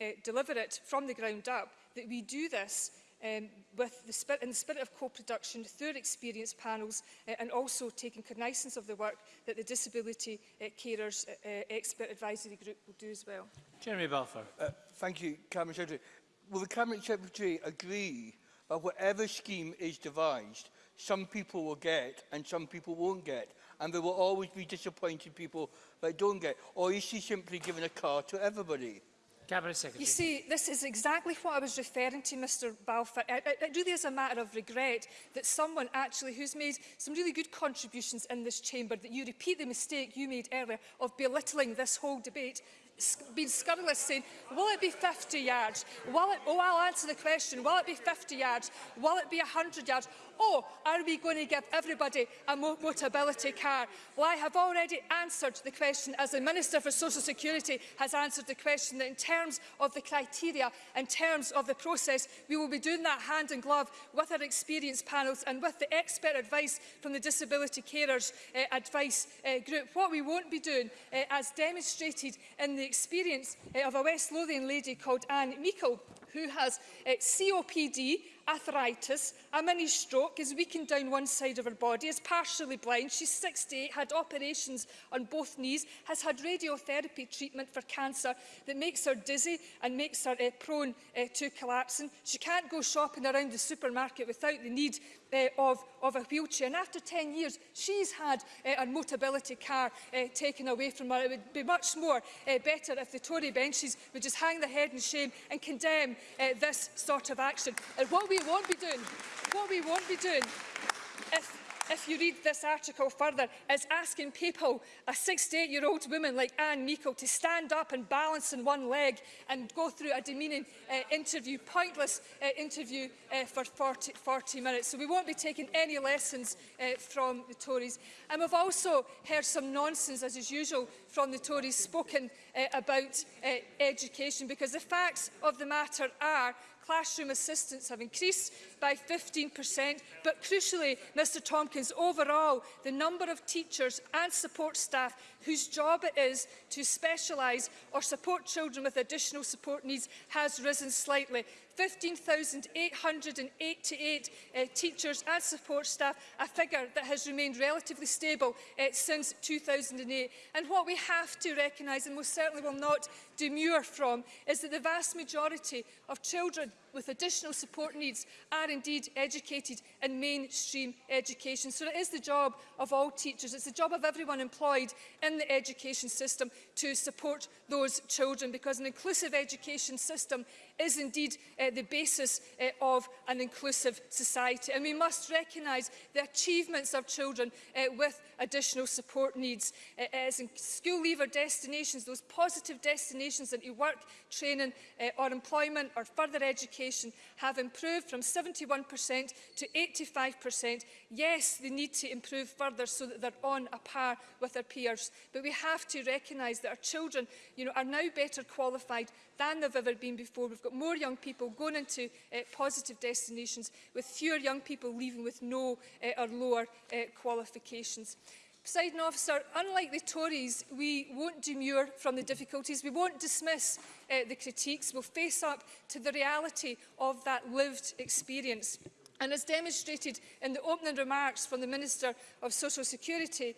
Speaker 5: uh, deliver it from the ground up that we do this um, with the spirit, in the spirit of co-production through experience panels uh, and also taking cognizance of the work that the Disability uh, Carers uh, uh Expert Advisory Group will do as well.
Speaker 15: Jeremy Balfour.
Speaker 3: Uh, thank you, Cameron Secretary. Will the Cabinet Secretary agree that whatever scheme is devised, some people will get and some people won't get? And there will always be disappointed people that don't get. Or is she simply giving a car to everybody?
Speaker 15: Cabinet Secretary.
Speaker 5: You see, this is exactly what I was referring to, Mr Balfour. It, it really is a matter of regret that someone actually who's made some really good contributions in this chamber, that you repeat the mistake you made earlier of belittling this whole debate been scurrilous saying, will it be 50 yards? Will it, oh, I'll answer the question. Will it be 50 yards? Will it be 100 yards? oh, are we going to give everybody a motability car? Well, I have already answered the question, as the Minister for Social Security has answered the question, that in terms of the criteria, in terms of the process, we will be doing that hand in glove with our experience panels and with the expert advice from the Disability Carers uh, Advice uh, Group. What we won't be doing, uh, as demonstrated in the experience uh, of a West Lothian lady called Anne Meikle, who has uh, COPD arthritis, a mini stroke is weakened down one side of her body, is partially blind, she's 68, had operations on both knees, has had radiotherapy treatment for cancer that makes her dizzy and makes her uh, prone uh, to collapsing. She can't go shopping around the supermarket without the need uh, of, of a wheelchair. And after 10 years, she's had uh, her motability car uh, taken away from her. It would be much more uh, better if the Tory benches would just hang their head in shame and condemn uh, this sort of action. And what we won't be doing, what we won't be doing if if you read this article further, it's asking people, a 68-year-old woman like Anne Meikle, to stand up and balance on one leg and go through a demeaning uh, interview, pointless uh, interview uh, for 40, 40 minutes. So we won't be taking any lessons uh, from the Tories. And we've also heard some nonsense, as is usual, from the Tories spoken uh, about uh, education, because the facts of the matter are classroom assistants have increased by 15%, but crucially, Mr Tompkins, overall, the number of teachers and support staff whose job it is to specialise or support children with additional support needs has risen slightly. 15,888 uh, teachers and support staff, a figure that has remained relatively stable uh, since 2008. And what we have to recognise, and most certainly will not demur from, is that the vast majority of children with additional support needs are indeed educated in mainstream education. So it is the job of all teachers, it's the job of everyone employed in the education system to support those children because an inclusive education system is indeed uh, the basis uh, of an inclusive society. And we must recognise the achievements of children uh, with additional support needs. It is in school leaver destinations, those positive destinations into work, training uh, or employment or further education have improved from 71% to 85%. Yes, they need to improve further so that they're on a par with their peers. But we have to recognise that our children you know, are now better qualified than they've ever been before. We've got more young people going into uh, positive destinations with fewer young people leaving with no uh, or lower uh, qualifications. Poseidon officer, unlike the Tories, we won't demur from the difficulties. We won't dismiss uh, the critiques. We'll face up to the reality of that lived experience. And as demonstrated in the opening remarks from the Minister of Social Security,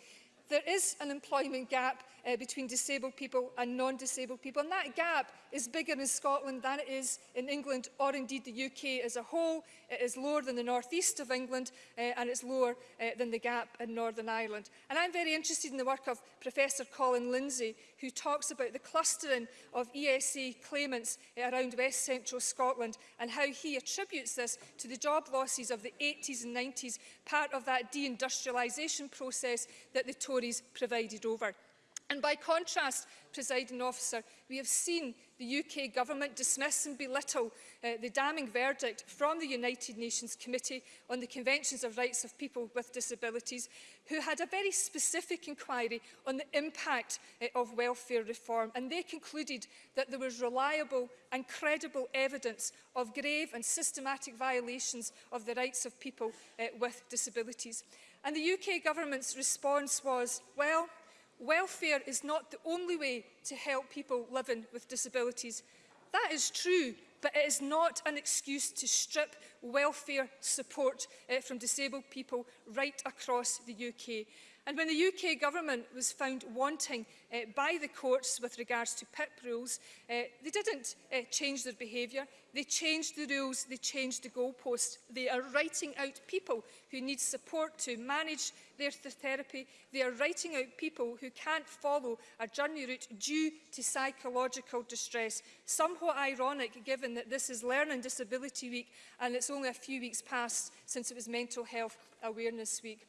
Speaker 5: there is an employment gap uh, between disabled people and non-disabled people. And that gap is bigger in Scotland than it is in England or indeed the UK as a whole. It is lower than the northeast of England uh, and it's lower uh, than the gap in Northern Ireland. And I'm very interested in the work of Professor Colin Lindsay, who talks about the clustering of ESA claimants uh, around West Central Scotland and how he attributes this to the job losses of the 80s and 90s, part of that deindustrialisation process that the Tories provided over. And by contrast, presiding officer, we have seen the UK government dismiss and belittle uh, the damning verdict from the United Nations Committee on the Conventions of Rights of People with Disabilities, who had a very specific inquiry on the impact uh, of welfare reform. And they concluded that there was reliable and credible evidence of grave and systematic violations of the rights of people uh, with disabilities. And the UK government's response was, well, Welfare is not the only way to help people living with disabilities. That is true, but it is not an excuse to strip welfare support uh, from disabled people right across the UK. And when the UK government was found wanting uh, by the courts with regards to PIP rules, uh, eh, they didn't uh, change their behaviour. They changed the rules, they changed the goalposts. They are writing out people who need support to manage their th therapy. They are writing out people who can't follow a journey route due to psychological distress. Somewhat ironic given that this is Learning Disability Week and it's only a few weeks past since it was Mental Health Awareness Week.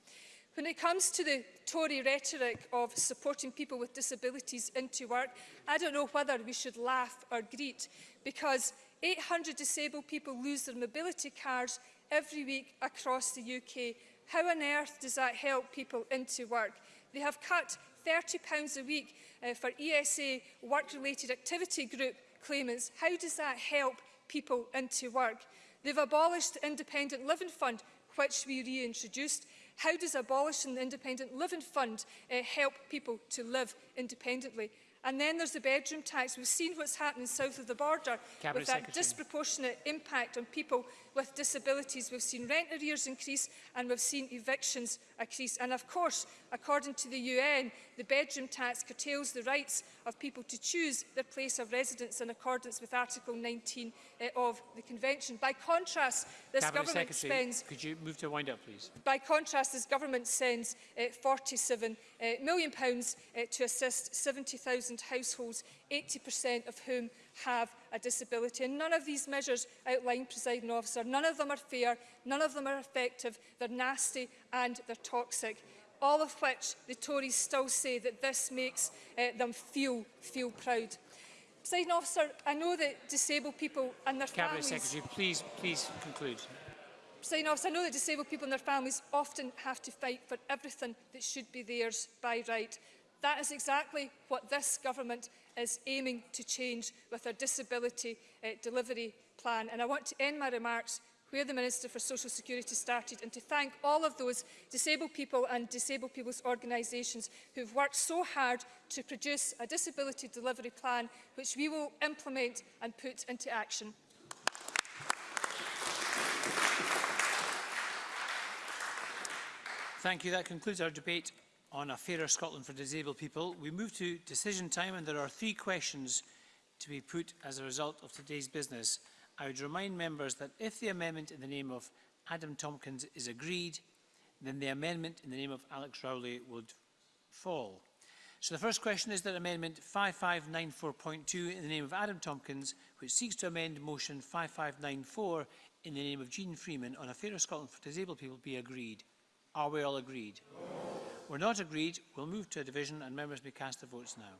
Speaker 5: When it comes to the Tory rhetoric of supporting people with disabilities into work, I don't know whether we should laugh or greet because 800 disabled people lose their mobility cards every week across the UK. How on earth does that help people into work? They have cut £30 a week uh, for ESA work-related activity group claimants. How does that help people into work? They've abolished the Independent Living Fund, which we reintroduced, How does abolishing the independent living fund uh, help people to live independently? And then there's the bedroom tax. We've seen what's happening south of the border
Speaker 15: Cabinet
Speaker 5: with that
Speaker 15: Secretary.
Speaker 5: disproportionate impact on people with disabilities. We've seen rent arrears increase and we've seen evictions increase. And of course, according to the UN, the bedroom tax curtails the rights of people to choose their place of residence in accordance with Article 19 uh, eh, of the Convention. By contrast, this
Speaker 15: Cabinet
Speaker 5: government
Speaker 15: Secretary,
Speaker 5: spends...
Speaker 15: Could you move to wind up, please?
Speaker 5: By contrast, this government sends uh, £47 uh, million pounds, uh, to assist 70,000 households, 80% of whom have a disability. And none of these measures outlined, presiding officer, none of them are fair, none of them are effective, they're nasty and they're toxic. All of which the Tories still say that this makes uh, them feel, feel proud. Presiding officer, I know that disabled people and their
Speaker 15: Cabinet
Speaker 5: families...
Speaker 15: Secretary, please, please conclude.
Speaker 5: Presiding officer, I know that disabled people and their families often have to fight for everything that should be theirs by right. That is exactly what this government is aiming to change with our disability uh, delivery plan. And I want to end my remarks where the Minister for Social Security started and to thank all of those disabled people and disabled people's organisations who've worked so hard to produce a disability delivery plan which we will implement and put into action.
Speaker 15: Thank you. That concludes our debate on a fairer Scotland for disabled people. We move to decision time and there are three questions to be put as a result of today's business. I would remind members that if the amendment in the name of Adam Tompkins is agreed, then the amendment in the name of Alex Rowley would fall. So the first question is that amendment 5594.2 in the name of Adam Tompkins, which seeks to amend motion 5594 in the name of Jean Freeman on a fairer Scotland for disabled people be agreed. Are we all agreed? No were not agreed, we'll move to a division and members may cast their votes now.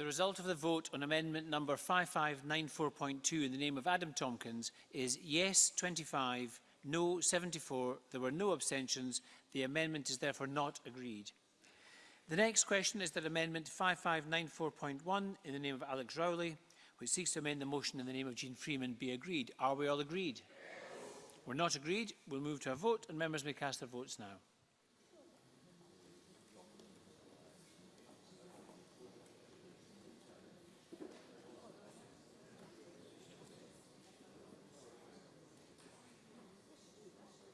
Speaker 15: The result of the vote on amendment number 5594.2 in the name of Adam Tompkins is yes 25, no 74. There were no abstentions. The amendment is therefore not agreed. The next question is that amendment 5594.1 in the name of Alex Rowley, which seeks to amend the motion in the name of Jean Freeman, be agreed. Are we all agreed? Yes. We're not agreed. We'll move to a vote and members may cast their votes now.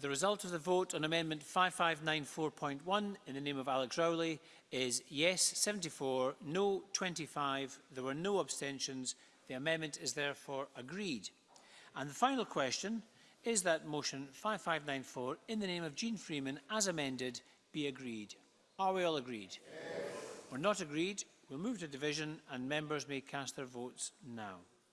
Speaker 15: The result of the vote on Amendment 5594.1 in the name of Alex Rowley is yes 74, no 25. There were no abstentions. The amendment is therefore agreed. And the final question is that motion 5594 in the name of Jean Freeman as amended be agreed. Are we all agreed? Yes. We're not agreed. We'll move to division and members may cast their votes now.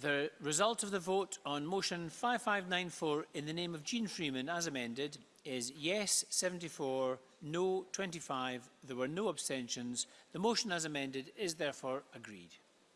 Speaker 15: The result of the vote on motion 5594 in the name of Jean Freeman as amended is yes 74, no 25. There were no abstentions. The motion as amended is therefore agreed.